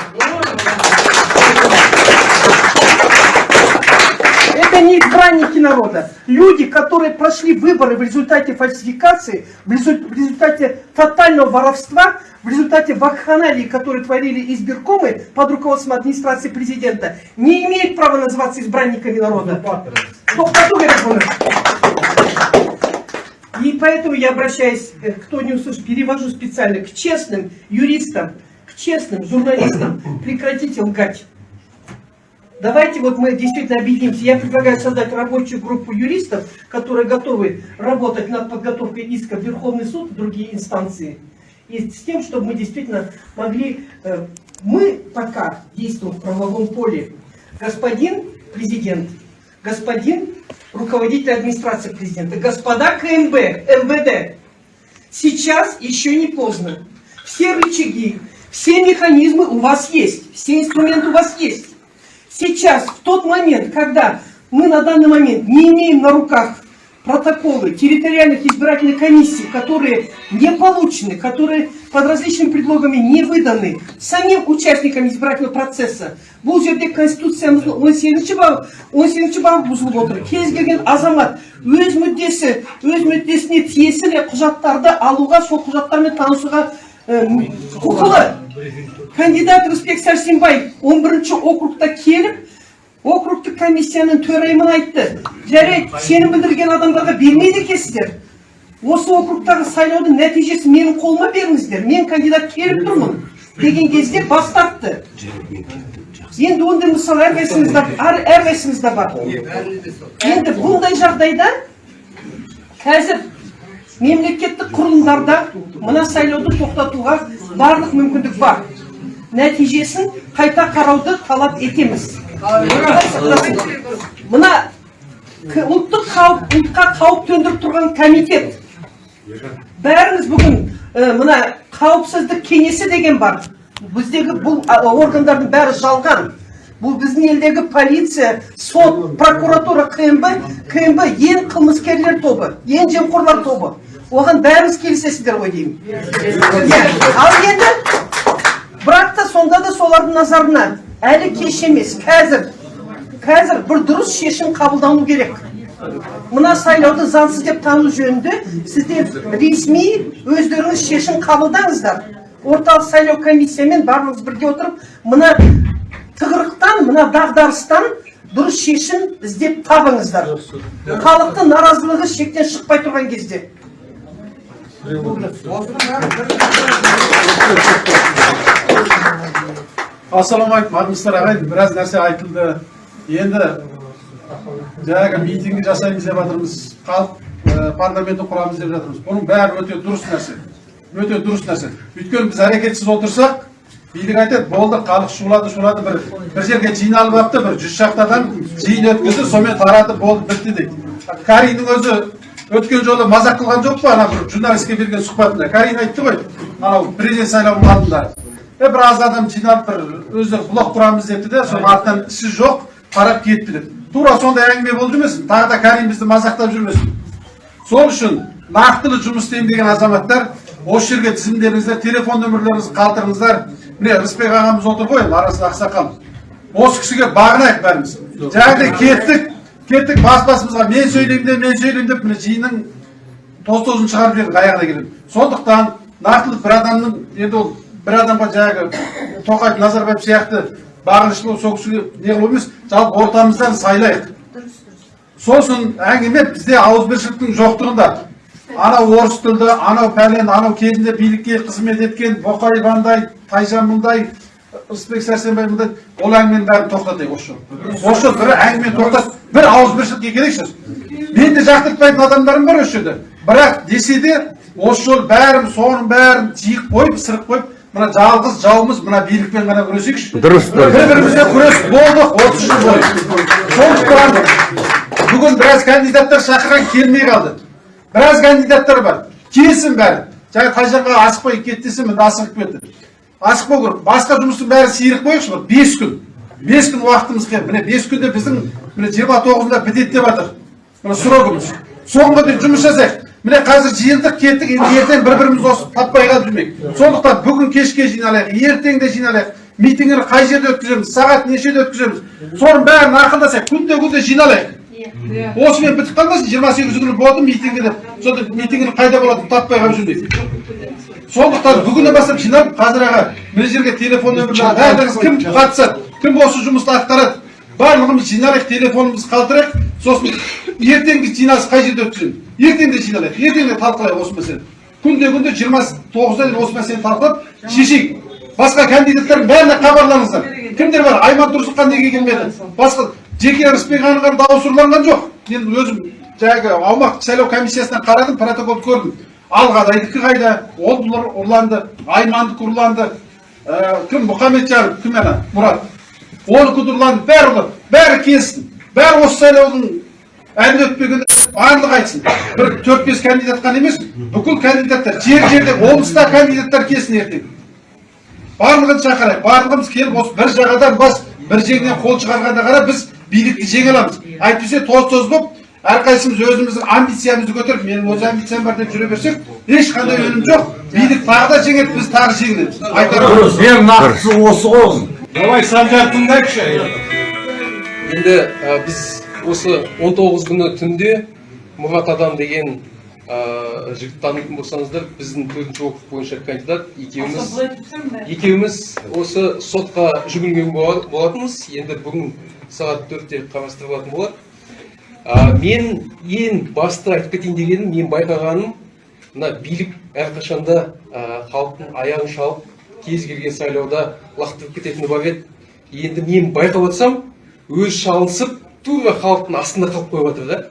Speaker 22: Это не избранники народа. Люди, которые прошли выборы в результате фальсификации, в резу- в результате тотального воровства, в результате вакханалии, которые творили избиркомы под руководством администрации президента, не имеют права называться избранниками народа. Тоқтату керек бұны. И поэтому я обращаюсь, э, кто не услышит, перевожу специально к честным юристам, к честным журналистам. Прекратите лгать. Давайте вот мы действительно объединимся. Я предлагаю создать рабочую группу юристов, которые готовы работать над подготовкой иска в Верховный суд и другие инстанции. И с тем, чтобы мы действительно могли... э, Мы пока действуем в правовом поле. Господин президент, господин руководитель администрации президента, господа КМБ, МВД, сейчас еще не поздно. Все рычаги, все механизмы у вас есть, все инструменты у вас есть. Сейчас, в тот момент, когда мы на данный момент не имеем на руках протоколы территориальных избирательных комиссий, которые не получены, которые под различными предлогами не выданы самим участникам избирательного процесса, бұл жерде конституциямыздың 18 бабы 18 бабы бұзылып отыр кез келген азамат. Өз мүддесі өз мүддесіне тиесілі құжаттарды алуға сол құжаттармен танысуға э, құқылы. Кандидат рысбек сәрсенбаев 11 округта келіп округтік комиссияның төрайымын айтты жарайды сенім білдірген адамдарға бермейді екенсіздер осы округтағы сайлаудың нәтижесін менің қолыма беріңіздер мен кандидат келіп тұрмын деген кезде бас тартты енді ондай мысал әрқайсымызда әр- әрқайсымызда бар енді бұндай жағдайда қазір мемлекеттік құрылымдарда мына сайлауды тоқтатуға барлық мүмкіндік бар нәтижесін қайта қарауды талап етеміз мына ұлттық қауіп ұлтқа қауіп төндіріп тұрған комитет. Бәріміз бүгін мына қауіпсіздік кеңесі деген бар. Біздегі бұл органдардың бәрі жалған. Бұл біздің елдегі полиция сот прокуратура кмб кмб ең қылмыскерлер тобы ең жемқорлар тобы. Оған бәріміз келісесіздер ғой деймін. Иә, ал енді бірақ та сонда да солардың назарына әлі кеш емес қазір қазір бір дұрыс шешім қабылдану керек. Мына сайлауды заңсыз деп тану жөнінде сіздер ресми өздеріңіз шешім қабылдаңыздар. Орталық сайлау комиссиямен барлығыңыз бірге отырып мына тығырықтан мына дағдарыстан дұрыс шешім іздеп табыңыздар. Халықтың наразылығы шектен шықпай тұрған кезде.
Speaker 8: Ассалаумағалейкум армысыздар ағайын біраз нәрсе айтылды. Енді жаңағы митинг жасаймыз деп жатырмыз халық парламентті құрамыз деп жатырмыз. Бұның бәрі өте дұрыс нәрсе. Өте дұрыс нәрсе. Өйткені біз әрекетсіз отырсақ билік айтады болды халық шулады шулады бір бір жерге жиналып алыпты бір жүз шақты адам жиын өткізді сонымен таратып болды бітті дейді. Кариннің өзі өткен жолы мазақ қылған жоқ па ана бір журналистке берген сұхбатында? Карин айтты ғой анау президент сайлауының алдында. Е біраз адам жиналып бір өздері блок құрамыз депті де соның артынан ісі жоқ тарап кетті деп тура сондай әңгіме болып жүрмесін тағы да карин бізді мазақтап жүрмесін сол үшін нақтылы жұмыс істеймін деген азаматтар осы жерге тізімдеріңіздер телефон нөмірлеріңізді қалдырыңыздар міне рысбек ағамыз отыр ғой арасында ақсақал осы кісіге бағынайық бәріміз жаңағыдай кеттік кеттік бас басымызға мен сөйлеймін де мен сөйлеймін деп міне жиынның тоз тозын шығарып жібердік аяғына келеді сондықтан нақтылы бір адамның енді ол бір адамға жаңағы тоқаев назарбаев сияқты бағынышты болып сол кісіге не қылу емес жалпы ортамыздан сайлайық сосын әңгіме бізде ауызбіршіліктің жоқтығында анау орыс тілді анау пәлен анау кезінде билікке қызмет еткен боқаев андай тайжан мындай рысбек сәрсенбай мындай ол әңгіменің бәрін тоқтатайық осы жолы осы бір әңгімені тоқтат бір ауызбіршілікке келейікші мен де жақтыртпайтын адамдарым бар осы жерде бірақ десе де осы жолы бәріміз соның бәрін жиып қойып сырып қойып мына жалғыз жауымыз мына билікпен ғана күресейікші.
Speaker 6: Дұрыс, дұрыс.
Speaker 8: бір бірімізге күрес болдық отыз жыл бойы. Сондықтан бүгін біраз кандидаттар шақырған келмей қалды. Біраз кандидаттар бар. Келсін бәрі. Жаңа тайжанға асықпай кетті десем енді асығып кетті. Асықпау керек. Басқа жұмыстың бәрін сиырып қояйықшы бір бес күн. Бес күн уақытымыз келді міне бес күнде біздің міне жиырма тоғызында бітеді деп жатыр мына срогымыз соңғы дейін жұмыс жасайық. Міне қазір жиылдық кеттік енді ертең бір біріміз осы таппай қалып жүрмейік сондықтан бүгін кешке жиналайық ертең де жиналайық. Митингіні қай жерде өткіземіз сағат нешеде өткіземіз? Соның бәрін ақылдасайық күнде күнде жиналайық. Осымен бітіп қалмасын жиырма сегізі күні болды митингі деп. Сонда митингінің қайда болатынын таппай қалып жүрмейік сондықтан бүгіннен бастап жиналып қазір аға мына жерге телефон нөмірлерін барлығыңыз кім қатысады? Кім осы жұмысты атқарады? Барлығымыз жиналайық телефонымызды қалдырайық. Сосын ертеңгі жиналыс қай жерде өткіземіз? Ертең де жиналайық ертең де талқылайық осы мәселені күнде күнде жиырма тоғызда дейін осы мәселені талқылап шешейік басқа кандидаттардың бәріне хабарлаңыздар кімдер бар айман тұрсынхан неге келмеді басқа жеке рысбек ағаның дауысы ұрланған жоқ енді өзім жаңағы аумақтық сайлау комиссиясынан қарадым протоколды көрдім алғадайдікі қайда ол ұрланды аймандікі ұрланды кім мұхамеджанов кім ана мұрат де ұрланды бәрі ұрланды бәрі келсін бәрі осы сайлаудың әлі өтпегенде барлығы айтсын. бір төрт бес кандидат қана емес бүкіл кандидаттар жер жерде облыста кандидаттар келсін ертең. Барлығын шақырайық. Барлығымыз келіп осы бір жағадан бас бір жеңнен қол шығарғанда ғана біз билікті жеңе аламыз. Әйтпесе тоз тоз болып әрқайсымыз өзіміздің амбициямызды көтеріп менің өз амбициям бар деп жүре берсек ешқандай өнім жоқ. Билік тағы да жеңеді біз тағы жеңілеміз. Айтарым
Speaker 14: ең нақтысы осы ғой
Speaker 8: давай санжар тыңдайықшы.
Speaker 10: Енді біз осы 19 күні түнде мұрат адам деген жігіт танитын болсаңыздар біздің төртінші округ бойынша кандидат екеуміз екеуміз осы сотқа жүгінген бола- болатынбыз. Енді бүгін сағат төртте қарастырылатын болады. Мен ең басты айтып кетейін дегенім мен байқағаным мына билік әрқашанда халықтың аяғын шалып кез келген сайлауда лақтырып кететіні бар еді. Енді мен байқап отырсам өзі шалынысып тура халықтың астында қалып қойып жатыр да.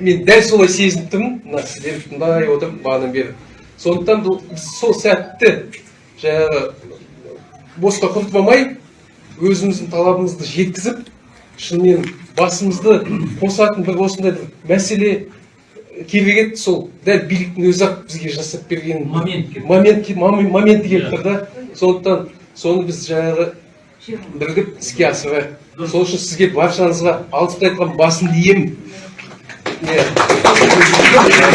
Speaker 10: Мен дәл солай сезініп тұрмын. Мына сіздерді тыңдай отырып бағанадан бері сондықтан сол сәтті жаңағы босқа құртпамай өзіміздің талабымызды жеткізіп шынымен басымызды қосатын бір осындай бір мәселе керек еді. Сол дәл биліктің өзі ақ бізге жасап берген момент момент моменті келіп тұр да. Сондықтан соны біз жаңағы бірігіп іске асырайық. Сол үшін сізге баршаңызға алғысты айтқан басымды иемін. иә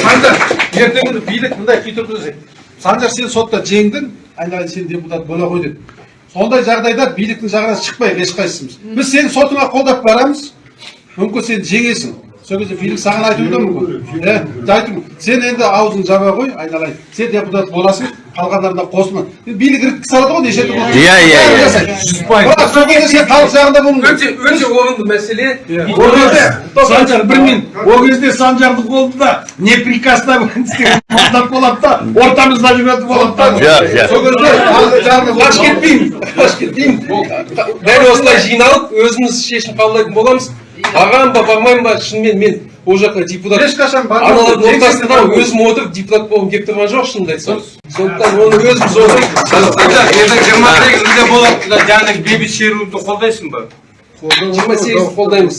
Speaker 8: санжар ертеңгі күні билік мындай күй санжар сен сотта жеңдің айналайын сен депутат бола ғой деп сондай жағдайда биліктің жағынан шықпайық ешқайсымыз біз сені сотыңа қолдап барамыз мүмкін сен жеңесің сол кезде билік саған айтуы да мүмкін иә айту сен енді аузын жаба қой айналайын сен депутат боласың қалғандарына қосылма билік іріткі салады ғой неше түрлі
Speaker 6: Иә, иә, иә.
Speaker 23: Жүз пайыз.
Speaker 8: бірақ сол кезде сен халық жағында
Speaker 10: өте өте орынды мәселе.
Speaker 23: Ол кезде санжар бір минут. ол кезде санжардың қолында не приказ істеген депутат болады да ортамызда жүретін болады да.
Speaker 6: Жоқ, жоқ.
Speaker 8: сол кезде халық жағында
Speaker 10: аш кетпеймін аш кетпеймін дәл осылай жиналып өзіміз шешім қабылдайтын боламыз. Барамын ба бармаймын ба шынымен мен. Ол жаққа депутат
Speaker 8: ешқашан
Speaker 10: аналардың ортасында өзім отырып депутат болғым келіп тұрған жоқ шынымды айтсам сондықтан оны өзіміз
Speaker 9: ертең жиырма сегізінде болады жаңағы бейбіт шеруді қолдайсың ба
Speaker 10: жиырма сегіз қолдаймыз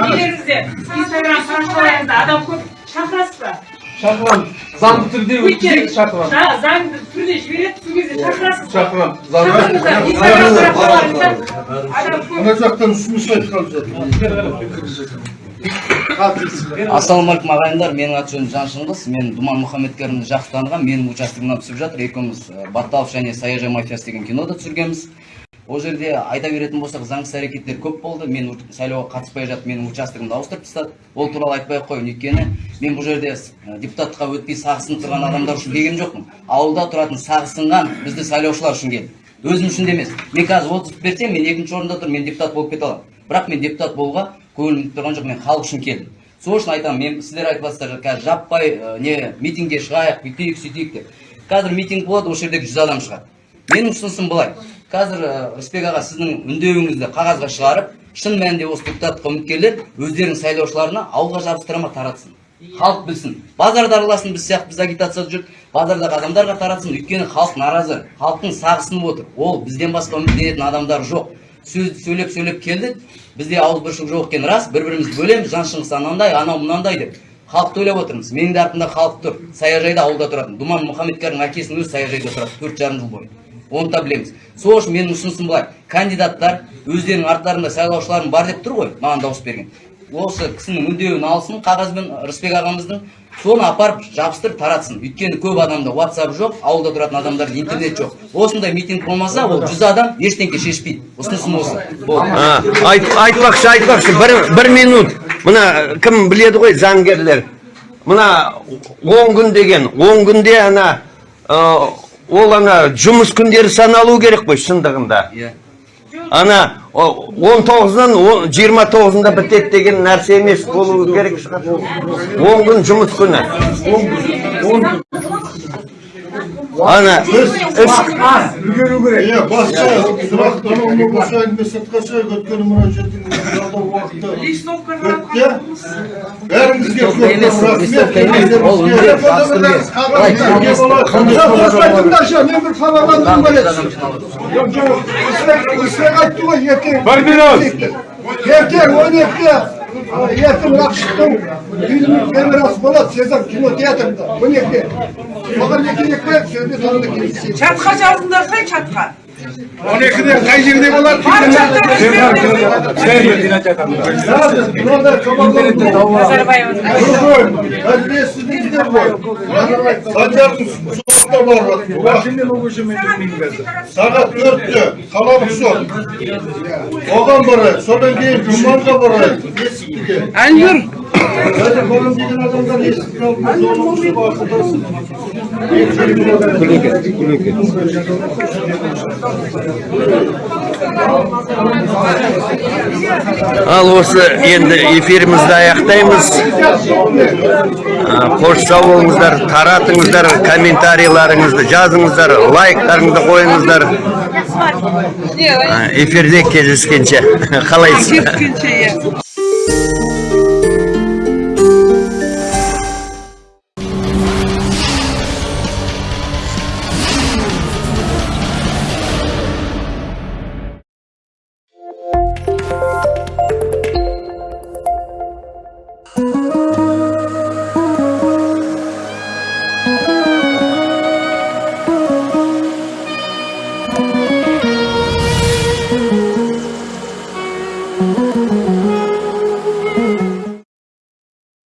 Speaker 5: үйлеріңізде инстаграм парақшаларыңызда адам көп шақырасыз ба
Speaker 10: шақырамын заңды түрде өткізейік шақырамын
Speaker 5: Да, заңды түрде жібереді сол кезде шақырасыз
Speaker 10: шақырамын
Speaker 5: көп
Speaker 1: ана жақтан ұсыныс айтқан
Speaker 18: ассалаумағалейкум ағайындар менің аты жөнім жан шыңғыс мен думан мұхаммедкәрімді жақсы таныған менің участогымнан түсіп жатыр екеуміз э, батталов және саяжай мафиясы деген кинода түсіргенбіз ол жерде айта беретін болсақ заңсыз әрекеттер көп болды. Мен сайлауға қатыспай жатып менің участогымды ауыстырып тастады. Ол туралы айтпай ақ қояйын. Өйткені мен бұл жерде депутатқа өтпей сағысынып тұрған адамдар үшін келген жоқпын. Ауылда тұратын сағысынған бізді сайлаушылар үшін келдім өзім үшін де емес. Мен қазір отыз берсем мен екінші орында тұрмын мен депутат болып кете аламын. Бірақ мен депутат болуға көңілім тұрған жоқ мен халық үшін келдім. Сол үшін айтамын мен сіздер айтып жатсыздар қазір жаппай не митингке шығайық бүйтейік сөйтейік деп. Қазір митинг болады осы жерде жүз адам шығады. Менің ұсынысым былай. Қазір рысбек аға сіздің үндеуіңізді қағазға шығарып шын мәнінде осы депутаттыққа үміткерлер өздерінің сайлаушыларына ауылға жабыстыра ма таратсын? Халық білсін. Базарда араласын біз сияқты біз агитацияда жүріп базардағы адамдарға таратсын. Өйткені халық наразы халықтың сағысынып отыр. Ол бізден басқа үміттенетін адамдар жоқ. Сөз сөйлеп сөйлеп келдік бізде ауызбіршілік жоқ екені рас бір бірімізді бөлеміз. Жан шыңғыс анандай анау мынандай деп. Халықты ойлап отырмыз. Менің де артымда халық тұр. Саяжайда ауылда тұратын. Думан мұхаммедкәрдің әкесінің өзі саяжайда тұрады төрт жарым жыл бойы. Оны да білеміз. Сол үшін менің ұсынысым былай. Кандидаттар өздерінің арттарында сайлаушыларым бар деп тұр ғой маған дауыс берген. Осы кісінің үндеуін алсын қағазбен рысбек ағамыздың. Соны апарып жабыстырып таратсын. Өйткені көп адамда ватсап жоқ ауылда тұратын адамдарда интернет жоқ. Осындай митинг болмаса ол жүз адам ештеңке шешпейді. Ұсынысым осы.
Speaker 6: Айтпақшы айтпақшы. Бір, бір минут. Мына кім біледі ғой заңгерлер? Мына он күн деген он күнде ана ол ана жұмыс күндері саналу керек қой шындығында.
Speaker 18: Иә.
Speaker 6: Ана он тоғызынан он- жиырма тоғызында бітеді деген нәрсе емес болу керек шығар. Он күн жұмыс күні. Ана іс
Speaker 1: үлгеру керек иә басқа сұрақ осы әңгіме сыртқа шығайық өйткені мына жердің жалдау уақыты бәріңізге мен бір хабарландыру айтты ғой ертең
Speaker 23: бір минут
Speaker 1: ертең он екіде ертең рақшықтың фильмнің премьерасы болады сезам кинотеатрында он екіде соған не керек пе? Сол жерде сонда келісейік
Speaker 5: чатқа жазыңдаршы чатқа.
Speaker 8: Он екіде қай жерде болады
Speaker 1: әділетсіздіктер ғой санжардың сотта бар сағат төртте қалалық сот оған барайық содан кейін жұманға барайық есіктіге
Speaker 5: әнұр
Speaker 1: қазір бұрын деген адамдар
Speaker 6: ал осы енді эфирімізді аяқтаймыз. Қош сау болыңыздар таратыңыздар комментарийларыңызды жазыңыздар лайктарыңызды қойыңыздар. Эфирде кездескенше. Қалайсыз.